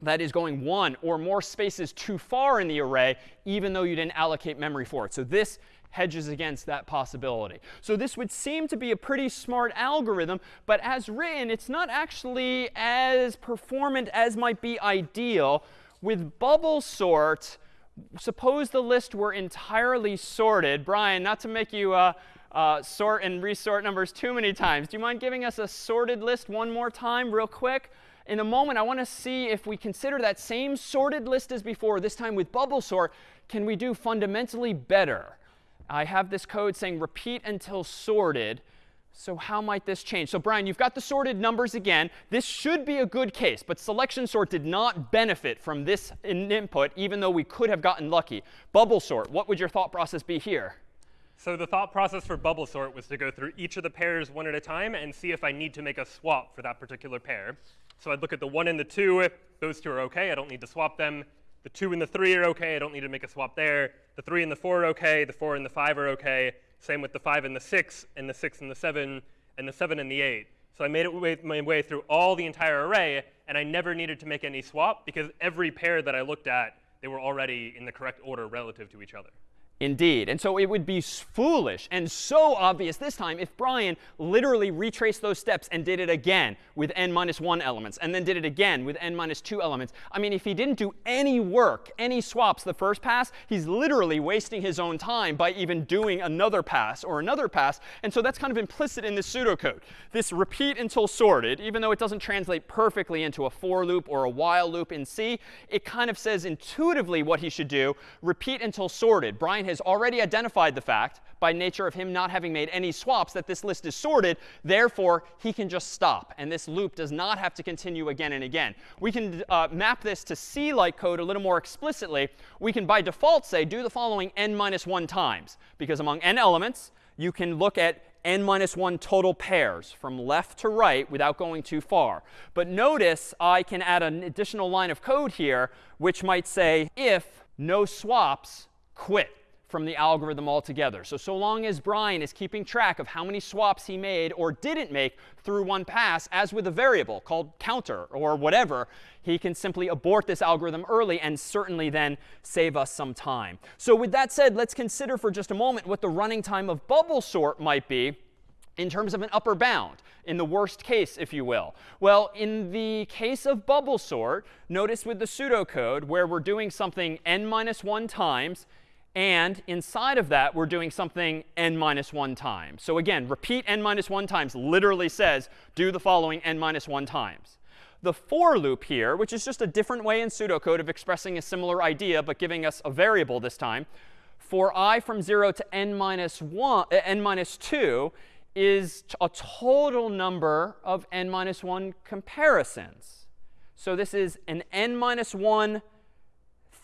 that is going one or more spaces too far in the array, even though you didn't allocate memory for it. So this hedges against that possibility. So this would seem to be a pretty smart algorithm, but as written, it's not actually as performant as might be ideal. With bubble sort, suppose the list were entirely sorted. Brian, not to make you uh, uh, sort and resort numbers too many times, do you mind giving us a sorted list one more time real quick? In a moment, I want to see if we consider that same sorted list as before, this time with bubble sort, can we do fundamentally better? I have this code saying repeat until sorted. So how might this change? So Brian, you've got the sorted numbers again. This should be a good case, but selection sort did not benefit from this in input, even though we could have gotten lucky. Bubble sort, what would your thought process be here? So the thought process for bubble sort was to go through each of the pairs one at a time and see if I need to make a swap for that particular pair. So I'd look at the 1 and the 2. Those two are OK. I don't need to swap them. The 2 and the 3 are OK. I don't need to make a swap there. The 3 and the 4 are OK. The 4 and the 5 are OK. Same with the 5 and the 6, and the 6 and the 7, and the 7 and the 8. So I made it my way through all the entire array, and I never needed to make any swap because every pair that I looked at, they were already in the correct order relative to each other. Indeed. And so it would be foolish and so obvious this time if Brian literally retraced those steps and did it again with n minus 1 elements, and then did it again with n minus 2 elements. I mean, if he didn't do any work, any swaps the first pass, he's literally wasting his own time by even doing another pass or another pass. And so that's kind of implicit in this pseudocode. This repeat until sorted, even though it doesn't translate perfectly into a for loop or a while loop in C, it kind of says intuitively what he should do, repeat until sorted. Brian has already identified the fact, by nature of him not having made any swaps, that this list is sorted. Therefore, he can just stop. And this loop does not have to continue again and again. We can uh, map this to C-like code a little more explicitly. We can, by default, say do the following n minus 1 times. Because among n elements, you can look at n minus 1 total pairs from left to right without going too far. But notice I can add an additional line of code here, which might say if no swaps, quit from the algorithm altogether. So, so long as Brian is keeping track of how many swaps he made or didn't make through one pass, as with a variable called counter or whatever, he can simply abort this algorithm early and certainly then save us some time. So with that said, let's consider for just a moment what the running time of bubble sort might be in terms of an upper bound, in the worst case, if you will? Well, in the case of bubble sort, notice with the pseudocode where we're doing something n minus 1 times and inside of that, we're doing something n minus 1 times. So again, repeat n minus 1 times literally says do the following n minus 1 times. The for loop here, which is just a different way in pseudocode of expressing a similar idea, but giving us a variable this time, for i from 0 to n minus 1, uh, n minus 2 is a total number of n minus 1 comparisons. So this is an n minus 1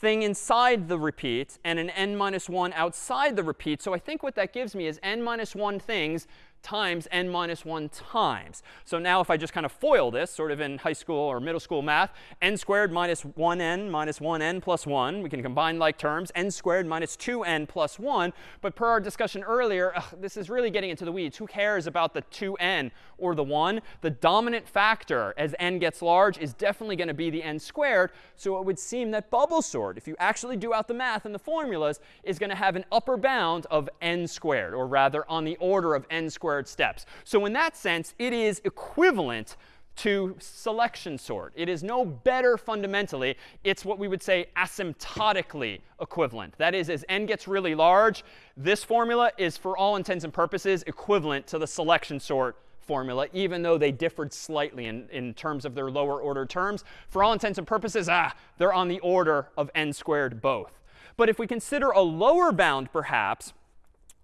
thing inside the repeat and an n minus 1 outside the repeat. So I think what that gives me is n minus 1 things times n minus 1 times. So now if I just kind of FOIL this, sort of in high school or middle school math, n squared minus 1n minus 1n plus 1. We can combine like terms. n squared minus 2n plus 1. But per our discussion earlier, ugh, this is really getting into the weeds. Who cares about the 2n or the 1? The dominant factor as n gets large is definitely going to be the n squared. So it would seem that bubble sort, if you actually do out the math and the formulas, is going to have an upper bound of n squared, or rather on the order of n squared steps. So in that sense, it is equivalent to selection sort. It is no better fundamentally. It's what we would say asymptotically equivalent. That is, as n gets really large, this formula is, for all intents and purposes, equivalent to the selection sort formula, even though they differed slightly in, in terms of their lower order terms. For all intents and purposes, ah, they're on the order of n squared both. But if we consider a lower bound, perhaps,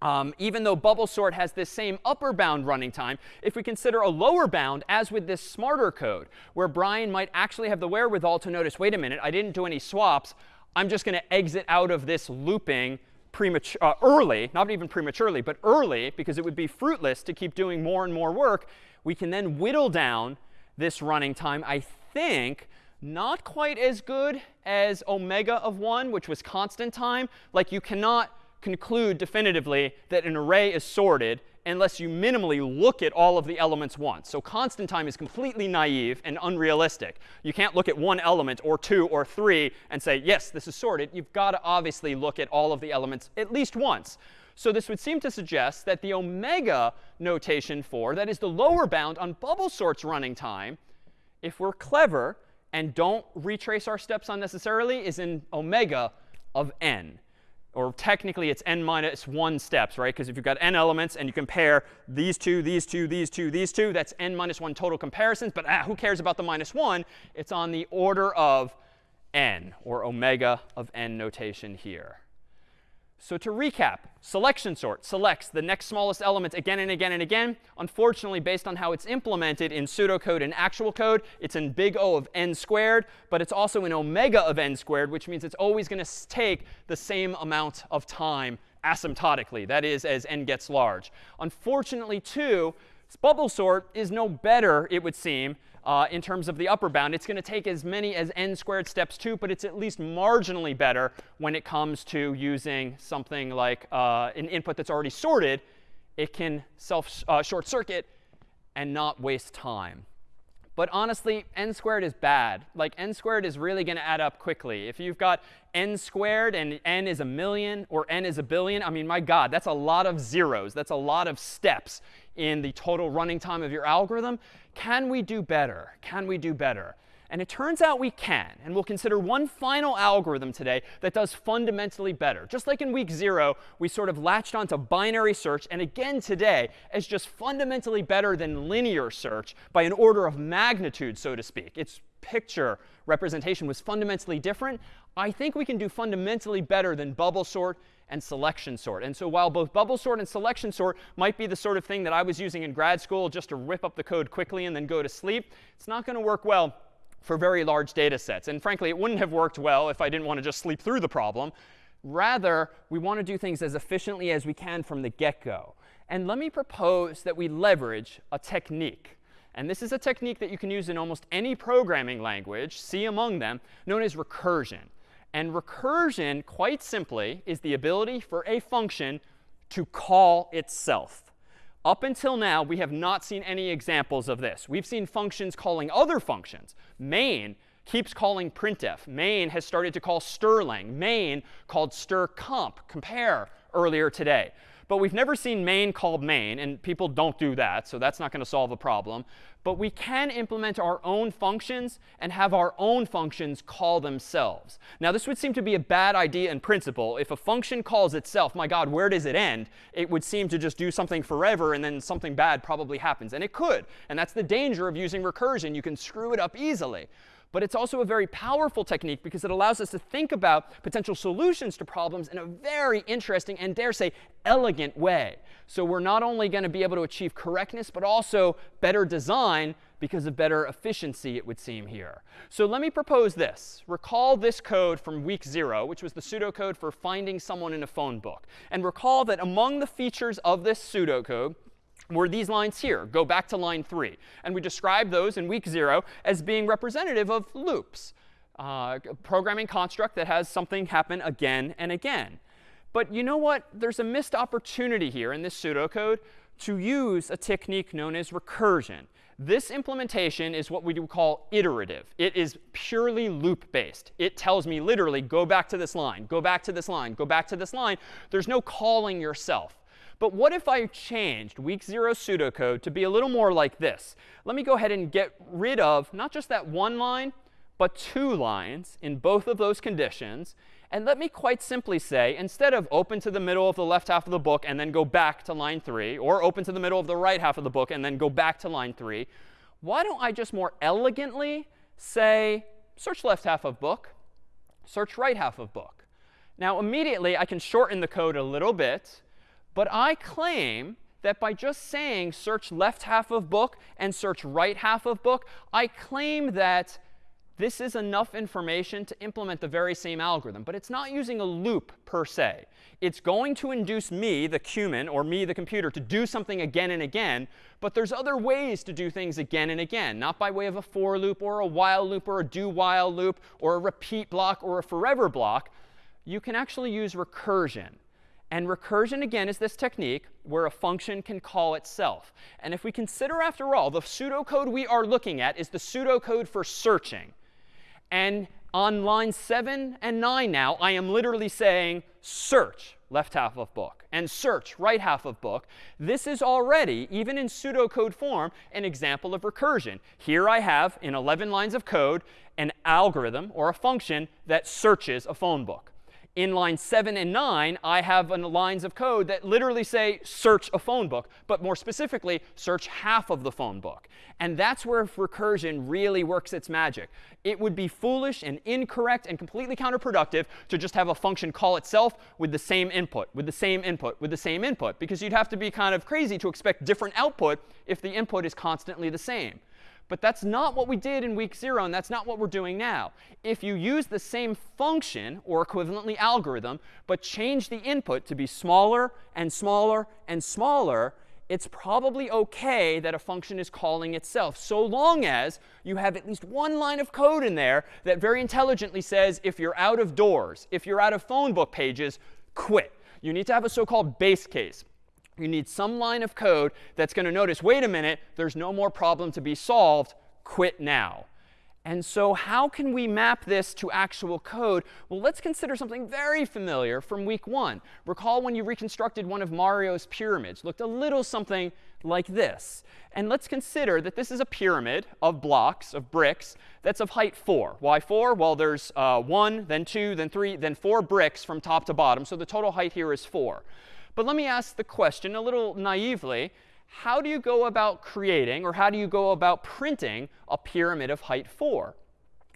um, even though bubble sort has this same upper bound running time, if we consider a lower bound, as with this smarter code, where Brian might actually have the wherewithal to notice, wait a minute, I didn't do any swaps. I'm just going to exit out of this looping uh, early, not even prematurely, but early, because it would be fruitless to keep doing more and more work. We can then whittle down this running time, I think, not quite as good as omega of 1, which was constant time. Like you cannot conclude definitively that an array is sorted unless you minimally look at all of the elements once. So constant time is completely naive and unrealistic. You can't look at one element or two or three and say, yes, this is sorted. You've got to obviously look at all of the elements at least once. So this would seem to suggest that the omega notation for, that is the lower bound on bubble sort's running time, if we're clever and don't retrace our steps unnecessarily, is in omega of n or technically it's n minus 1 steps, right? Because if you've got n elements and you compare these two, these two, these two, these two, that's n minus 1 total comparisons. But ah, who cares about the minus 1? It's on the order of n, or omega of n notation here. So to recap, selection sort selects the next smallest element again and again and again. Unfortunately, based on how it's implemented in pseudocode and actual code, it's in big O of n squared, but it's also in omega of n squared, which means it's always going to take the same amount of time asymptotically, that is, as n gets large. Unfortunately, too, bubble sort is no better, it would seem, uh, in terms of the upper bound. It's going to take as many as n squared steps too, but it's at least marginally better when it comes to using something like uh, an input that's already sorted. It can self uh, short circuit and not waste time. But honestly, n squared is bad. Like n squared is really going to add up quickly. If you've got n squared and n is a million or n is a billion, I mean, my God, that's a lot of zeros. That's a lot of steps in the total running time of your algorithm. Can we do better? Can we do better? And it turns out we can. And we'll consider one final algorithm today that does fundamentally better. Just like in week zero, we sort of latched onto binary search. And again today, as just fundamentally better than linear search by an order of magnitude, so to speak. Its picture representation was fundamentally different. I think we can do fundamentally better than bubble sort and selection sort. And so while both bubble sort and selection sort might be the sort of thing that I was using in grad school just to rip up the code quickly and then go to sleep, it's not going to work well for very large data sets. And frankly, it wouldn't have worked well if I didn't want to just sleep through the problem. Rather, we want to do things as efficiently as we can from the get-go. And let me propose that we leverage a technique. And this is a technique that you can use in almost any programming language, C among them, known as recursion. And recursion, quite simply, is the ability for a function to call itself. Up until now, we have not seen any examples of this. We've seen functions calling other functions. Main keeps calling printf. Main has started to call strlen. Main called strcmp, compare, earlier today. But we've never seen main called main, and people don't do that, so that's not going to solve a problem. But we can implement our own functions and have our own functions call themselves. Now, this would seem to be a bad idea in principle. If a function calls itself, my God, where does it end? It would seem to just do something forever, and then something bad probably happens. And it could. And that's the danger of using recursion. You can screw it up easily. But it's also a very powerful technique because it allows us to think about potential solutions to problems in a very interesting and, dare say, elegant way. So we're not only going to be able to achieve correctness, but also better design because of better efficiency, it would seem here. So let me propose this. Recall this code from week zero, which was the pseudocode for finding someone in a phone book. And recall that among the features of this pseudocode were these lines here. Go back to line 3. And we described those in week 0 as being representative of loops, uh, a programming construct that has something happen again and again. But you know what? There's a missed opportunity here in this pseudocode to use a technique known as recursion. This implementation is what we would call iterative. It is purely loop-based. It tells me literally, go back to this line, go back to this line, go back to this line. There's no calling yourself. But what if I changed week zero pseudocode to be a little more like this? Let me go ahead and get rid of not just that one line, but two lines in both of those conditions. And let me quite simply say, instead of open to the middle of the left half of the book and then go back to line 3, or open to the middle of the right half of the book and then go back to line 3, why don't I just more elegantly say, search left half of book, search right half of book. Now, immediately, I can shorten the code a little bit. But I claim that by just saying search left half of book and search right half of book, I claim that this is enough information to implement the very same algorithm. But it's not using a loop per se. It's going to induce me, the human, or me, the computer, to do something again and again. But there's other ways to do things again and again, not by way of a for loop or a while loop or a do while loop or a repeat block or a forever block. You can actually use recursion. And recursion, again, is this technique where a function can call itself. And if we consider, after all, the pseudocode we are looking at is the pseudocode for searching. And on line 7 and 9 now, I am literally saying search left half of book and search right half of book. This is already, even in pseudocode form, an example of recursion. Here I have, in 11 lines of code, an algorithm or a function that searches a phone book in line 7 and 9, I have lines of code that literally say search a phone book, but more specifically, search half of the phone book. And that's where recursion really works its magic. It would be foolish and incorrect and completely counterproductive to just have a function call itself with the same input, with the same input, with the same input, because you'd have to be kind of crazy to expect different output if the input is constantly the same. But that's not what we did in week 0, and that's not what we're doing now. If you use the same function, or equivalently algorithm, but change the input to be smaller and smaller and smaller, it's probably OK that a function is calling itself, so long as you have at least one line of code in there that very intelligently says, if you're out of doors, if you're out of phone book pages, quit. You need to have a so-called base case you need some line of code that's going to notice, wait a minute, there's no more problem to be solved. Quit now. And so how can we map this to actual code? Well, let's consider something very familiar from week one. Recall when you reconstructed one of Mario's pyramids. Looked a little something like this. And let's consider that this is a pyramid of blocks, of bricks, that's of height 4. Why 4? Well, there's uh, 1, then 2, then 3, then 4 bricks from top to bottom. So the total height here is 4. But let me ask the question a little naively. How do you go about creating, or how do you go about printing, a pyramid of height 4?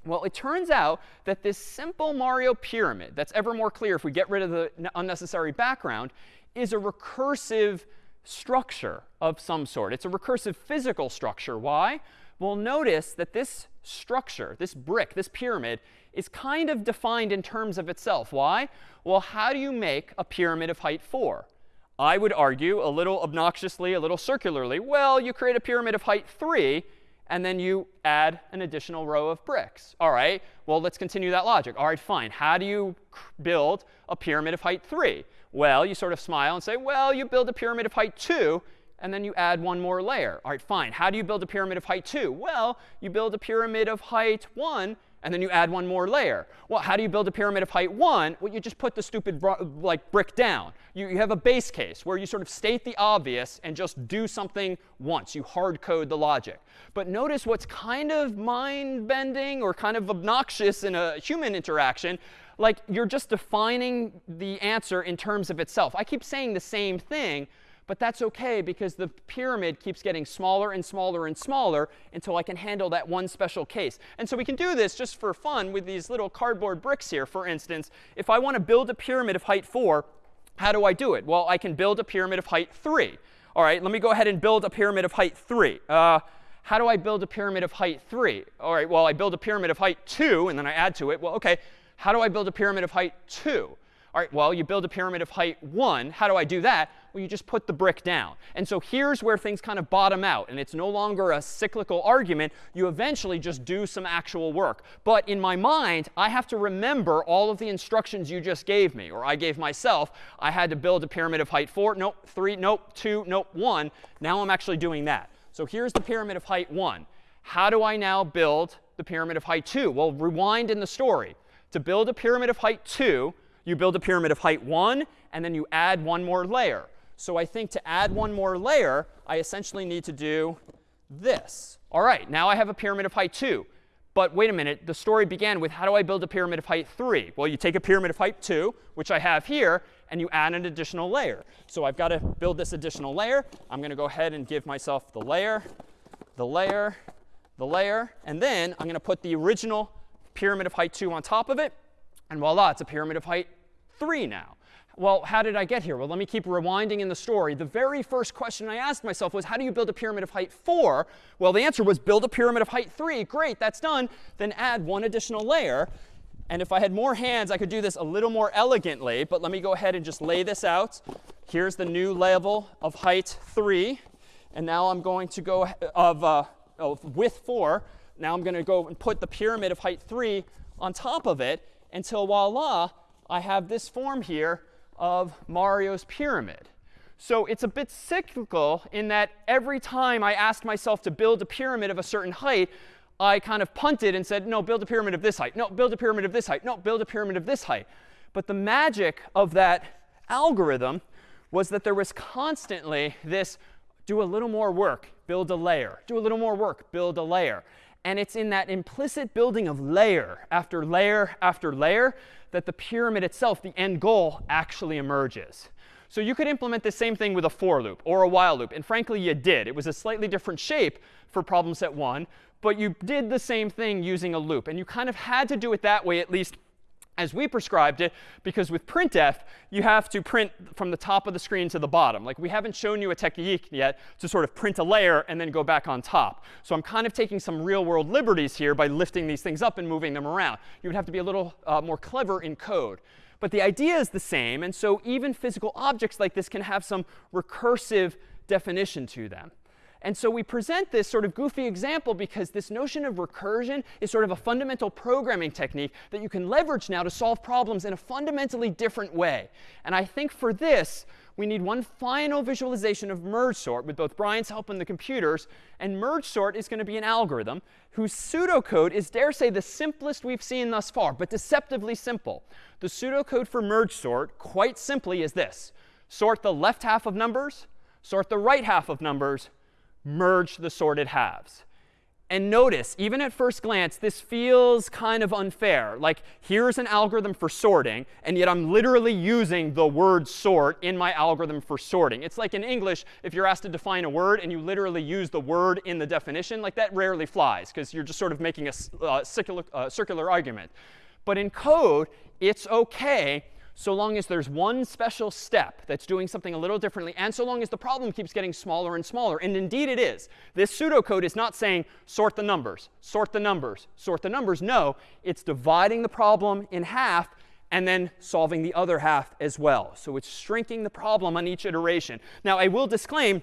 Well, it turns out that this simple Mario pyramid, that's ever more clear if we get rid of the unnecessary background, is a recursive structure of some sort. It's a recursive physical structure. Why? Well, notice that this structure, this brick, this pyramid, is kind of defined in terms of itself. Why? Well, how do you make a pyramid of height 4? I would argue a little obnoxiously, a little circularly, well, you create a pyramid of height 3, and then you add an additional row of bricks. All right, well, let's continue that logic. All right, fine. How do you build a pyramid of height 3? Well, you sort of smile and say, well, you build a pyramid of height 2, and then you add one more layer. All right, fine. How do you build a pyramid of height 2? Well, you build a pyramid of height 1, and then you add one more layer. Well, how do you build a pyramid of height 1? Well, you just put the stupid like brick down. You, you have a base case where you sort of state the obvious and just do something once. You hard code the logic. But notice what's kind of mind-bending or kind of obnoxious in a human interaction. Like you're just defining the answer in terms of itself. I keep saying the same thing, but that's OK because the pyramid keeps getting smaller and smaller and smaller until I can handle that one special case. And so we can do this just for fun with these little cardboard bricks here. For instance, if I want to build a pyramid of height 4, how do I do it? Well, I can build a pyramid of height 3. All right, let me go ahead and build a pyramid of height 3. Uh, how do I build a pyramid of height 3? All right, well, I build a pyramid of height 2, and then I add to it. Well, OK, how do I build a pyramid of height 2? All right, well, you build a pyramid of height 1. How do I do that? Well, you just put the brick down. And so here's where things kind of bottom out. And it's no longer a cyclical argument. You eventually just do some actual work. But in my mind, I have to remember all of the instructions you just gave me, or I gave myself. I had to build a pyramid of height 4. Nope, 3. Nope, 2. Nope, 1. Now I'm actually doing that. So here's the pyramid of height 1. How do I now build the pyramid of height 2? Well, rewind in the story. To build a pyramid of height 2, you build a pyramid of height 1, and then you add one more layer. So I think to add one more layer, I essentially need to do this. All right, now I have a pyramid of height 2. But wait a minute, the story began with how do I build a pyramid of height 3? Well, you take a pyramid of height 2, which I have here, and you add an additional layer. So I've got to build this additional layer. I'm going to go ahead and give myself the layer, the layer, the layer, and then I'm going to put the original pyramid of height 2 on top of it. And voila, it's a pyramid of height 3 now. Well, how did I get here? Well, let me keep rewinding in the story. The very first question I asked myself was, how do you build a pyramid of height 4? Well, the answer was build a pyramid of height 3. Great, that's done. Then add one additional layer. And if I had more hands, I could do this a little more elegantly. But let me go ahead and just lay this out. Here's the new level of height 3. And now I'm going to go of, uh, of width 4. Now I'm going to go and put the pyramid of height 3 on top of it until voila, I have this form here of Mario's pyramid. So it's a bit cyclical in that every time I asked myself to build a pyramid of a certain height, I kind of punted and said, no, build a pyramid of this height. No, build a pyramid of this height. No, build a pyramid of this height. But the magic of that algorithm was that there was constantly this do a little more work, build a layer. Do a little more work, build a layer. And it's in that implicit building of layer after layer after layer that the pyramid itself, the end goal, actually emerges. So you could implement the same thing with a for loop or a while loop. And frankly, you did. It was a slightly different shape for problem set 1. But you did the same thing using a loop. And you kind of had to do it that way, at least as we prescribed it, because with printf, you have to print from the top of the screen to the bottom. Like we haven't shown you a technique yet to sort of print a layer and then go back on top. So I'm kind of taking some real world liberties here by lifting these things up and moving them around. You would have to be a little uh, more clever in code. But the idea is the same. And so even physical objects like this can have some recursive definition to them. And so we present this sort of goofy example because this notion of recursion is sort of a fundamental programming technique that you can leverage now to solve problems in a fundamentally different way. And I think for this, we need one final visualization of merge sort with both Brian's help and the computers. And merge sort is going to be an algorithm whose pseudocode is, dare say, the simplest we've seen thus far, but deceptively simple. The pseudocode for merge sort, quite simply, is this. Sort the left half of numbers, sort the right half of numbers, merge the sorted halves. And notice, even at first glance, this feels kind of unfair. Like, here's an algorithm for sorting, and yet I'm literally using the word sort in my algorithm for sorting. It's like in English, if you're asked to define a word and you literally use the word in the definition, like that rarely flies, because you're just sort of making a uh, circular, uh, circular argument. But in code, it's OK so long as there's one special step that's doing something a little differently, and so long as the problem keeps getting smaller and smaller. And indeed it is. This pseudocode is not saying sort the numbers, sort the numbers, sort the numbers. No, it's dividing the problem in half and then solving the other half as well. So it's shrinking the problem on each iteration. Now, I will disclaim,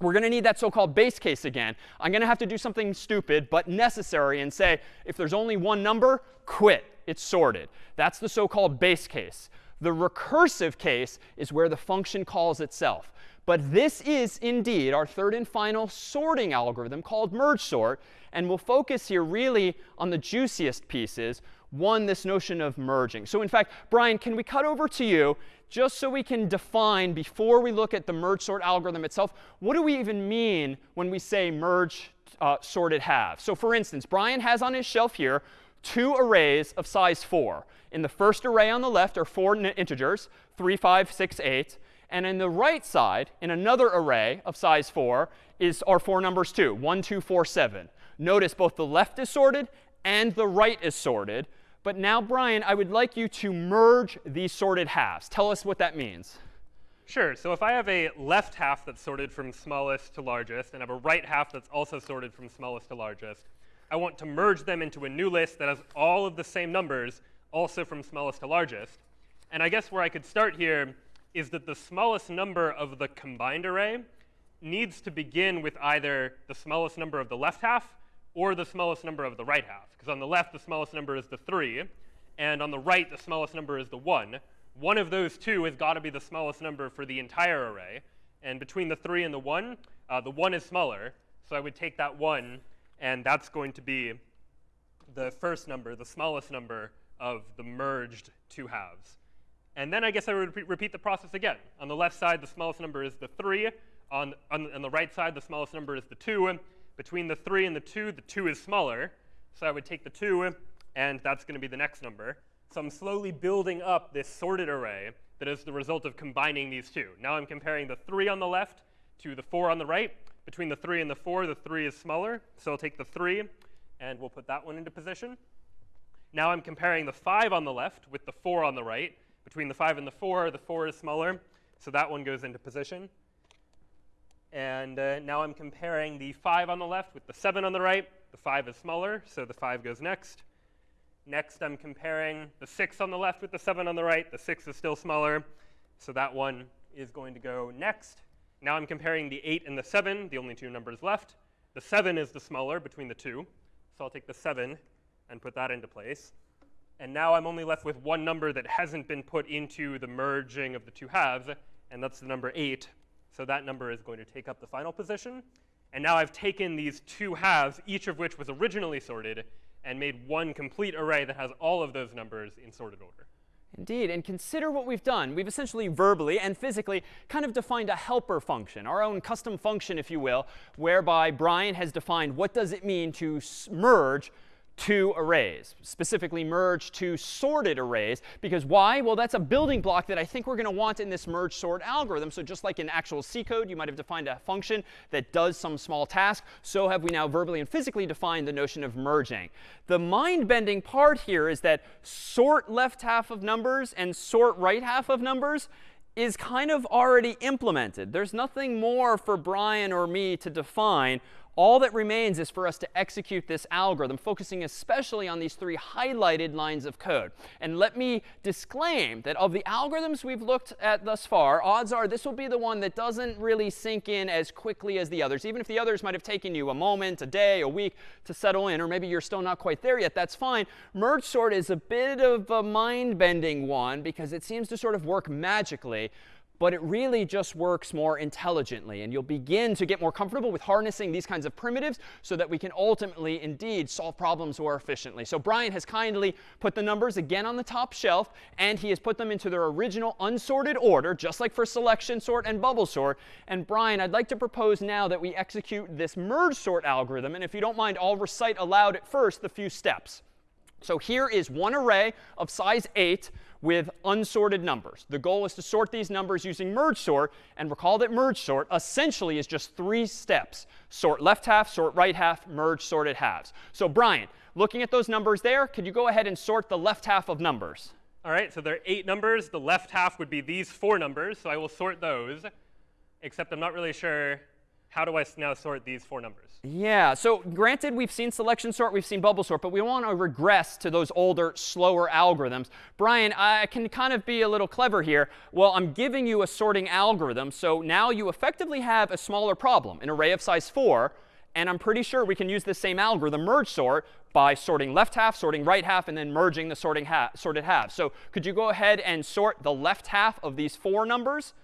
we're going to need that so-called base case again. I'm going to have to do something stupid but necessary and say, if there's only one number, quit. It's sorted. That's the so-called base case. The recursive case is where the function calls itself. But this is indeed our third and final sorting algorithm called merge sort. And we'll focus here really on the juiciest pieces. One, this notion of merging. So in fact, Brian, can we cut over to you just so we can define, before we look at the merge sort algorithm itself, what do we even mean when we say merge uh, sorted halves? So for instance, Brian has on his shelf here two arrays of size 4. In the first array on the left are four integers, 3, 5, 6, 8. And in the right side, in another array of size 4, is our four numbers too, 1, 2, 4, 7. Notice both the left is sorted and the right is sorted. But now, Brian, I would like you to merge these sorted halves. Tell us what that means. Sure. So if I have a left half that's sorted from smallest to largest, and I have a right half that's also sorted from smallest to largest, I want to merge them into a new list that has all of the same numbers, also from smallest to largest. And I guess where I could start here is that the smallest number of the combined array needs to begin with either the smallest number of the left half or the smallest number of the right half. Because on the left, the smallest number is the 3. And on the right, the smallest number is the 1. One of those two has got to be the smallest number for the entire array. And between the 3 and the 1, uh, the 1 is smaller. So I would take that 1, and that's going to be the first number, the smallest number of the merged two halves. And then I guess I would repeat the process again. On the left side, the smallest number is the 3. On, on, on, the right side, the smallest number is the 2. Between the 3 and the 2, the 2 is smaller. So I would take the 2, and that's going to be the next number. So I'm slowly building up this sorted array that is the result of combining these two. Now I'm comparing the 3 on the left to the 4 on the right. Between the 3 and the 4, the 3 is smaller. So I'll take the 3, and we'll put that one into position. Now I'm comparing the 5 on the left with the 4 on the right. Between the 5 and the 4, the 4 is smaller. So that one goes into position. And uh, now I'm comparing the 5 on the left with the 7 on the right. The 5 is smaller, so the 5 goes next. Next, I'm comparing the 6 on the left with the 7 on the right. The 6 is still smaller, so that one is going to go next. Now I'm comparing the 8 and the 7, the only two numbers left. The 7 is the smaller between the two, so I'll take the 7 and put that into place. And now I'm only left with one number that hasn't been put into the merging of the two halves, and that's the number 8. So that number is going to take up the final position. And now I've taken these two halves, each of which was originally sorted, and made one complete array that has all of those numbers in sorted order. Indeed, and consider what we've done. We've essentially verbally and physically kind of defined a helper function, our own custom function, if you will, whereby Brian has defined what does it mean to merge two arrays, specifically merge two sorted arrays. Because why? Well, that's a building block that I think we're going to want in this merge sort algorithm. So just like in actual C code, you might have defined a function that does some small task. So have we now verbally and physically defined the notion of merging. The mind-bending part here is that sort left half of numbers and sort right half of numbers is kind of already implemented. There's nothing more for Brian or me to define all that remains is for us to execute this algorithm, focusing especially on these three highlighted lines of code. And let me disclaim that of the algorithms we've looked at thus far, odds are this will be the one that doesn't really sink in as quickly as the others. Even if the others might have taken you a moment, a day, a week to settle in, or maybe you're still not quite there yet, that's fine. Merge sort is a bit of a mind-bending one because it seems to sort of work magically but it really just works more intelligently. And you'll begin to get more comfortable with harnessing these kinds of primitives so that we can ultimately, indeed, solve problems more efficiently. So Brian has kindly put the numbers again on the top shelf, and he has put them into their original unsorted order, just like for selection sort and bubble sort. And Brian, I'd like to propose now that we execute this merge sort algorithm. And if you don't mind, I'll recite aloud at first the few steps. So here is one array of size 8 with unsorted numbers. The goal is to sort these numbers using merge sort. And recall that merge sort essentially is just three steps. Sort left half, sort right half, merge sorted halves. So Brian, looking at those numbers there, could you go ahead and sort the left half of numbers? All right, so there are eight numbers. The left half would be these four numbers. So I will sort those, except I'm not really sure how do I now sort these four numbers? Yeah, so granted, we've seen selection sort, we've seen bubble sort, but we want to regress to those older, slower algorithms. Brian, I can kind of be a little clever here. Well, I'm giving you a sorting algorithm, so now you effectively have a smaller problem, an array of size 4. And I'm pretty sure we can use the same algorithm, merge sort, by sorting left half, sorting right half, and then merging the sorting ha sorted halves. So could you go ahead and sort the left half of these four numbers?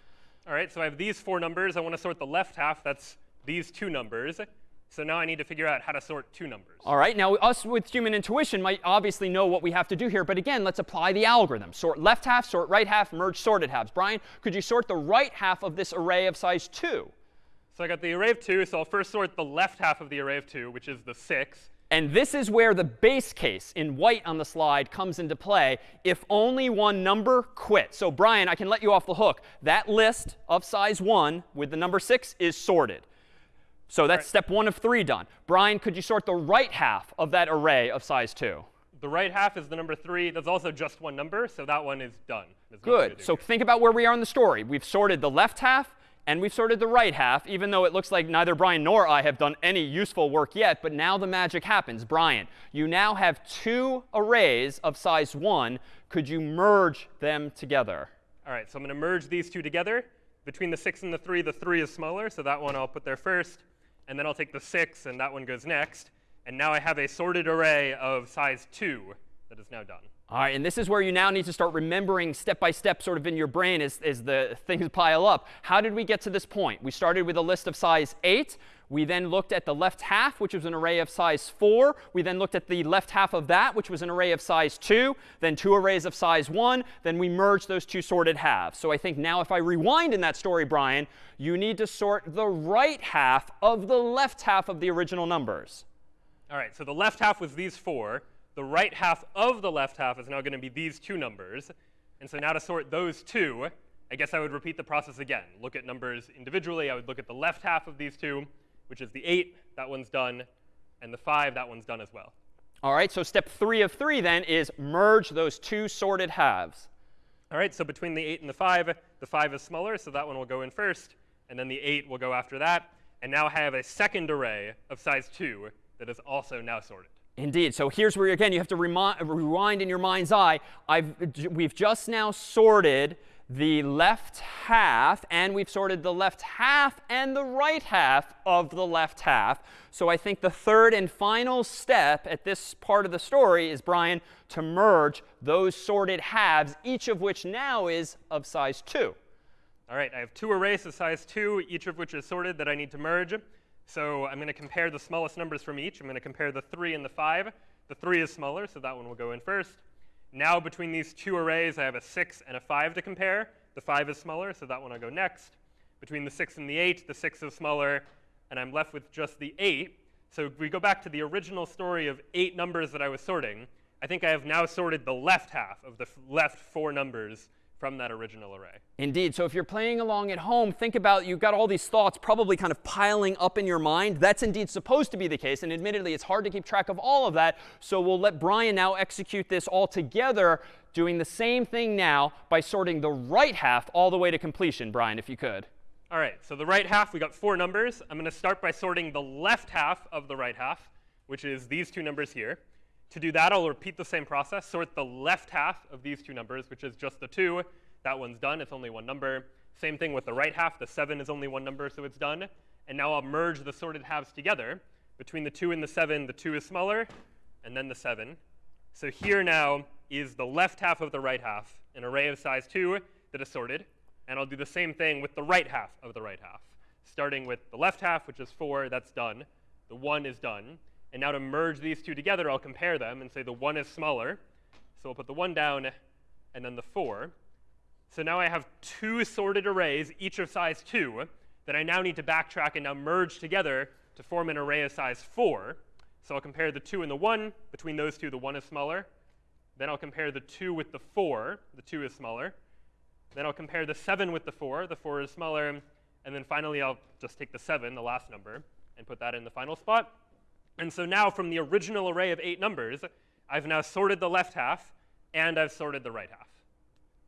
All right, so I have these four numbers. I want to sort the left half. That's these two numbers. So now I need to figure out how to sort two numbers. All right, now us with human intuition might obviously know what we have to do here. But again, let's apply the algorithm. Sort left half, sort right half, merge sorted halves. Brian, could you sort the right half of this array of size 2? So I got the array of 2. So I'll first sort the left half of the array of 2, which is the 6. And this is where the base case in white on the slide comes into play if only one number quits. So Brian, I can let you off the hook. That list of size 1 with the number 6 is sorted. So that's right. step one of three done. Brian, could you sort the right half of that array of size 2? The right half is the number 3. That's also just one number, so that one is done. There's Good. So think about where we are in the story. We've sorted the left half, and we've sorted the right half, even though it looks like neither Brian nor I have done any useful work yet. But now the magic happens. Brian, you now have two arrays of size 1. Could you merge them together? All right, so I'm going to merge these two together. Between the 6 and the 3, the 3 is smaller, so that one I'll put there first. And then I'll take the 6, and that one goes next. And now I have a sorted array of size 2 that is now done. All right, and this is where you now need to start remembering step by step sort of in your brain as, as the things pile up. How did we get to this point? We started with a list of size 8. We then looked at the left half, which was an array of size 4. We then looked at the left half of that, which was an array of size 2. Then two arrays of size 1. Then we merged those two sorted halves. So I think now if I rewind in that story, Brian, you need to sort the right half of the left half of the original numbers. All right, so the left half was these four. The right half of the left half is now going to be these two numbers. And so now to sort those two, I guess I would repeat the process again. Look at numbers individually. I would look at the left half of these two, which is the 8. That one's done. And the 5, that one's done as well. All right, so step three of three then is merge those two sorted halves. All right, so between the 8 and the 5, the 5 is smaller, so that one will go in first. And then the 8 will go after that. And now I have a second array of size 2 that is also now sorted. Indeed. So here's where, again, you have to rewind in your mind's eye. I've, we've just now sorted the left half, and we've sorted the left half and the right half of the left half. So I think the third and final step at this part of the story is, Brian, to merge those sorted halves, each of which now is of size 2. All right, I have two arrays of size 2, each of which is sorted that I need to merge. So I'm going to compare the smallest numbers from each. I'm going to compare the 3 and the 5. The 3 is smaller, so that one will go in first. Now between these two arrays, I have a 6 and a 5 to compare. The 5 is smaller, so that one will go next. Between the 6 and the 8, the 6 is smaller, and I'm left with just the 8. So we go back to the original story of eight numbers that I was sorting, I think I have now sorted the left half of the left four numbers from that original array. Indeed. So if you're playing along at home, think about you've got all these thoughts probably kind of piling up in your mind. That's indeed supposed to be the case. And admittedly, it's hard to keep track of all of that. So we'll let Brian now execute this all together, doing the same thing now by sorting the right half all the way to completion. Brian, if you could. All right. So the right half, we got four numbers. I'm going to start by sorting the left half of the right half, which is these two numbers here. To do that, I'll repeat the same process. Sort the left half of these two numbers, which is just the 2. That one's done. It's only one number. Same thing with the right half. The 7 is only one number, so it's done. And now I'll merge the sorted halves together. Between the 2 and the 7, the 2 is smaller, and then the 7. So here now is the left half of the right half, an array of size 2 that is sorted. And I'll do the same thing with the right half of the right half. Starting with the left half, which is 4, that's done. The 1 is done. And now to merge these two together, I'll compare them and say the 1 is smaller. So I'll put the 1 down and then the 4. So now I have two sorted arrays, each of size 2, that I now need to backtrack and now merge together to form an array of size 4. So I'll compare the 2 and the 1. Between those two, the 1 is smaller. Then I'll compare the 2 with the 4. The 2 is smaller. Then I'll compare the 7 with the 4. The 4 is smaller. And then finally, I'll just take the 7, the last number, and put that in the final spot. And so now from the original array of eight numbers, I've now sorted the left half, and I've sorted the right half.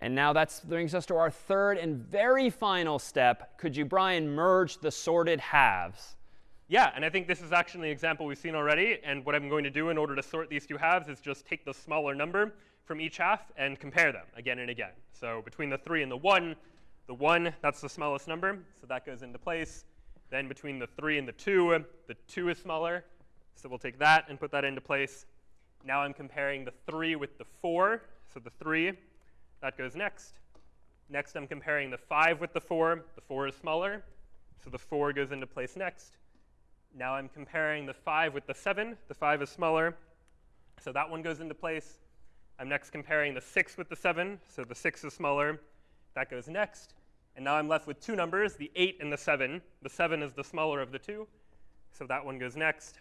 And now that brings us to our third and very final step. Could you, Brian, merge the sorted halves? Yeah, and I think this is actually an example we've seen already. And what I'm going to do in order to sort these two halves is just take the smaller number from each half and compare them again and again. So between the 3 and the 1, the 1, that's the smallest number, so that goes into place. Then between the 3 and the 2, the 2 is smaller, so we'll take that and put that into place. Now I'm comparing the 3 with the 4. So the 3, that goes next. Next, I'm comparing the 5 with the 4. The 4 is smaller, so the 4 goes into place next. Now I'm comparing the 5 with the 7. The 5 is smaller, so that one goes into place. I'm next comparing the 6 with the 7, so the 6 is smaller. That goes next. And now I'm left with two numbers, the 8 and the 7. The 7 is the smaller of the two, so that one goes next.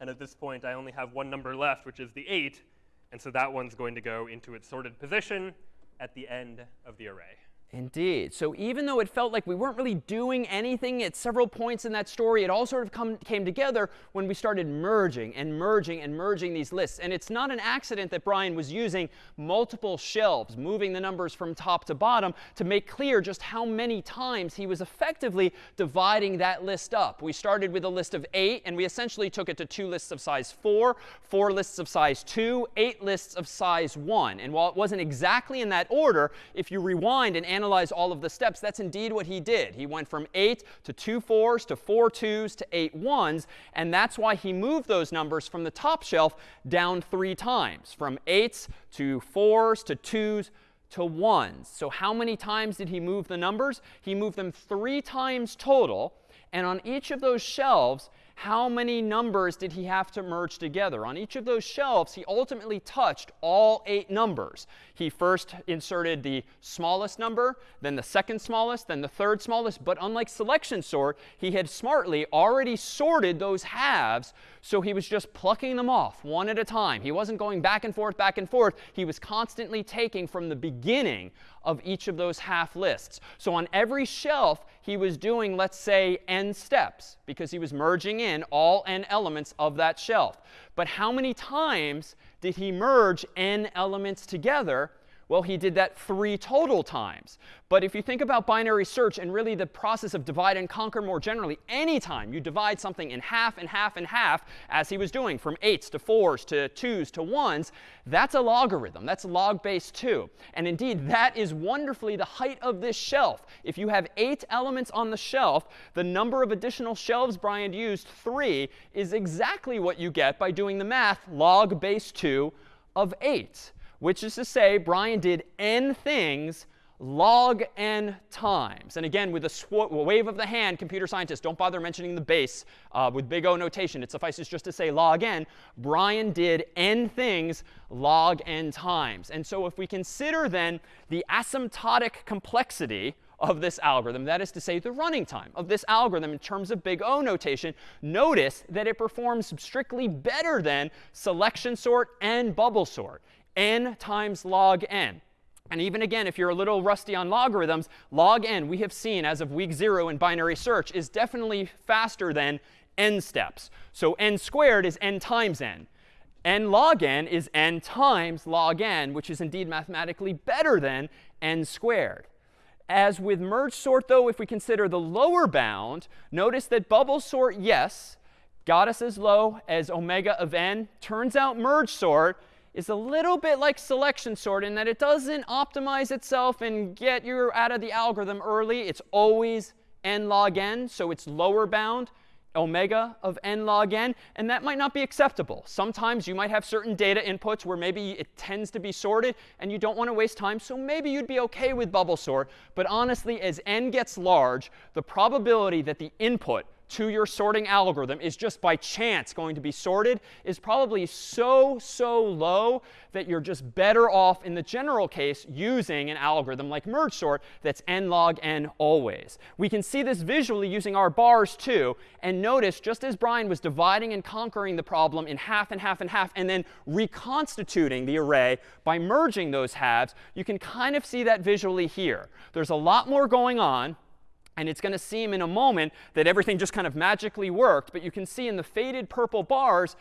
And at this point, I only have one number left, which is the 8. And so that one's going to go into its sorted position at the end of the array. Indeed. So even though it felt like we weren't really doing anything at several points in that story, it all sort of come, came together when we started merging and merging and merging these lists. And it's not an accident that Brian was using multiple shelves, moving the numbers from top to bottom to make clear just how many times he was effectively dividing that list up. We started with a list of 8, and we essentially took it to two lists of size 4, four lists of size 2, eight lists of size 1. And while it wasn't exactly in that order, if you rewind and analyze all of the steps, that's indeed what he did. He went from 8 to two 4s to four 2s to eight 1s. And that's why he moved those numbers from the top shelf down three times, from 8s to 4s to 2s to 1s. So how many times did he move the numbers? He moved them three times total. And on each of those shelves, how many numbers did he have to merge together? On each of those shelves, he ultimately touched all eight numbers. He first inserted the smallest number, then the second smallest, then the third smallest. But unlike selection sort, he had smartly already sorted those halves, so he was just plucking them off one at a time. He wasn't going back and forth, back and forth. He was constantly taking from the beginning of each of those half lists. So on every shelf, he was doing, let's say, n steps, because he was merging in all n elements of that shelf. But how many times did he merge n elements together? Well, he did that three total times. But if you think about binary search and really the process of divide and conquer more generally, anytime you divide something in half and half and half, as he was doing from 8s to 4s to 2s to 1s, that's a logarithm. That's log base 2. And indeed, that is wonderfully the height of this shelf. If you have 8 elements on the shelf, the number of additional shelves Brian used, 3, is exactly what you get by doing the math log base 2 of 8 which is to say Brian did n things log n times. And again, with a wave of the hand, computer scientists, don't bother mentioning the base uh, with big O notation. It suffices just to say log n. Brian did n things log n times. And so if we consider then the asymptotic complexity of this algorithm, that is to say the running time of this algorithm in terms of big O notation, notice that it performs strictly better than selection sort and bubble sort n times log n. And even again, if you're a little rusty on logarithms, log n, we have seen as of week 0 in binary search, is definitely faster than n steps. So n squared is n times n. n log n is n times log n, which is indeed mathematically better than n squared. As with merge sort, though, if we consider the lower bound, notice that bubble sort, yes, got us as low as omega of n. Turns out merge sort is a little bit like selection sort in that it doesn't optimize itself and get you out of the algorithm early. It's always n log n, so it's lower bound omega of n log n, and that might not be acceptable. Sometimes you might have certain data inputs where maybe it tends to be sorted and you don't want to waste time, so maybe you'd be OK with bubble sort. But honestly, as n gets large, the probability that the input to your sorting algorithm is just by chance going to be sorted is probably so, so low that you're just better off in the general case using an algorithm like merge sort that's n log n always. We can see this visually using our bars too. And notice, just as Brian was dividing and conquering the problem in half and half and half, and then reconstituting the array by merging those halves, you can kind of see that visually here. There's a lot more going on. And it's going to seem in a moment that everything just kind of magically worked. But you can see in the faded purple bars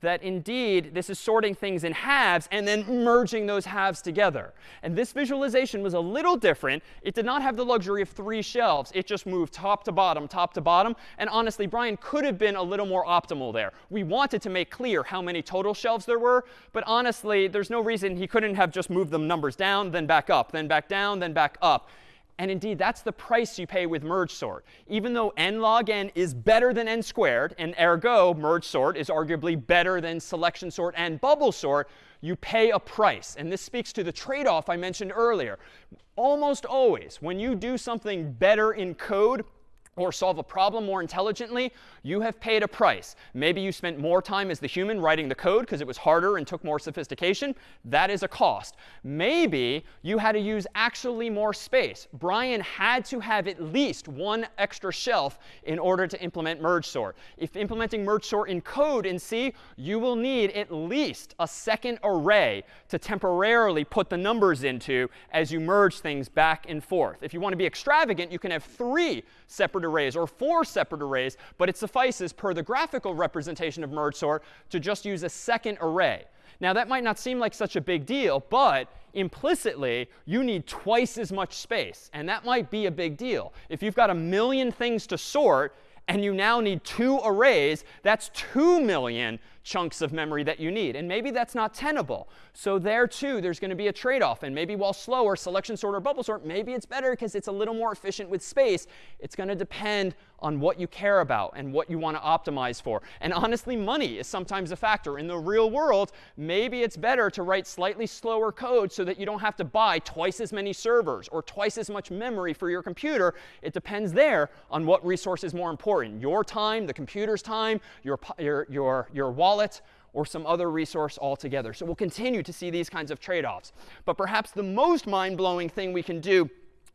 that indeed this is sorting things in halves and then merging those halves together. And this visualization was a little different. It did not have the luxury of three shelves. It just moved top to bottom, top to bottom. And honestly, Brian could have been a little more optimal there. We wanted to make clear how many total shelves there were. But honestly, there's no reason he couldn't have just moved the numbers down, then back up, then back down, then back up. And indeed, that's the price you pay with merge sort. Even though n log n is better than n squared, and ergo merge sort is arguably better than selection sort and bubble sort, you pay a price. And this speaks to the trade-off I mentioned earlier. Almost always, when you do something better in code, or solve a problem more intelligently, you have paid a price. Maybe you spent more time as the human writing the code because it was harder and took more sophistication. That is a cost. Maybe you had to use actually more space. Brian had to have at least one extra shelf in order to implement merge sort. If implementing merge sort in code in C, you will need at least a second array to temporarily put the numbers into as you merge things back and forth. If you want to be extravagant, you can have three separate arrays or four separate arrays, but it suffices per the graphical representation of merge sort to just use a second array. Now, that might not seem like such a big deal, but implicitly, you need twice as much space. And that might be a big deal. If you've got a million things to sort, and you now need two arrays, that's 2 million chunks of memory that you need. And maybe that's not tenable. So there too, there's going to be a trade-off. And maybe while slower, selection sort or bubble sort, maybe it's better because it's a little more efficient with space. It's going to depend on what you care about and what you want to optimize for. And honestly, money is sometimes a factor. In the real world, maybe it's better to write slightly slower code so that you don't have to buy twice as many servers or twice as much memory for your computer. It depends there on what resource is more important, your time, the computer's time, your, your, your, your wallet, or some other resource altogether. So we'll continue to see these kinds of trade-offs. But perhaps the most mind-blowing thing we can do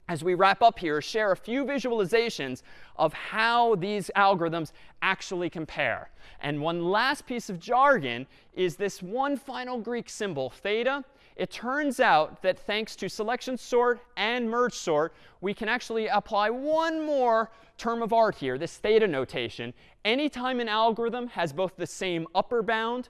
as we wrap up here, share a few visualizations of how these algorithms actually compare. And one last piece of jargon is this one final Greek symbol, theta. It turns out that thanks to selection sort and merge sort, we can actually apply one more term of art here, this theta notation. Anytime an algorithm has both the same upper bound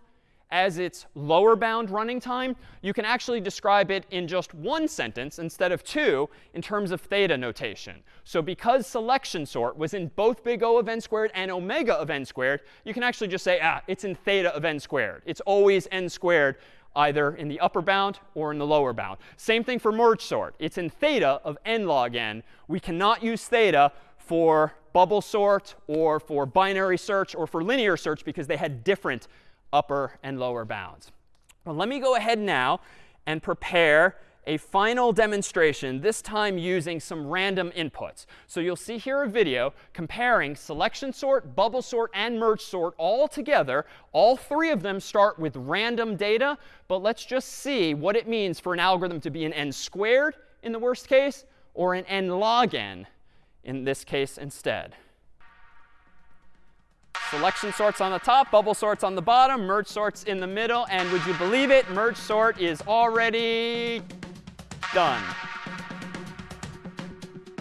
as its lower bound running time, you can actually describe it in just one sentence instead of two in terms of theta notation. So because selection sort was in both big O of n squared and omega of n squared, you can actually just say, ah, it's in theta of n squared. It's always n squared either in the upper bound or in the lower bound. Same thing for merge sort. It's in theta of n log n. We cannot use theta for bubble sort or for binary search or for linear search because they had different upper and lower bounds. Well, let me go ahead now and prepare a final demonstration, this time using some random inputs. So you'll see here a video comparing selection sort, bubble sort, and merge sort all together. All three of them start with random data. But let's just see what it means for an algorithm to be an n squared in the worst case or an n log n in this case instead. Selection sorts on the top, bubble sorts on the bottom, merge sorts in the middle. And would you believe it? Merge sort is already done.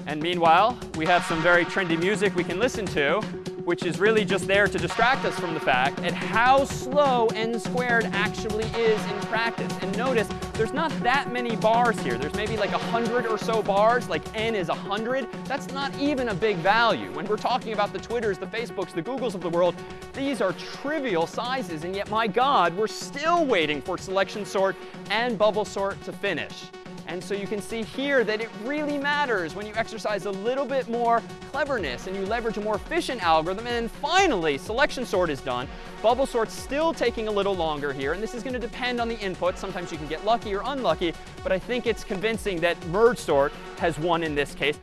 And meanwhile, we have some very trendy music we can listen to which is really just there to distract us from the fact at how slow n squared actually is in practice. And notice there's not that many bars here. There's maybe like 100 or so bars, like n is 100. That's not even a big value. When we're talking about the Twitters, the Facebooks, the Googles of the world, these are trivial sizes. And yet, my God, we're still waiting for selection sort and bubble sort to finish. And so you can see here that it really matters when you exercise a little bit more cleverness and you leverage a more efficient algorithm. And then finally, selection sort is done. Bubble sort's still taking a little longer here. And this is going to depend on the input. Sometimes you can get lucky or unlucky. But I think it's convincing that merge sort has won in this case.